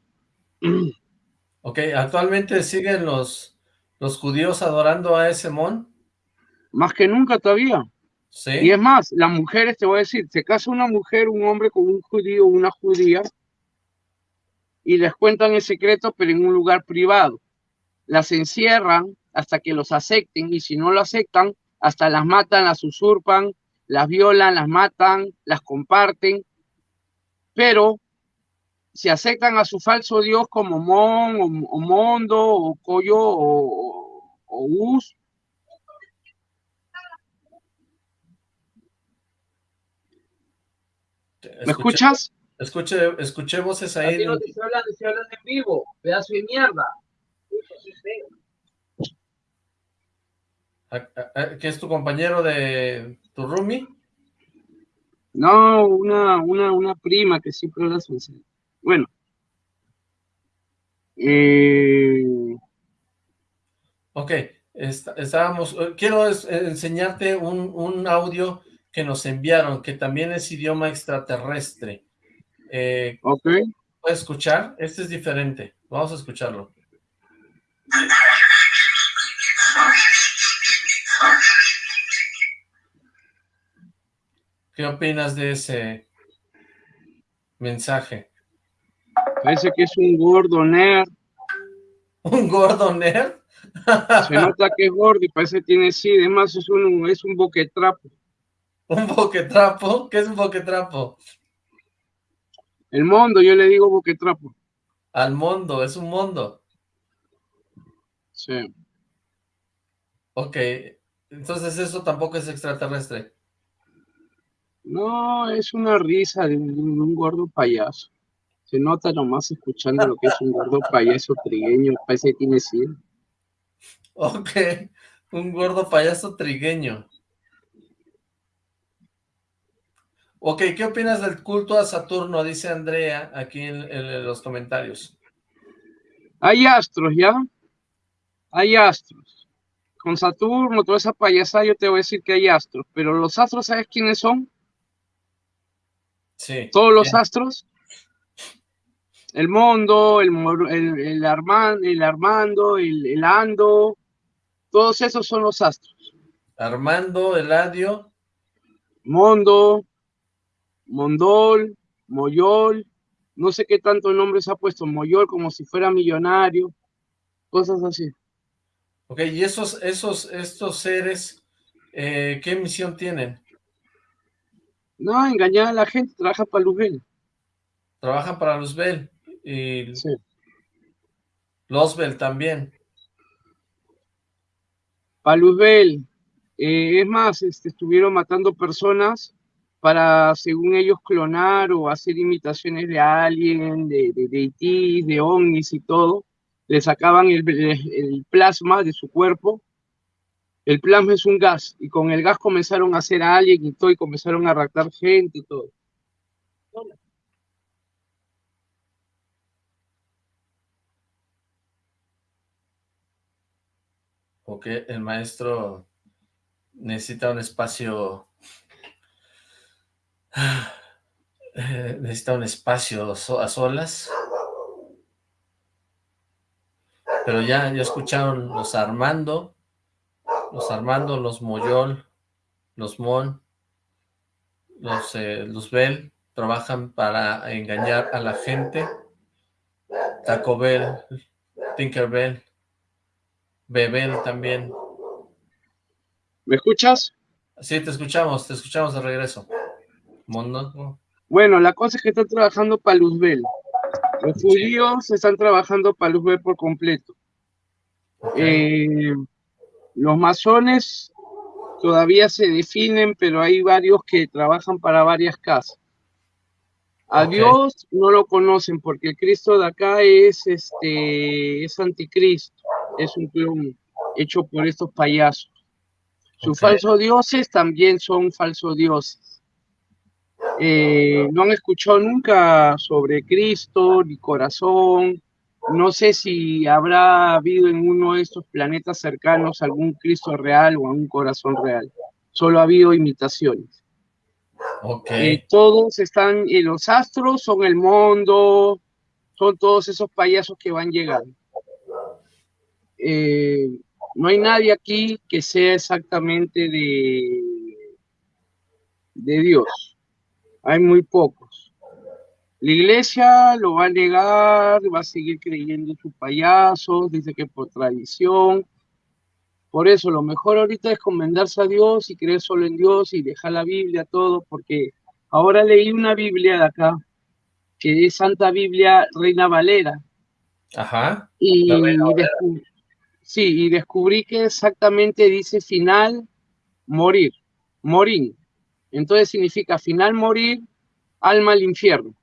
Ok, ¿actualmente siguen los, los judíos adorando a ese mon? Más que nunca todavía. Y es más, las mujeres, te voy a decir, se casa una mujer, un hombre con un judío una judía y les cuentan el secreto, pero en un lugar privado. Las encierran hasta que los acepten y si no lo aceptan, hasta las matan, las usurpan, las violan, las matan, las comparten. Pero si aceptan a su falso dios como Mon o, Mondo o Coyo o, o Us, ¿Me escuchas? Escuche, escuché voces ahí. no te en vivo, pedazo de mierda. ¿Qué es tu compañero de tu roomie? No, una, una, una prima que siempre la Bueno. Eh... Ok, estábamos, eh, quiero enseñarte un, un audio que nos enviaron, que también es idioma extraterrestre. Eh, ok. ¿Puedes escuchar? Este es diferente. Vamos a escucharlo. ¿Qué opinas de ese mensaje? Parece que es un gordo nerd. ¿Un gordo nerd? Se nota que es gordo y parece que tiene sí, además es un, es un boquetrapo. ¿Un boquetrapo? ¿Qué es un boquetrapo? El mundo, yo le digo boquetrapo. Al mundo, es un mundo. Sí. Ok, entonces eso tampoco es extraterrestre. No, es una risa de un, gordo payaso. Se nota nomás escuchando lo que es un gordo payaso trigueño, parece que tiene 100. Ok, un gordo payaso trigueño. Ok, ¿qué opinas del culto a Saturno? Dice Andrea aquí en, los comentarios. Hay astros, ¿ya? Hay astros. Con Saturno, toda esa payasada, yo te voy a decir que hay astros. Pero los astros, ¿sabes quiénes son? Sí. Todos los astros. El Mundo, el, el, Armando, el Armando, el, Ando. Todos esos son los astros. Armando, Eladio. Mundo, Mondol, Moyol, no sé qué tanto nombre se ha puesto, Moyol como si fuera millonario, cosas así. Ok, y esos, esos, estos seres, eh, ¿qué misión tienen? No, engañar a la gente, trabajan para Luzbel. Trabajan para Luzbel y sí. Luzbel también. Para Luzbel, eh, es más, este, estuvieron matando personas para, según ellos, clonar o hacer imitaciones de alguien, de, de, de IT, de ovnis y todo. Le sacaban el, el, plasma de su cuerpo. El plasma es un gas, y con el gas comenzaron a hacer a alguien y todo, y comenzaron a raptar gente y todo. Porque el maestro necesita un espacio necesita un espacio a solas. Pero ya, ya escucharon los Armando, los Armando, los Moyol, los Mon, los eh, Luzbel, trabajan para engañar a la gente. Taco Bell, Tinkerbell, Bebel también. ¿Me escuchas? Sí, te escuchamos, te escuchamos de regreso. Bueno, la cosa es que están trabajando para Luzbel. Los judíos están trabajando para Luzbel por completo. Eh, los masones todavía se definen, pero hay varios que trabajan para varias casas. A Dios no lo conocen porque el Cristo de acá es este es anticristo, es un clon hecho por estos payasos. Sus falsos dioses también son falsos dioses. Eh, no han escuchado nunca sobre Cristo ni corazón. No sé si habrá habido en uno de estos planetas cercanos algún Cristo real o algún corazón real. Solo ha habido imitaciones. Okay. Eh, todos están, y los astros son el mundo, son todos esos payasos que van llegando. Eh, no hay nadie aquí que sea exactamente de, de Dios hay muy pocos. La iglesia lo va a negar, va a seguir creyendo en sus payasos, dice que por tradición. Por eso lo mejor ahorita es comendarse a Dios y creer solo en Dios y dejar la Biblia, todo, porque ahora leí una Biblia de acá, que es Santa Biblia Reina Valera. Ajá. Y descubrí, sí, y descubrí que exactamente dice final, morir, morir. Entonces significa final morir, alma al infierno.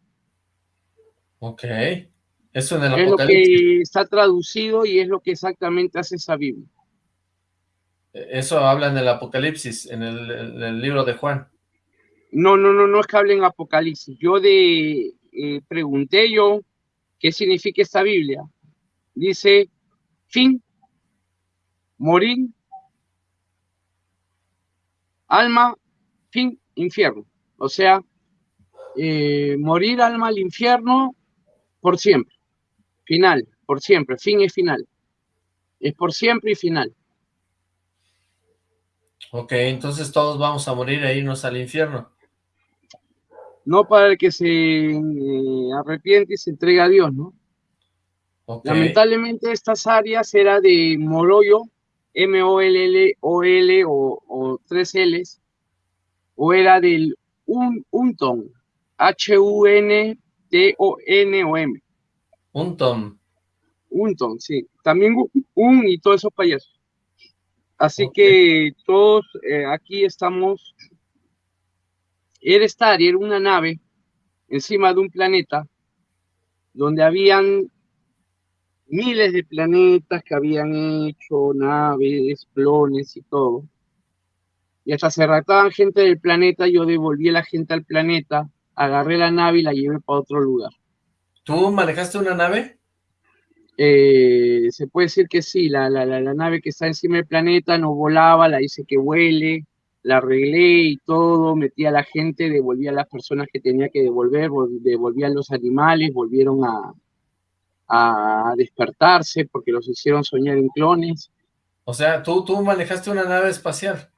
Ok. Eso en el es lo que está traducido y es lo que exactamente hace esa Biblia. Eso habla en el Apocalipsis, en el, libro de Juan. No, no, no, no es que hable en Apocalipsis. Yo de eh, pregunté yo qué significa esta Biblia. Dice fin, morir, alma fin, infierno. O sea, eh, morir alma al infierno por siempre. Final, por siempre. Fin es final. Es por siempre y final. Ok, entonces todos vamos a morir e irnos al infierno. No para el que se eh, arrepiente y se entrega a Dios, ¿no? Lamentablemente estas áreas era de Moroyo, M-O-L-L-O-L o, o tres L's, o era del un, Unton, H-U-N-T-O-N-O-M. Unton. Unton, sí. También un y todos esos payasos. Así que todos eh, aquí estamos. Era estar, era una nave encima de un planeta donde habían miles de planetas que habían hecho naves, clones y todo y hasta se raptaban gente del planeta, yo devolví a la gente al planeta, agarré la nave y la llevé para otro lugar. ¿Tú manejaste una nave? Eh, se puede decir que sí, la, la, la, nave que está encima del planeta no volaba, la hice que vuele, la arreglé y todo, metí a la gente, devolví a las personas que tenía que devolver, devolví a los animales, volvieron a, a despertarse porque los hicieron soñar en clones. O sea, tú, tú manejaste una nave espacial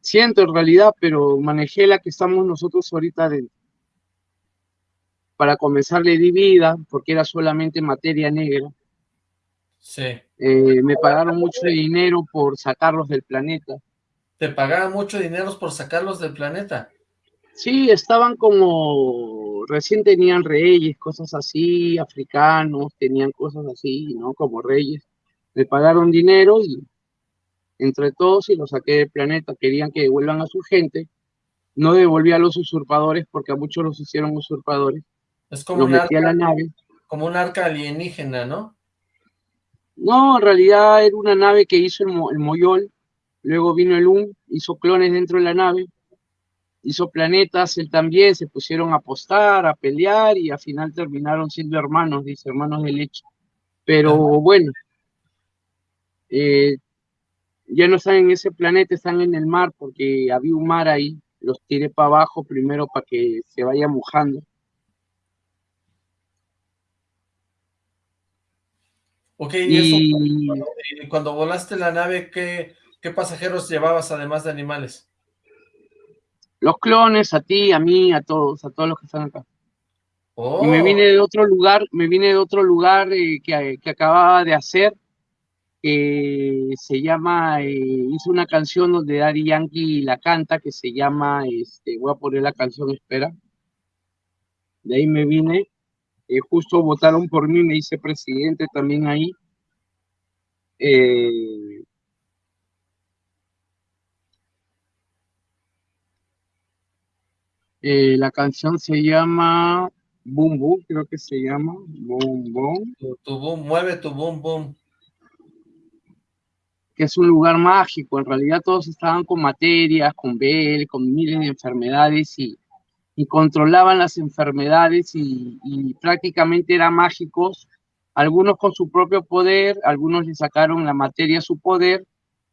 siento en realidad, pero manejé la que estamos nosotros ahorita dentro. Para comenzar le di vida, porque era solamente materia negra. Sí. Eh, me pagaron mucho dinero por sacarlos del planeta. ¿Te pagaban mucho dinero por sacarlos del planeta? Sí, estaban como, recién tenían reyes, cosas así, africanos, tenían cosas así, ¿no? Como reyes. Me pagaron dinero y entre todos y los saqué del planeta. Querían que devuelvan a su gente. No devolví a los usurpadores porque a muchos los hicieron usurpadores. Es como, un arca, la nave. como un arca alienígena, ¿no? No, en realidad era una nave que hizo el, el Moyol. Luego vino el UN, hizo clones dentro de la nave hizo planetas, él también, se pusieron a apostar, a pelear y al final terminaron siendo hermanos, dice, hermanos de leche. Pero bueno, eh, ya no están en ese planeta, están en el mar porque había un mar ahí, los tiré para abajo primero para que se vaya mojando. Ok, y, eso, cuando, volaste la nave, ¿qué, ¿qué pasajeros llevabas además de animales? los clones, a ti, a mí, a todos, a todos los que están acá. Y me vine de otro lugar, me vine de otro lugar eh, que, acababa de hacer, que se llama, eh, hice una canción donde Daddy Yankee la canta, que se llama, este, voy a poner la canción, espera. De ahí me vine, eh, justo votaron por mí, me hice presidente también ahí. Eh, Eh, la canción se llama Boom Boom, creo que se llama Boom. Tu, boom, mueve tu boom boom. Que es un lugar mágico, en realidad todos estaban con materias, con Bell, con miles de enfermedades y, controlaban las enfermedades y, y, prácticamente eran mágicos, algunos con su propio poder, algunos le sacaron la materia a su poder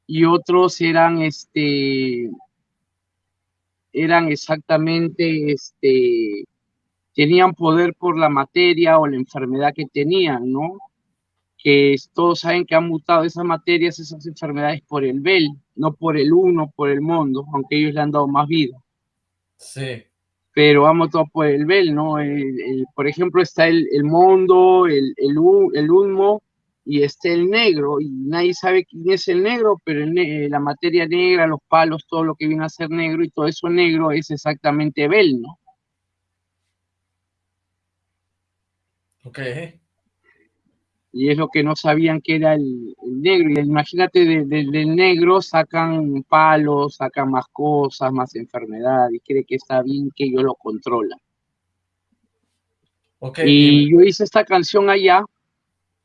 y otros eran este eran exactamente, este, tenían poder por la materia o la enfermedad que tenían, ¿no? Que todos saben que han mutado esas materias, esas enfermedades por el Bel, no por el uno, por el mundo, aunque ellos le han dado más vida. Sí. Pero han mutado por el Bel, ¿no? por ejemplo, está el, el mundo, el, el, el humo, y está el negro, y nadie sabe quién es el negro, pero la materia negra, los palos, todo lo que viene a ser negro y todo eso negro es exactamente Bel, ¿no? Ok. Y es lo que no sabían que era el, negro. Y imagínate, del negro sacan palos, sacan más cosas, más enfermedad, y cree que está bien que yo lo controla. Okay. Y yo hice esta canción allá,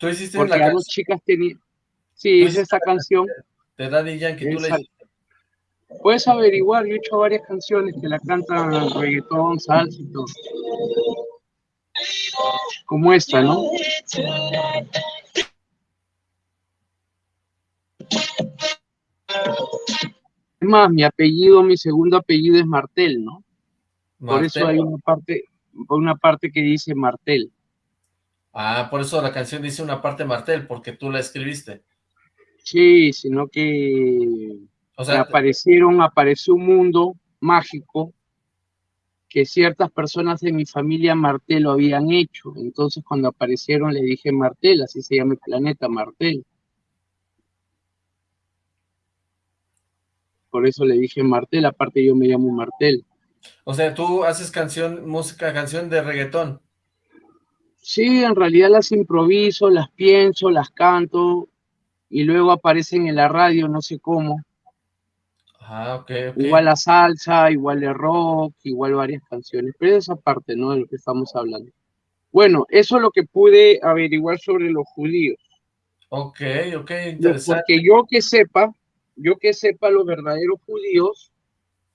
Tú hiciste Porque la canción. chicas tenían. Sí, hice esta canción. De Daddy Yankee, tú la hiciste. Puedes averiguar, yo he hecho varias canciones que la cantan reggaetón, salsa y todo. Como esta, ¿no? Es más, mi apellido, mi segundo apellido es Martel, ¿no? Por eso hay una parte, una parte que dice Martel. Ah, por eso la canción dice una parte Martel, porque tú la escribiste. Sí, sino que o sea, aparecieron, apareció un mundo mágico que ciertas personas de mi familia Martel lo habían hecho. Entonces cuando aparecieron le dije Martel, así se llama el planeta Martel. Por eso le dije Martel, aparte yo me llamo Martel. O sea, tú haces canción, música, canción de reggaetón. Sí, en realidad las improviso, las pienso, las canto y luego aparecen en la radio, no sé cómo. Ah, ok, Igual la salsa, igual el rock, igual varias canciones, pero esa parte, ¿no? De lo que estamos hablando. Bueno, eso es lo que pude averiguar sobre los judíos. Ok, ok, interesante. Porque yo que sepa, yo que sepa, los verdaderos judíos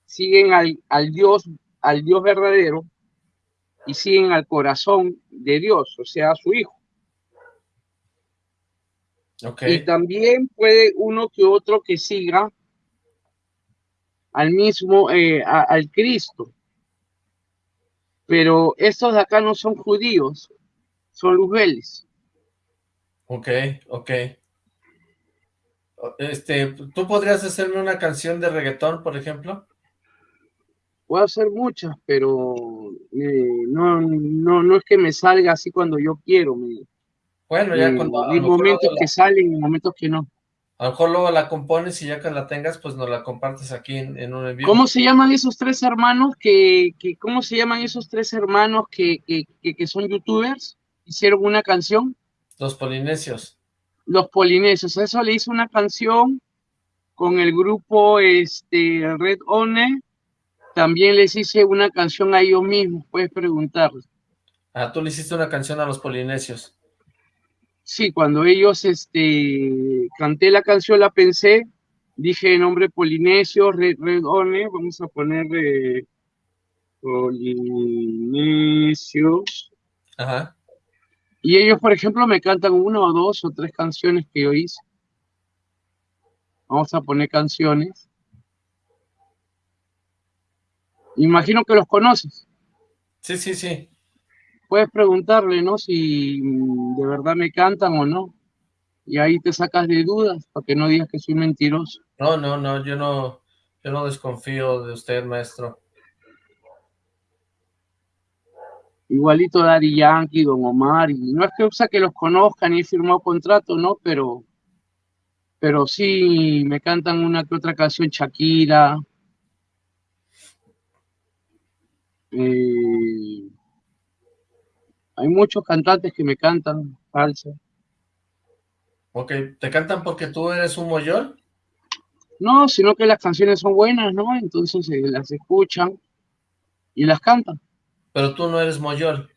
siguen al, al Dios, al Dios verdadero, y siguen al corazón de Dios, o sea, a su Hijo. Y también puede uno que otro que siga al mismo, eh, al Cristo. Pero estos de acá no son judíos, son lugeles. Ok, ok. Este, ¿tú podrías hacerme una canción de reggaetón, por ejemplo? Puedo hacer muchas, pero eh, no, no, no es que me salga así cuando yo quiero. bueno, ya cuando... Hay momentos que salen y momentos que no. A lo mejor luego la compones y ya que la tengas, pues nos la compartes aquí en, un envío. ¿Cómo se llaman esos tres hermanos que, que cómo se llaman esos tres hermanos que, que, que, son youtubers? Hicieron una canción. Los polinesios. Los polinesios. Eso le hizo una canción con el grupo este Red One, también les hice una canción a ellos mismos, puedes preguntarles. Ah, tú le hiciste una canción a los polinesios. Sí, cuando ellos, este, canté la canción, la pensé, dije nombre polinesio, Red, Red One, vamos a poner eh, polinesios. Ajá. Y ellos, por ejemplo, me cantan una o dos o tres canciones que yo hice. Vamos a poner canciones. Imagino que los conoces. Sí, sí, sí. Puedes preguntarle, ¿no? Si de verdad me cantan o no. Y ahí te sacas de dudas para que no digas que soy mentiroso. No, no, no, yo no, yo no desconfío de usted, maestro. igualito Daddy Yankee, Don Omar, y no es que usa que los conozcan y he firmado contrato, ¿no? Pero, pero sí me cantan una que otra canción Shakira. Eh, hay muchos cantantes que me cantan falsa. Ok, ¿te cantan porque tú eres un mollón? No, sino que las canciones son buenas, ¿no? Entonces eh, las escuchan y las cantan. Pero tú no eres Moyol.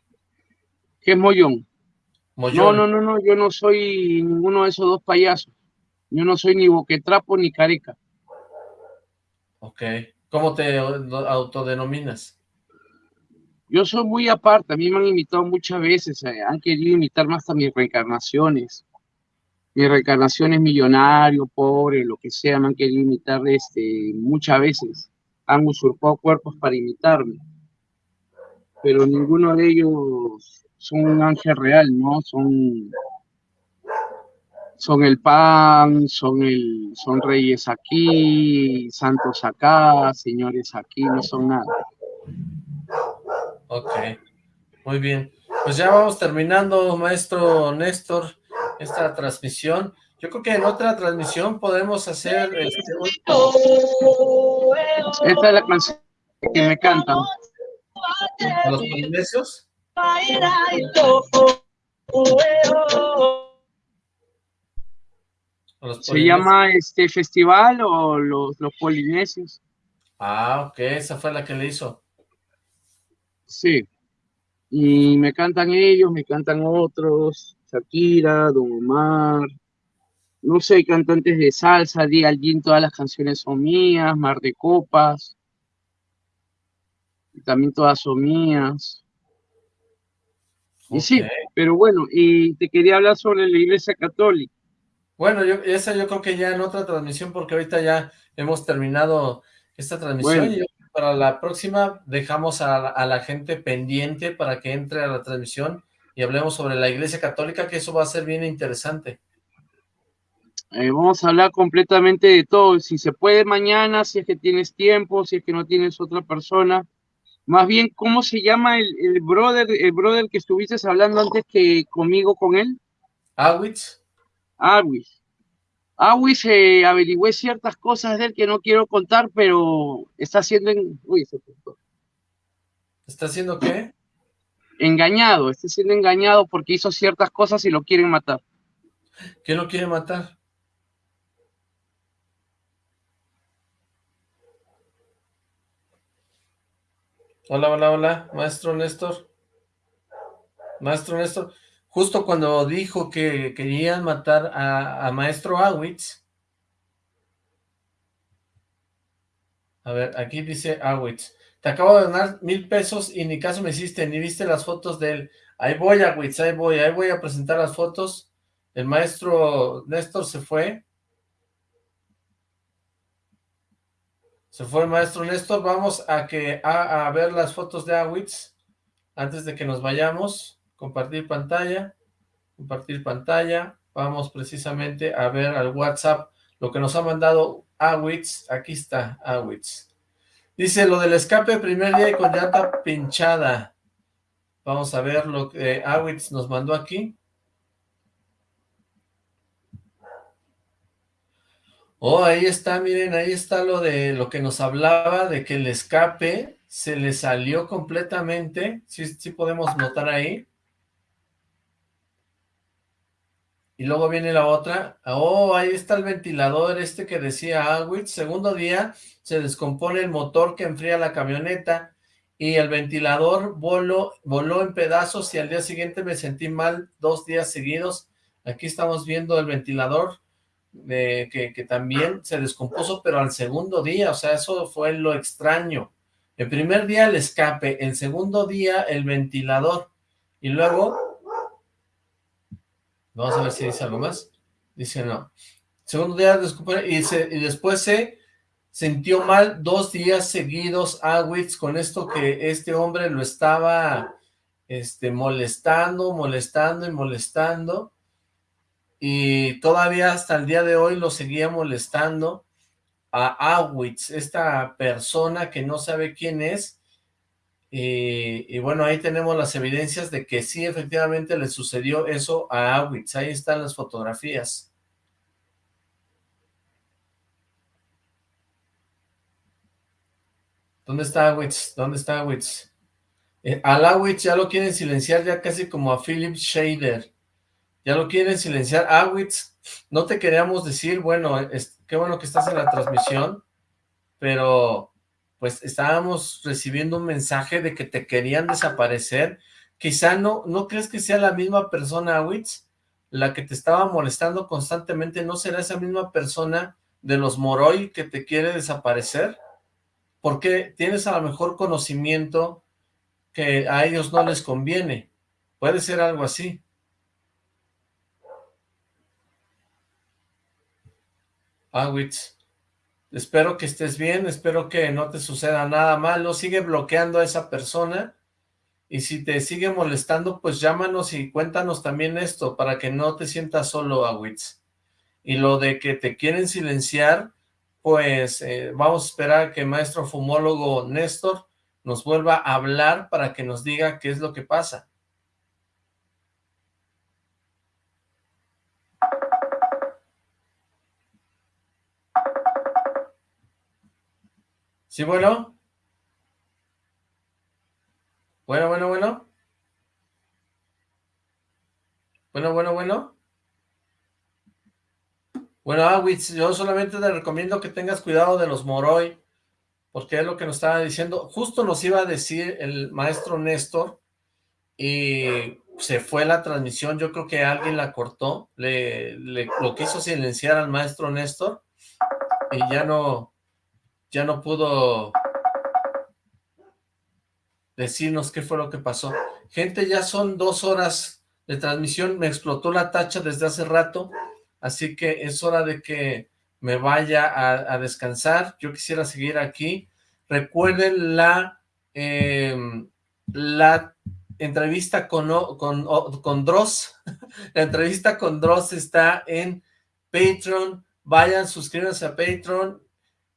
¿Qué es Mollón? No, no, no, no, yo no soy ninguno de esos dos payasos. Yo no soy ni boquetrapo ni careca. Ok. ¿Cómo te autodenominas? Yo soy muy aparte, a mí me han invitado muchas veces, eh, han querido imitar más a mis reencarnaciones. Mis reencarnaciones millonario, pobre, lo que sea, me han querido imitar este, muchas veces. Han usurpado cuerpos para imitarme pero ninguno de ellos son un ángel real, ¿no? Son, son el pan, son, el, son reyes aquí, santos acá, señores aquí, no son nada. Ok, muy bien. Pues ya vamos terminando, maestro Néstor, esta transmisión. Yo creo que en otra transmisión podemos hacer... Este... Esta es la canción que me cantan los polinesios? ¿Se llama este festival o los, los polinesios? Ah, ok, esa fue la que le hizo. Sí, y me cantan ellos, me cantan otros, Shakira, Don Omar, no sé, cantantes de salsa, Di Alguien, todas las canciones son mías, Mar de Copas, también todas son mías. Y sí, pero bueno, y te quería hablar sobre la Iglesia Católica. Bueno, yo, esa yo creo que ya en otra transmisión, porque ahorita ya hemos terminado esta transmisión y para la próxima dejamos a, la gente pendiente para que entre a la transmisión y hablemos sobre la Iglesia Católica, que eso va a ser bien interesante. Eh, vamos a hablar completamente de todo, si se puede mañana, si es que tienes tiempo, si es que no tienes otra persona, más bien, ¿cómo se llama el, el, brother, el brother que estuviste hablando antes que conmigo con él? Awitz. Awitz. Awitz eh, averigüé ciertas cosas de él que no quiero contar, pero está haciendo... En... Uy, se ¿Está haciendo qué? Engañado, está siendo engañado porque hizo ciertas cosas y lo quieren matar. ¿Quién lo quiere matar? Hola, hola, hola, maestro Néstor. Maestro Néstor, justo cuando dijo que querían matar a, maestro Awitz. A ver, aquí dice Awitz. Te acabo de donar mil pesos y ni caso me hiciste, ni viste las fotos de él. Ahí voy, Awitz, ahí voy, ahí voy a presentar las fotos. El maestro Néstor se fue. Se fue el maestro Néstor. Vamos a, que, a, ver las fotos de Awitz antes de que nos vayamos. Compartir pantalla. Compartir pantalla. Vamos precisamente a ver al WhatsApp lo que nos ha mandado Awitz. Aquí está Awitz. Dice lo del escape primer día y con llanta pinchada. Vamos a ver lo que Awitz nos mandó aquí. Oh, ahí está, miren, ahí está lo de lo que nos hablaba, de que el escape se le salió completamente, sí, sí podemos notar ahí. Y luego viene la otra, oh, ahí está el ventilador este que decía Awitz, segundo día se descompone el motor que enfría la camioneta, y el ventilador voló, voló en pedazos y al día siguiente me sentí mal dos días seguidos, aquí estamos viendo el ventilador, que, que también se descompuso, pero al segundo día, o sea, eso fue lo extraño, el primer día el escape, el segundo día el ventilador, y luego Vamos a ver si dice algo más. Dice no. Segundo día de y, después se sintió mal dos días seguidos Awitz con esto que este hombre lo estaba este, molestando, molestando y molestando. Y todavía hasta el día de hoy lo seguía molestando a Awitz, esta persona que no sabe quién es, y, bueno, ahí tenemos las evidencias de que sí, efectivamente le sucedió eso a Awitz. Ahí están las fotografías. ¿Dónde está Awitz? ¿Dónde está Awitz? Eh, al Awitz ya lo quieren silenciar ya casi como a Philip Shader. Ya lo quieren silenciar. Awitz, no te queríamos decir, bueno, qué bueno que estás en la transmisión, pero pues estábamos recibiendo un mensaje de que te querían desaparecer. Quizá no, ¿no crees que sea la misma persona, Witz? La que te estaba molestando constantemente, ¿no será esa misma persona de los Moroi que te quiere desaparecer? Porque tienes a lo mejor conocimiento que a ellos no les conviene. Puede ser algo así. Awitz. Espero que estés bien, espero que no te suceda nada malo. Sigue bloqueando a esa persona. Y si te sigue molestando, pues llámanos y cuéntanos también esto, para que no te sientas solo, Awitz. Y lo de que te quieren silenciar, pues eh, vamos a esperar que maestro fumólogo Néstor nos vuelva a hablar para que nos diga qué es lo que pasa. Sí, bueno. Bueno, bueno, bueno. Bueno, bueno, bueno. Bueno, Awitz, yo solamente te recomiendo que tengas cuidado de los Moroi, porque es lo que nos estaba diciendo. Justo nos iba a decir el maestro Néstor, y se fue la transmisión, yo creo que alguien la cortó, le, le lo quiso silenciar al maestro Néstor, y ya no, ya no pudo decirnos qué fue lo que pasó. Gente, ya son dos horas de transmisión, me explotó la tacha desde hace rato, así que es hora de que me vaya a, descansar. Yo quisiera seguir aquí. Recuerden la, em, la entrevista con, con, con Dross. la entrevista con Dross está en Patreon. Vayan, suscríbanse a Patreon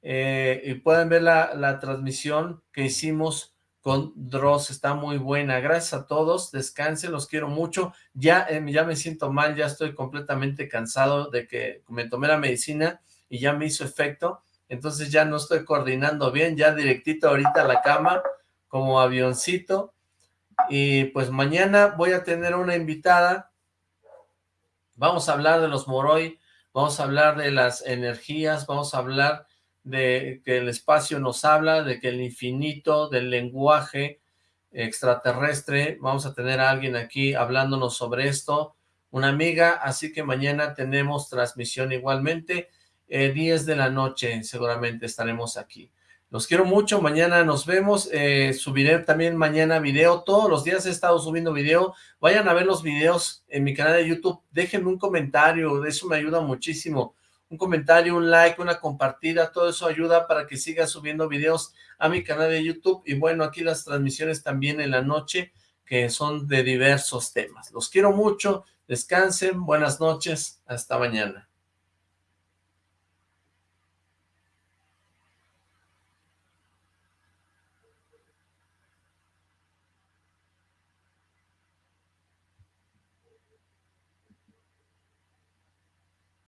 eh, y pueden ver la, transmisión que hicimos con Dross, está muy buena, gracias a todos, descansen, los quiero mucho, ya, eh, ya me siento mal, ya estoy completamente cansado de que me tomé la medicina y ya me hizo efecto, entonces ya no estoy coordinando bien, ya directito ahorita a la cama, como avioncito, y pues mañana voy a tener una invitada, vamos a hablar de los Moroi, vamos a hablar de las energías, vamos a hablar de que el espacio nos habla, de que el infinito, del lenguaje extraterrestre, vamos a tener a alguien aquí hablándonos sobre esto, una amiga, así que mañana tenemos transmisión igualmente, 10 eh, de la noche seguramente estaremos aquí. Los quiero mucho, mañana nos vemos, eh, subiré también mañana video, todos los días he estado subiendo video, vayan a ver los videos en mi canal de YouTube, déjenme un comentario, eso me ayuda muchísimo, un comentario, un like, una compartida, todo eso ayuda para que siga subiendo videos a mi canal de YouTube y bueno, aquí las transmisiones también en la noche que son de diversos temas. Los quiero mucho, descansen, buenas noches, hasta mañana.